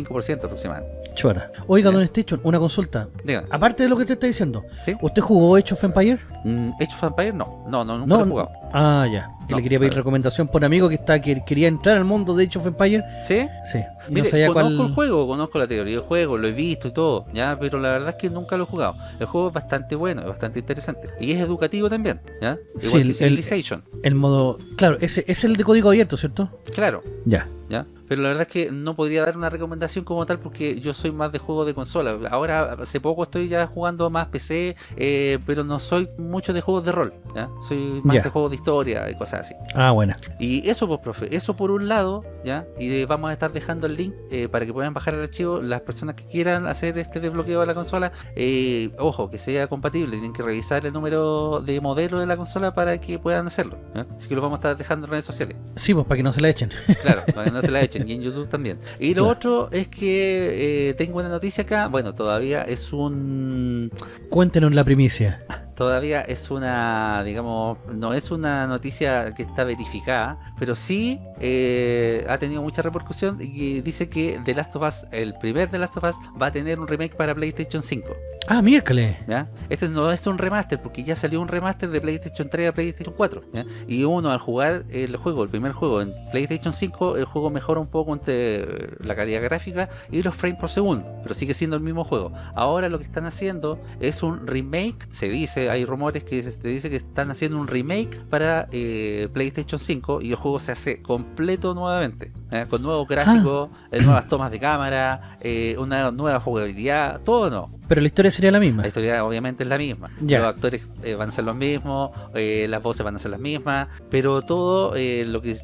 90-95% aproximadamente. Chuta. Oiga, Don Station, una consulta. Dígame, Aparte de lo que te está diciendo, ¿sí? ¿usted jugó Age of Empire? Mm, ¿Age of Empires? No, no, no, nunca No, lo he jugado. Ah, ya. No, le quería pedir recomendación por un amigo que está que quería entrar al mundo de Age of Empire. ¿Sí? Sí. Mire, no sabía conozco cuál. el juego, conozco la teoría del juego, lo he visto y todo, ya, pero la verdad es que nunca lo he jugado. El juego es bastante bueno, es bastante interesante. Y es educativo también, ¿ya? Sí, Igual el- que el- Civilization. El modo. Claro, ese es el de código abierto, ¿cierto? Claro, Ya. ¿ya? Pero la verdad es que no podría dar una recomendación como tal porque yo soy más de juego de consola. Ahora, hace poco estoy ya jugando más PC, eh, pero no soy mucho de juegos de rol, ¿ya? Soy más Ya. de juegos de historia y cosas así. Ah, buena. Y eso, pues, profe, eso por un lado, ¿ya? Y vamos a estar dejando el link eh, para que puedan bajar el archivo. Las personas que quieran hacer este desbloqueo de la consola, eh, ojo, que sea compatible, tienen que revisar el número de modelo de la consola para que puedan hacerlo. Así que lo vamos a estar dejando en redes sociales. Sí, pues para que no se la echen. [LAUGHS] Claro, para que no se la echen, y en [LAUGHS] YouTube también. Y lo Claro. otro es que eh, tengo una noticia acá, bueno, todavía es un Cuéntenos la primicia. Todavía es una, digamos, no es una noticia que está verificada, pero sí eh, ha tenido mucha repercusión y dice que The Last of Us, el primer The Last of Us, va a tener un remake para PlayStation 5. Ah, miércoles. ¿ya? Este no es un remaster porque ya salió un remaster de PlayStation 3 a PlayStation 4. ¿ya? Y uno al jugar el juego, el primer juego en PlayStation 5, el juego mejora un poco entre la calidad gráfica y los frames por segundo, pero sigue siendo el mismo juego. Ahora lo que están haciendo es un remake, se dice, hay rumores que se dice que están haciendo un remake para eh, PlayStation 5 y el juego se hace completo nuevamente, con nuevos gráficos, eh, nuevas tomas de cámara, eh, una nueva jugabilidad, todo no. Pero la historia sería la misma. La historia obviamente es la misma. Ya. Los actores eh, van a ser los mismos, eh, las voces van a ser las mismas, pero todo eh, lo que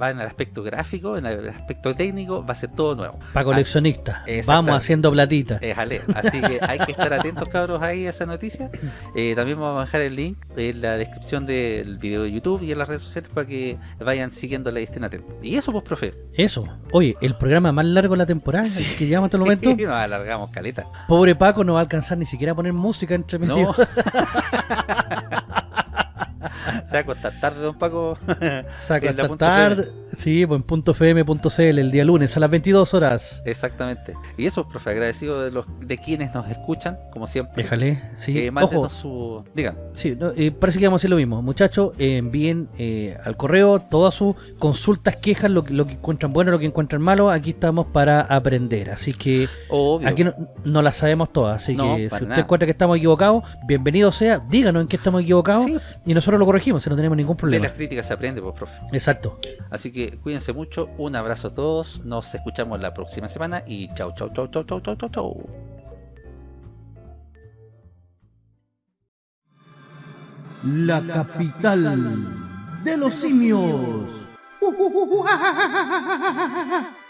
va en el aspecto gráfico, en el aspecto técnico, va a ser todo nuevo. Para coleccionistas. Vamos haciendo platita. Es Ale. Así que hay que estar atentos, cabros, ahí a esa noticia. [LAUGHS] También vamos a dejar el link en la descripción del video de YouTube y en las redes sociales para que vayan siguiéndola y estén atentos. Y eso, pues, profe. Eso. Oye, el programa más largo de la temporada que llevamos hasta el momento. [LAUGHS] Nos alargamos, caleta. Pobre Paco no va a alcanzar ni siquiera a poner música entre medio. No. [LAUGHS] Se va a acostar tarde, don Paco. Hasta [LAUGHS] punto tarde. Sí, pues en punto .fm.cl el día lunes a las 22 horas. Exactamente. Y eso, profe, agradecido de los de quienes nos escuchan, como siempre. Déjale. Sí, Eh, ojo. su. Digan. Sí, no, eh, parece que vamos a hacer lo mismo. Muchachos, eh, envíen eh, al correo todas sus consultas, quejas, lo que, lo que encuentran bueno, lo que encuentran malo. Aquí estamos para aprender. Así que Obvio. aquí no, no las sabemos todas. Así No, que si usted nada. encuentra que estamos equivocados, bienvenido sea. Díganos en qué estamos equivocados Sí, y nosotros lo corregimos si no tenemos ningún de problema. las críticas se aprende, pues, profe. Exacto. Así que cuídense mucho. Un abrazo a todos. Nos escuchamos la próxima semana. Y chau, chau, chau, chau, chau, chau, chau, chau. La capital de los simios. [LAUGHS]